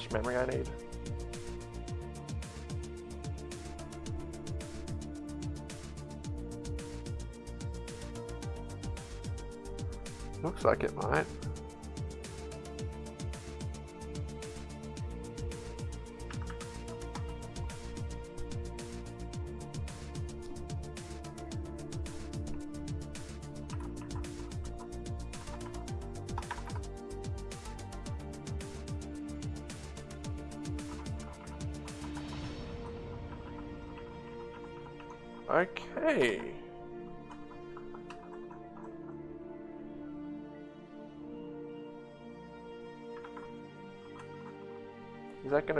Much memory I need. Looks like it might.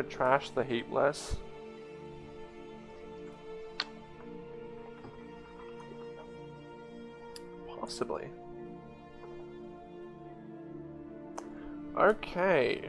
Trash the heap less? Possibly. Okay.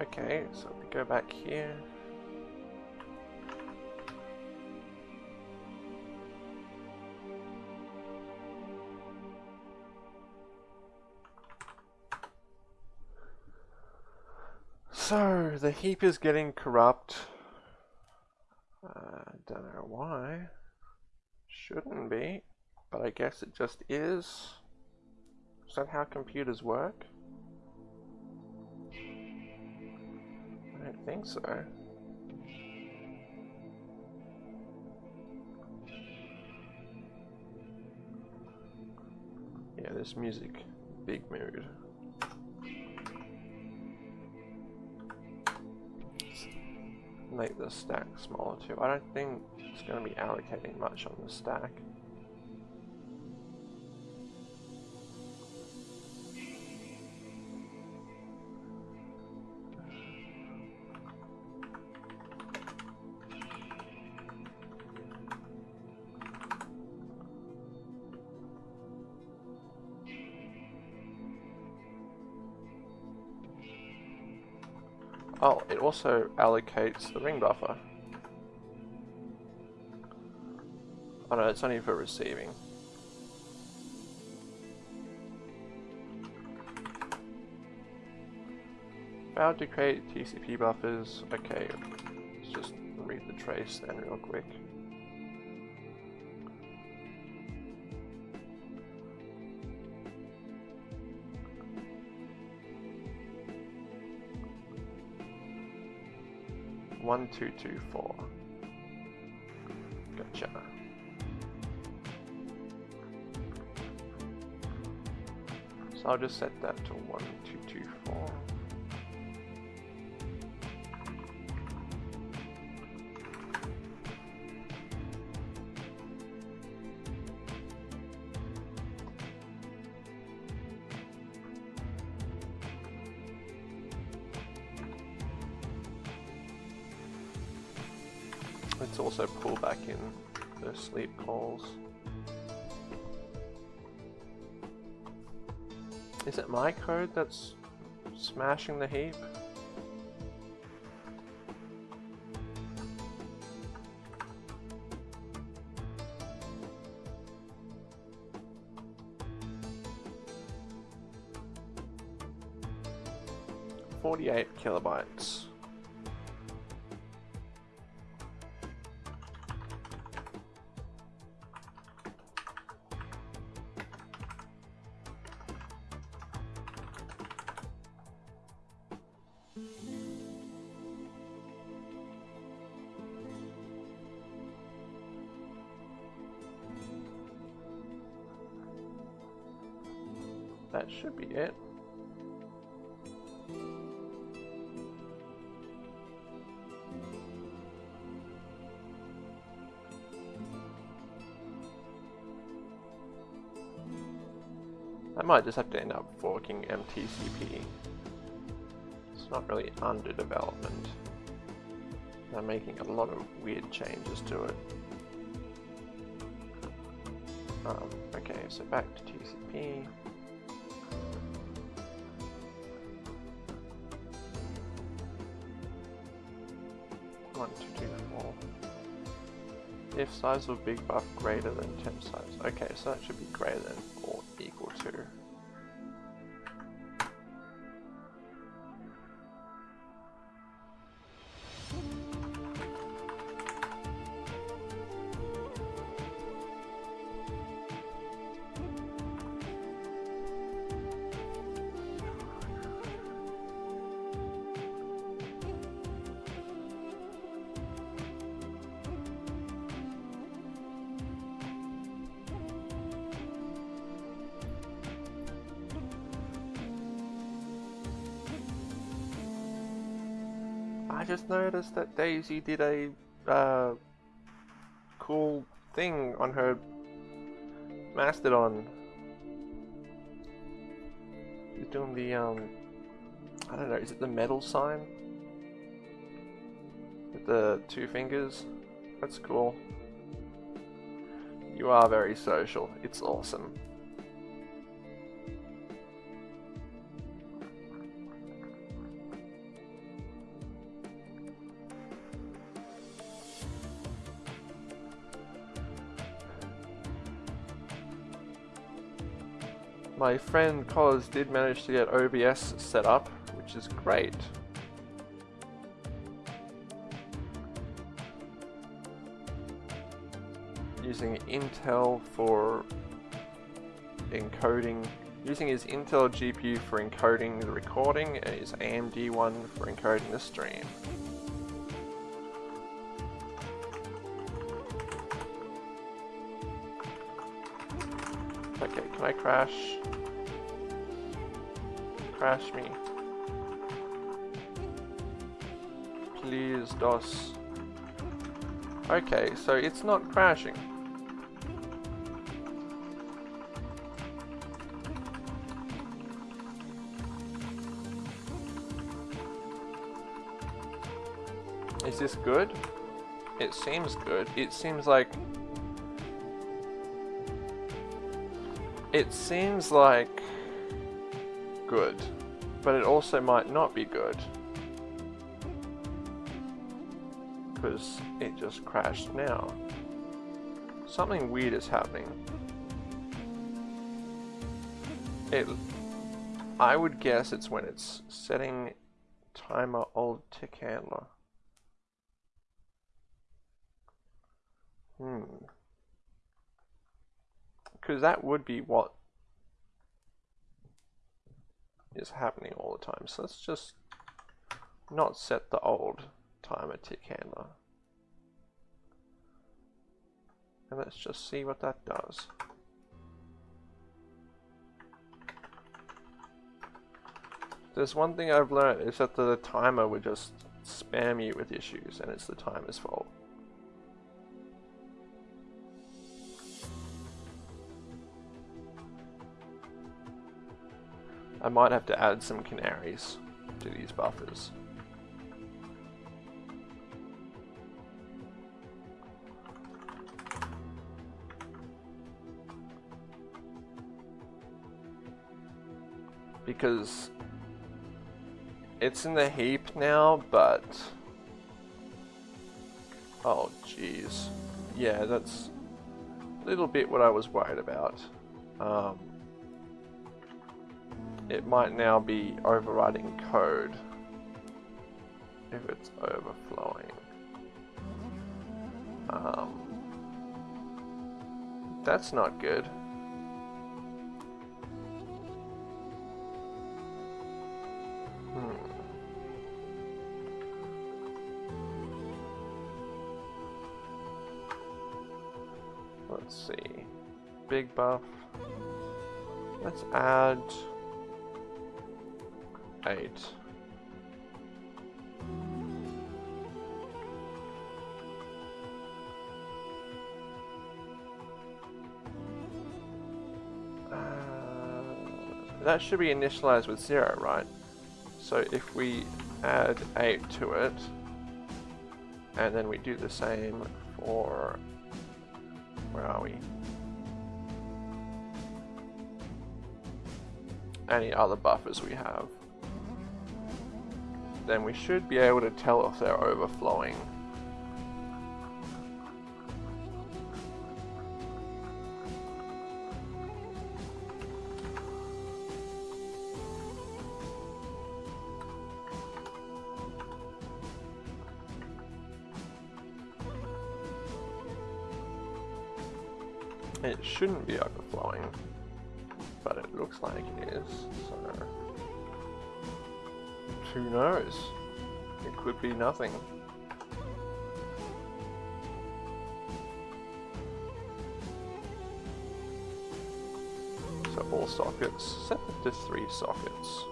Okay, so we go back here. The heap is getting corrupt. I uh, don't know why. Shouldn't be, but I guess it just is. Is that how computers work? I don't think so. Yeah, this music, big mood. Make the stack smaller too. I don't think it's going to be allocating much on the stack. Also allocates the ring buffer. Oh no, it's only for receiving. How to create TCP buffers. Okay, let's just read the trace then real quick. One, two, two, four. Gotcha. So I'll just set that to one, two, two, four. Code that's smashing the heap? Just have to end up forking MTCP. It's not really under development. I'm making a lot of weird changes to it. Um, okay, so back to TCP. One, two, two, four. If size of big buff greater than temp size. Okay, so that should be greater than or equal to. That Daisy did a uh, cool thing on her Mastodon. She's doing the, um, I don't know, is it the metal sign? With the two fingers? That's cool. You are very social. It's awesome. My friend Cos did manage to get OBS set up, which is great. Using Intel for encoding, using his Intel GPU for encoding the recording and his AMD one for encoding the stream. Can I crash? Crash me. Please, DOS. Okay, so it's not crashing. Is this good? It seems good. It seems like It seems like good, but it also might not be good. Because it just crashed now. Something weird is happening. It, I would guess it's when it's setting timer old tick handler. Hmm because that would be what is happening all the time. So let's just not set the old timer tick handler. And let's just see what that does. There's one thing I've learned is that the timer would just spam you with issues and it's the timer's fault. I might have to add some canaries to these buffers. Because it's in the heap now, but... Oh, jeez. Yeah, that's a little bit what I was worried about. Um, it might now be overriding code if it's overflowing. Um, that's not good. Hmm. Let's see. Big buff. Let's add eight. Uh, that should be initialized with zero, right? So if we add 8 to it, and then we do the same for, where are we? Any other buffers we have then we should be able to tell if they're overflowing. It shouldn't be overflowing, but it looks like it is, so who knows? It could be nothing. So all sockets, set to three sockets.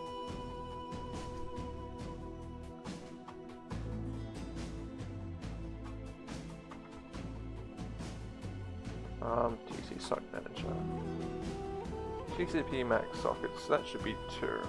Um, TC Sock Manager. TCP max sockets, that should be two.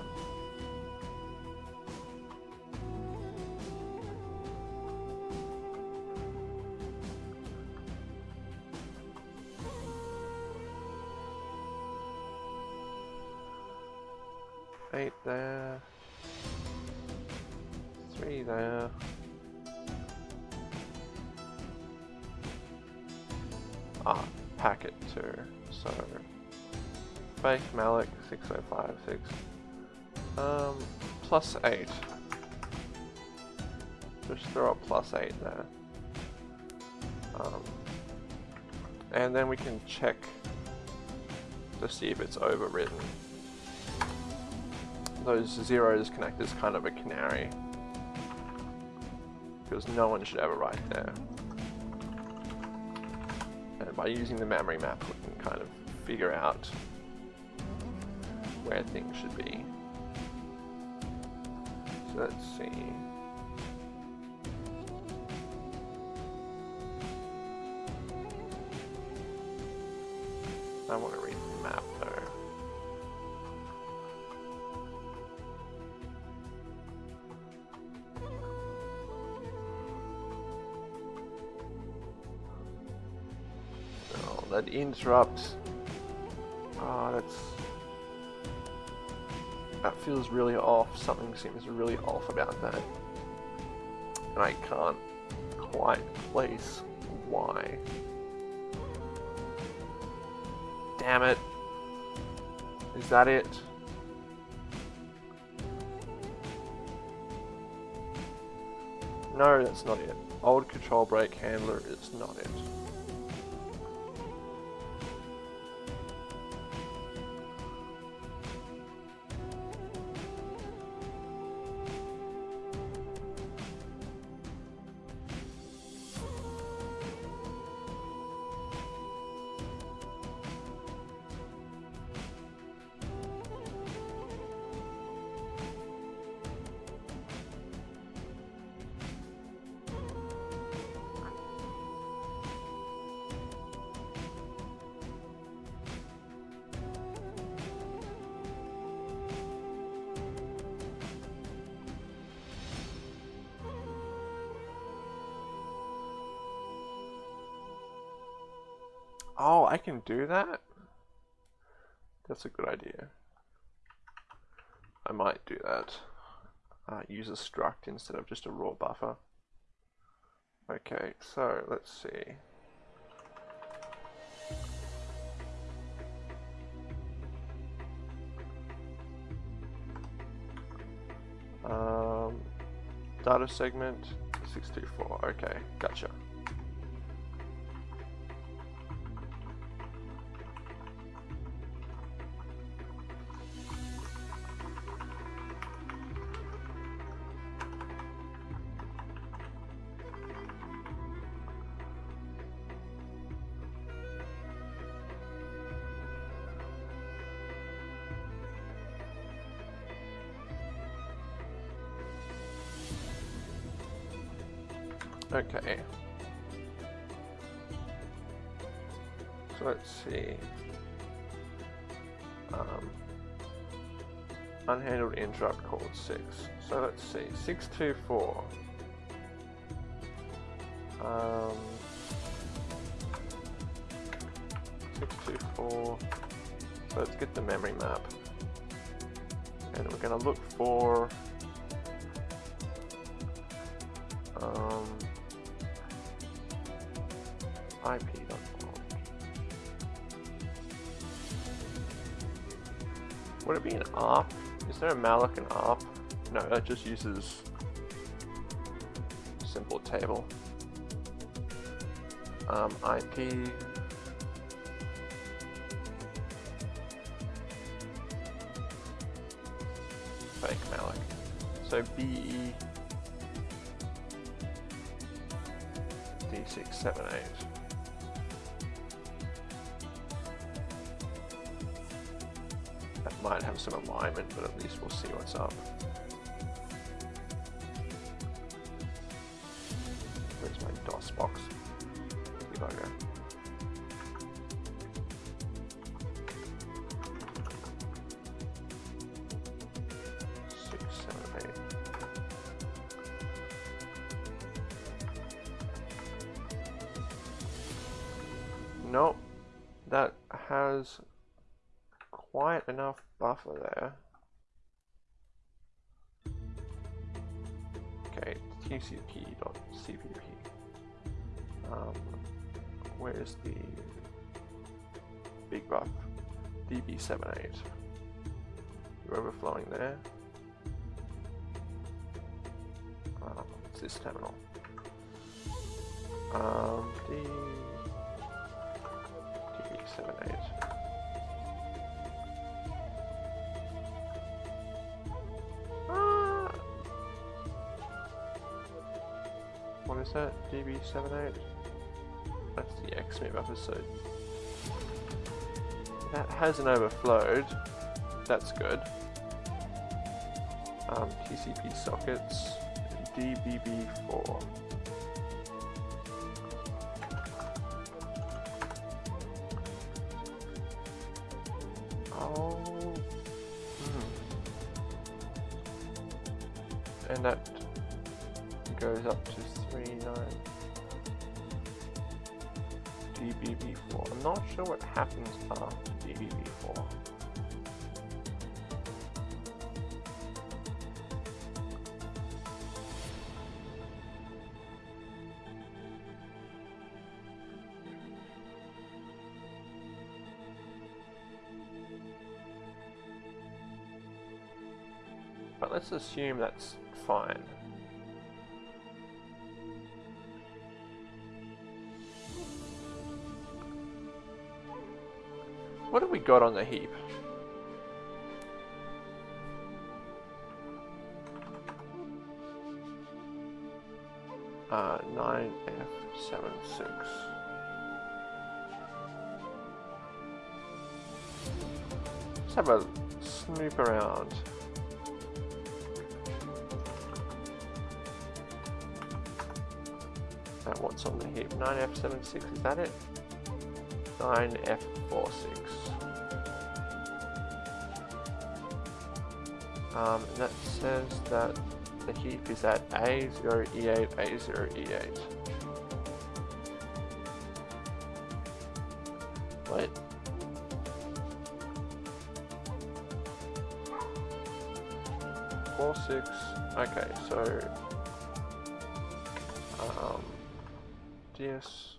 Plus eight. Just throw a plus eight there. Um, and then we can check to see if it's overridden those zeros connect as kind of a canary. Because no one should ever write there. And by using the memory map we can kind of figure out where things should be. Let's see. I want to read the map though. Oh, that interrupt. Feels really off. Something seems really off about that. And I can't quite place why. Damn it. Is that it? No, that's not it. Old control break handler is not it. That's a good idea. I might do that. Uh, use a struct instead of just a raw buffer. Okay, so let's see. Um, data segment 624. Okay, gotcha. 6. So let's see. 624. Um, 624. So let's get the memory map. And we're going to look for um, IP.org. Would it be an ARP? Is there a malloc and ARP? No, that just uses simple table. Um, IP. Db78. You're overflowing there. Um, it's this terminal. Um, D db78. Ah. What is that? DB78? That's the XMIT episode. That hasn't overflowed. That's good. Um, TCP sockets, DBB4. Oh. Hmm. And that goes up to 39 DBB4. I'm not sure what happens let's assume that's fine. What have we got on the heap? Uh, 9F76. Let's have a snoop around. 9F76, is that it? 9F46. Um, that says that the heap is at A0E8, A0E8. What? Four six. Okay, so DS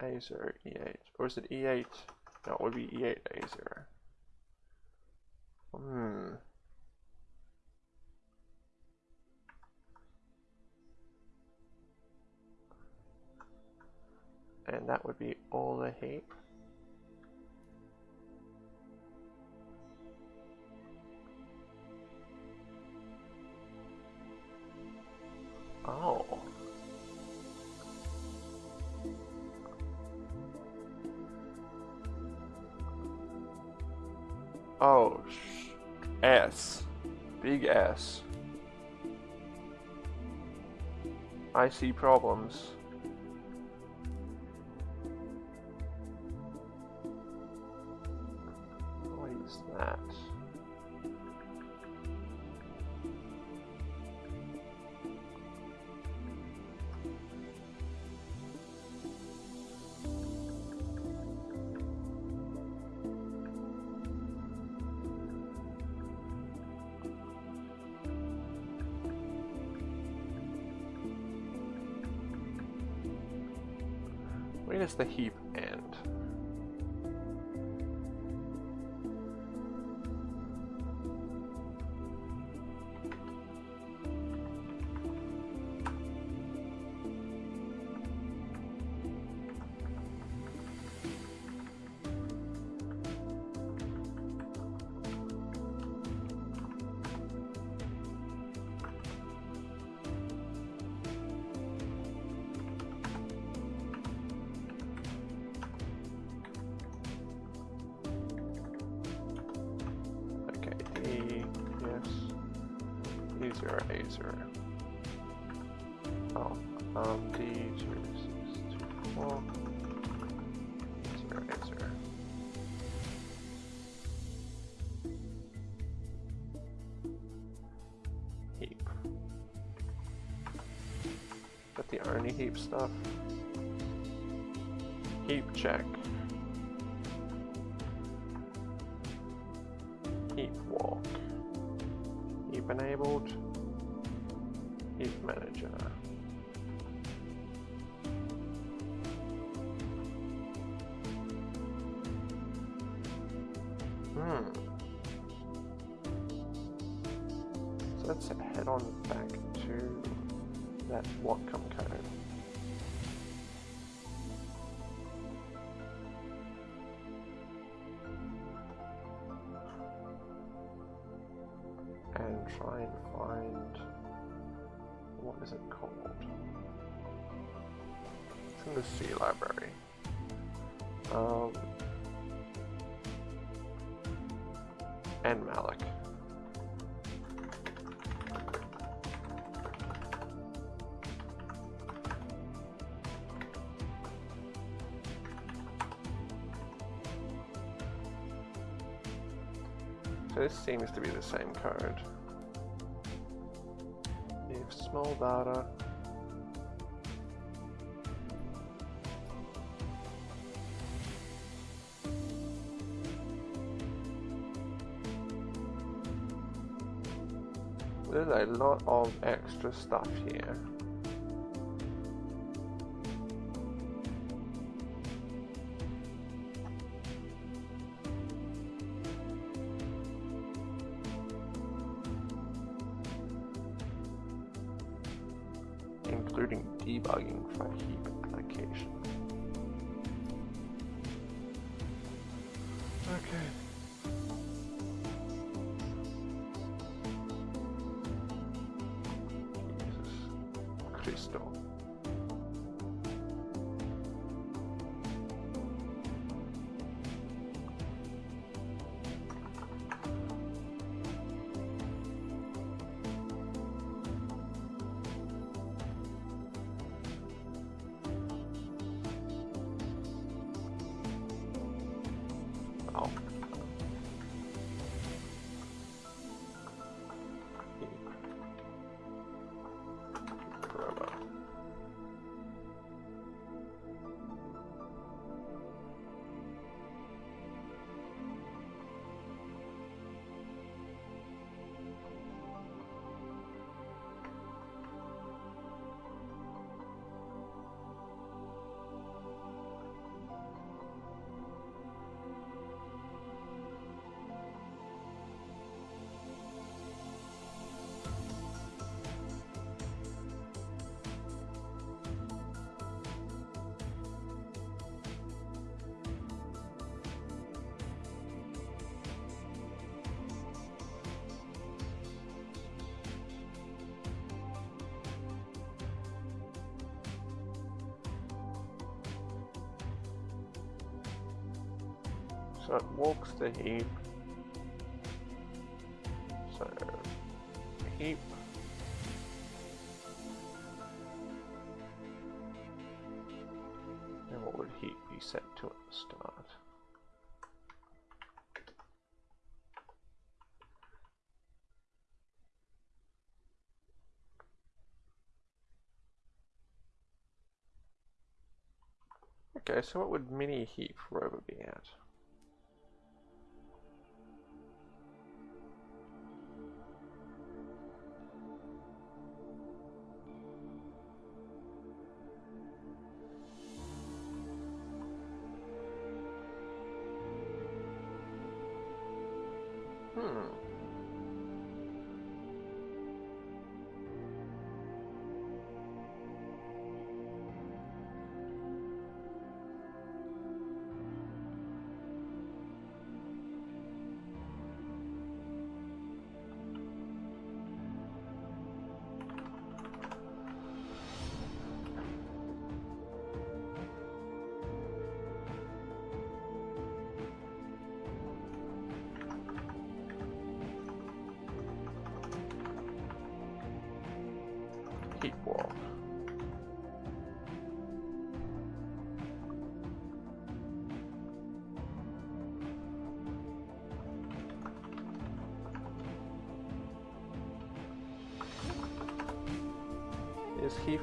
A0 E8, or is it E8? No, it would be E8 A0. Hmm. and that would be all the heap. Oh. Oh, S. Big S. I see problems. The heap seems to be the same code. If small data There's a lot of extra stuff here. So it walks the heap. So heap. And what would heap be set to at the start? Okay, so what would mini heap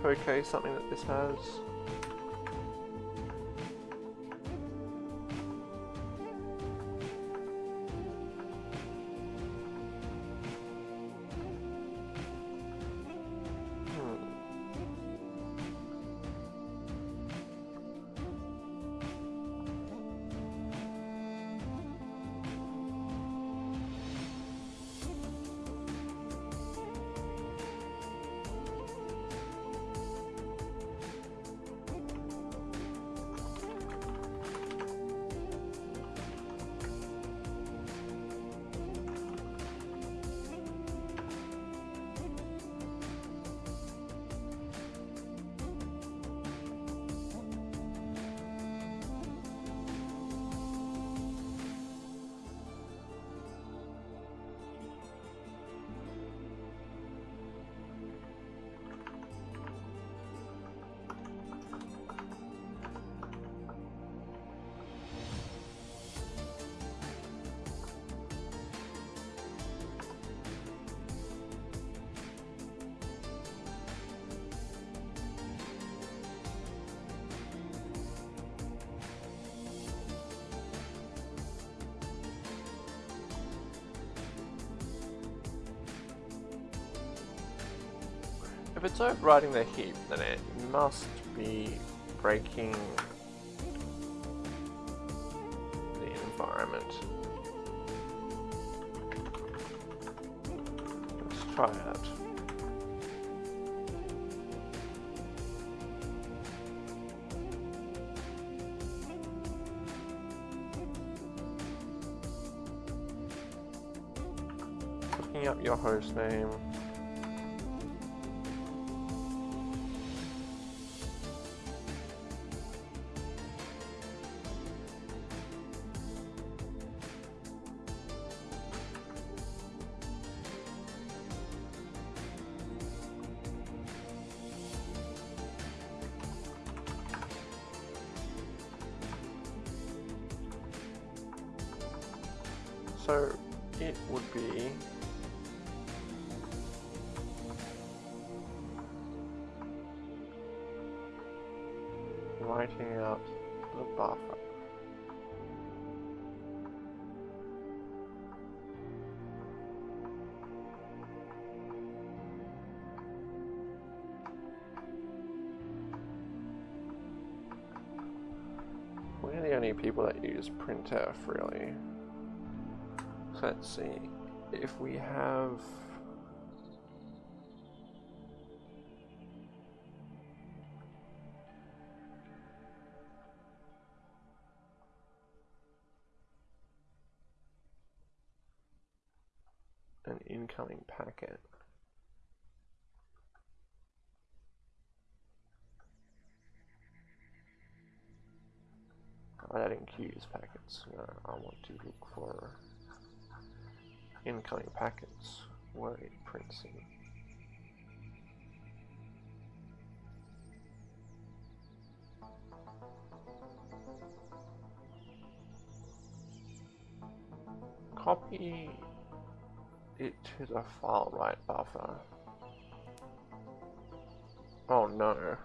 okay something that this has? If it's overriding the heap, then it must be breaking the environment. Let's try it. Looking up your host name. That printf really. So let's see if we have Uh, I want to look for incoming packets. Where it prints in. Copy it to the file write buffer. Oh no.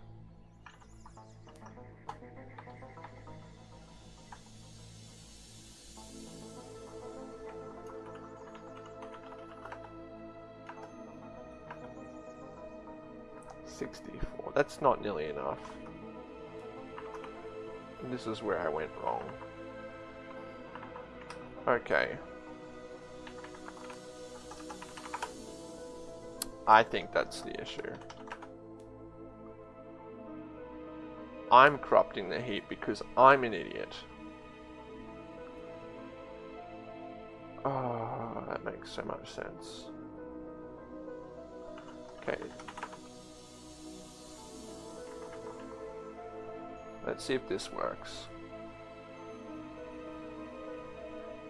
Sixty-four. That's not nearly enough. This is where I went wrong. Okay. I think that's the issue. I'm corrupting the heap because I'm an idiot. Oh, that makes so much sense. Okay. Let's see if this works.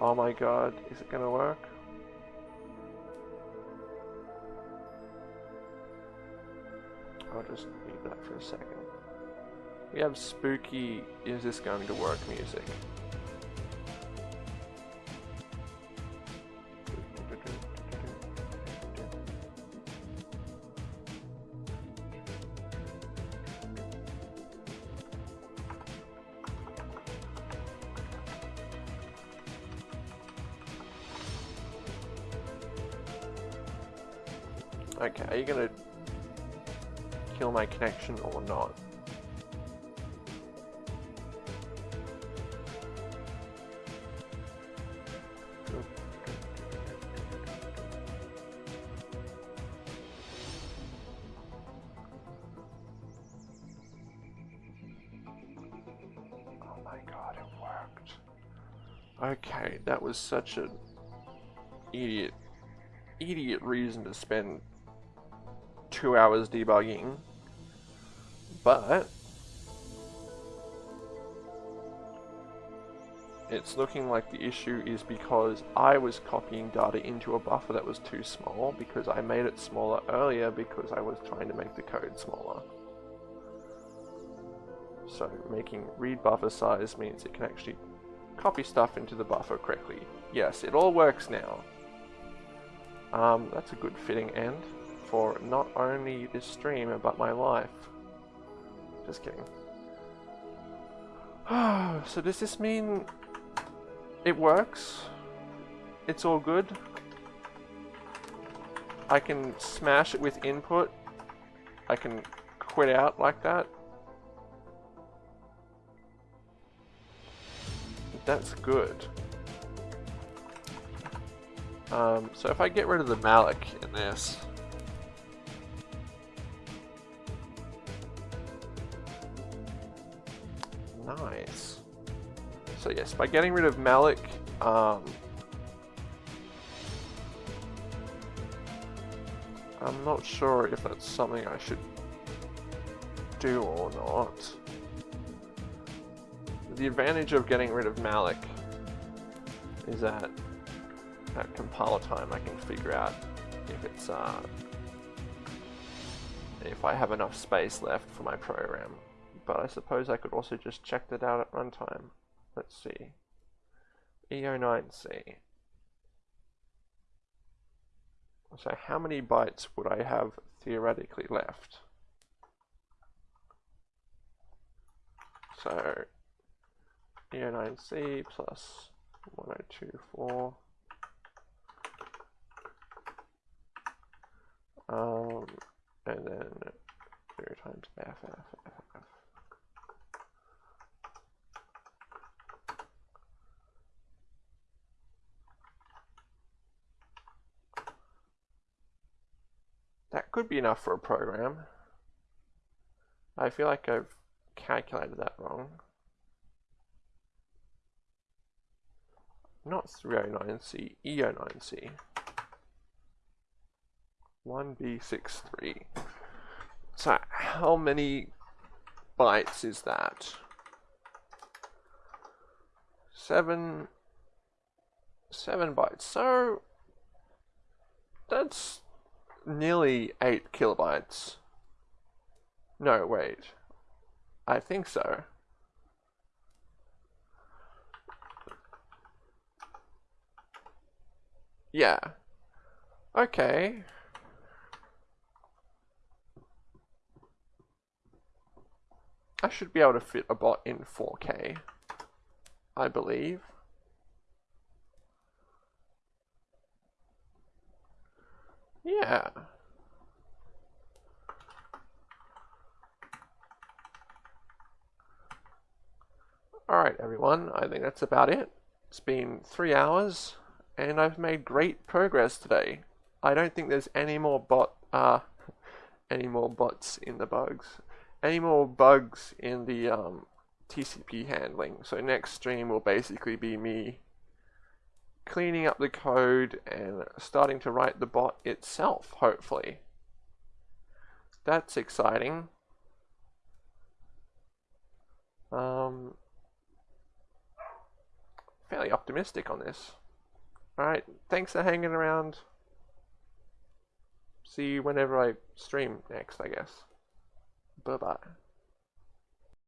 Oh my god, is it gonna work? I'll just leave that for a second. We have spooky, is this going to work music. Was such an idiot, idiot reason to spend two hours debugging, but it's looking like the issue is because I was copying data into a buffer that was too small because I made it smaller earlier because I was trying to make the code smaller. So making read buffer size means it can actually copy stuff into the buffer correctly. Yes, it all works now. Um, that's a good fitting end for not only this stream, but my life. Just kidding. so does this mean it works? It's all good? I can smash it with input I can quit out like that. That's good. Um, so if I get rid of the malloc in this, nice. So yes, by getting rid of malloc, um, I'm not sure if that's something I should do or not. The advantage of getting rid of malloc is that at compile time I can figure out if it's uh, if I have enough space left for my program. But I suppose I could also just check that out at runtime. Let's see. EO9C. So how many bytes would I have theoretically left? So EO9C plus 1024 um, and then 0 times f, f, f, f. That could be enough for a program. I feel like I've calculated that wrong. Not 309C, EO9C. 1B63. So how many bytes is that? Seven, seven bytes. So that's nearly eight kilobytes. No, wait. I think so. Yeah. Okay. I should be able to fit a bot in 4K, I believe. Yeah. Alright everyone, I think that's about it. It's been three hours, and I've made great progress today. I don't think there's any more bot, uh, any more bots in the bugs any more bugs in the um, TCP handling. So next stream will basically be me cleaning up the code and starting to write the bot itself, hopefully. That's exciting. Um, fairly optimistic on this. Alright, thanks for hanging around. See you whenever I stream next, I guess. Bye bye.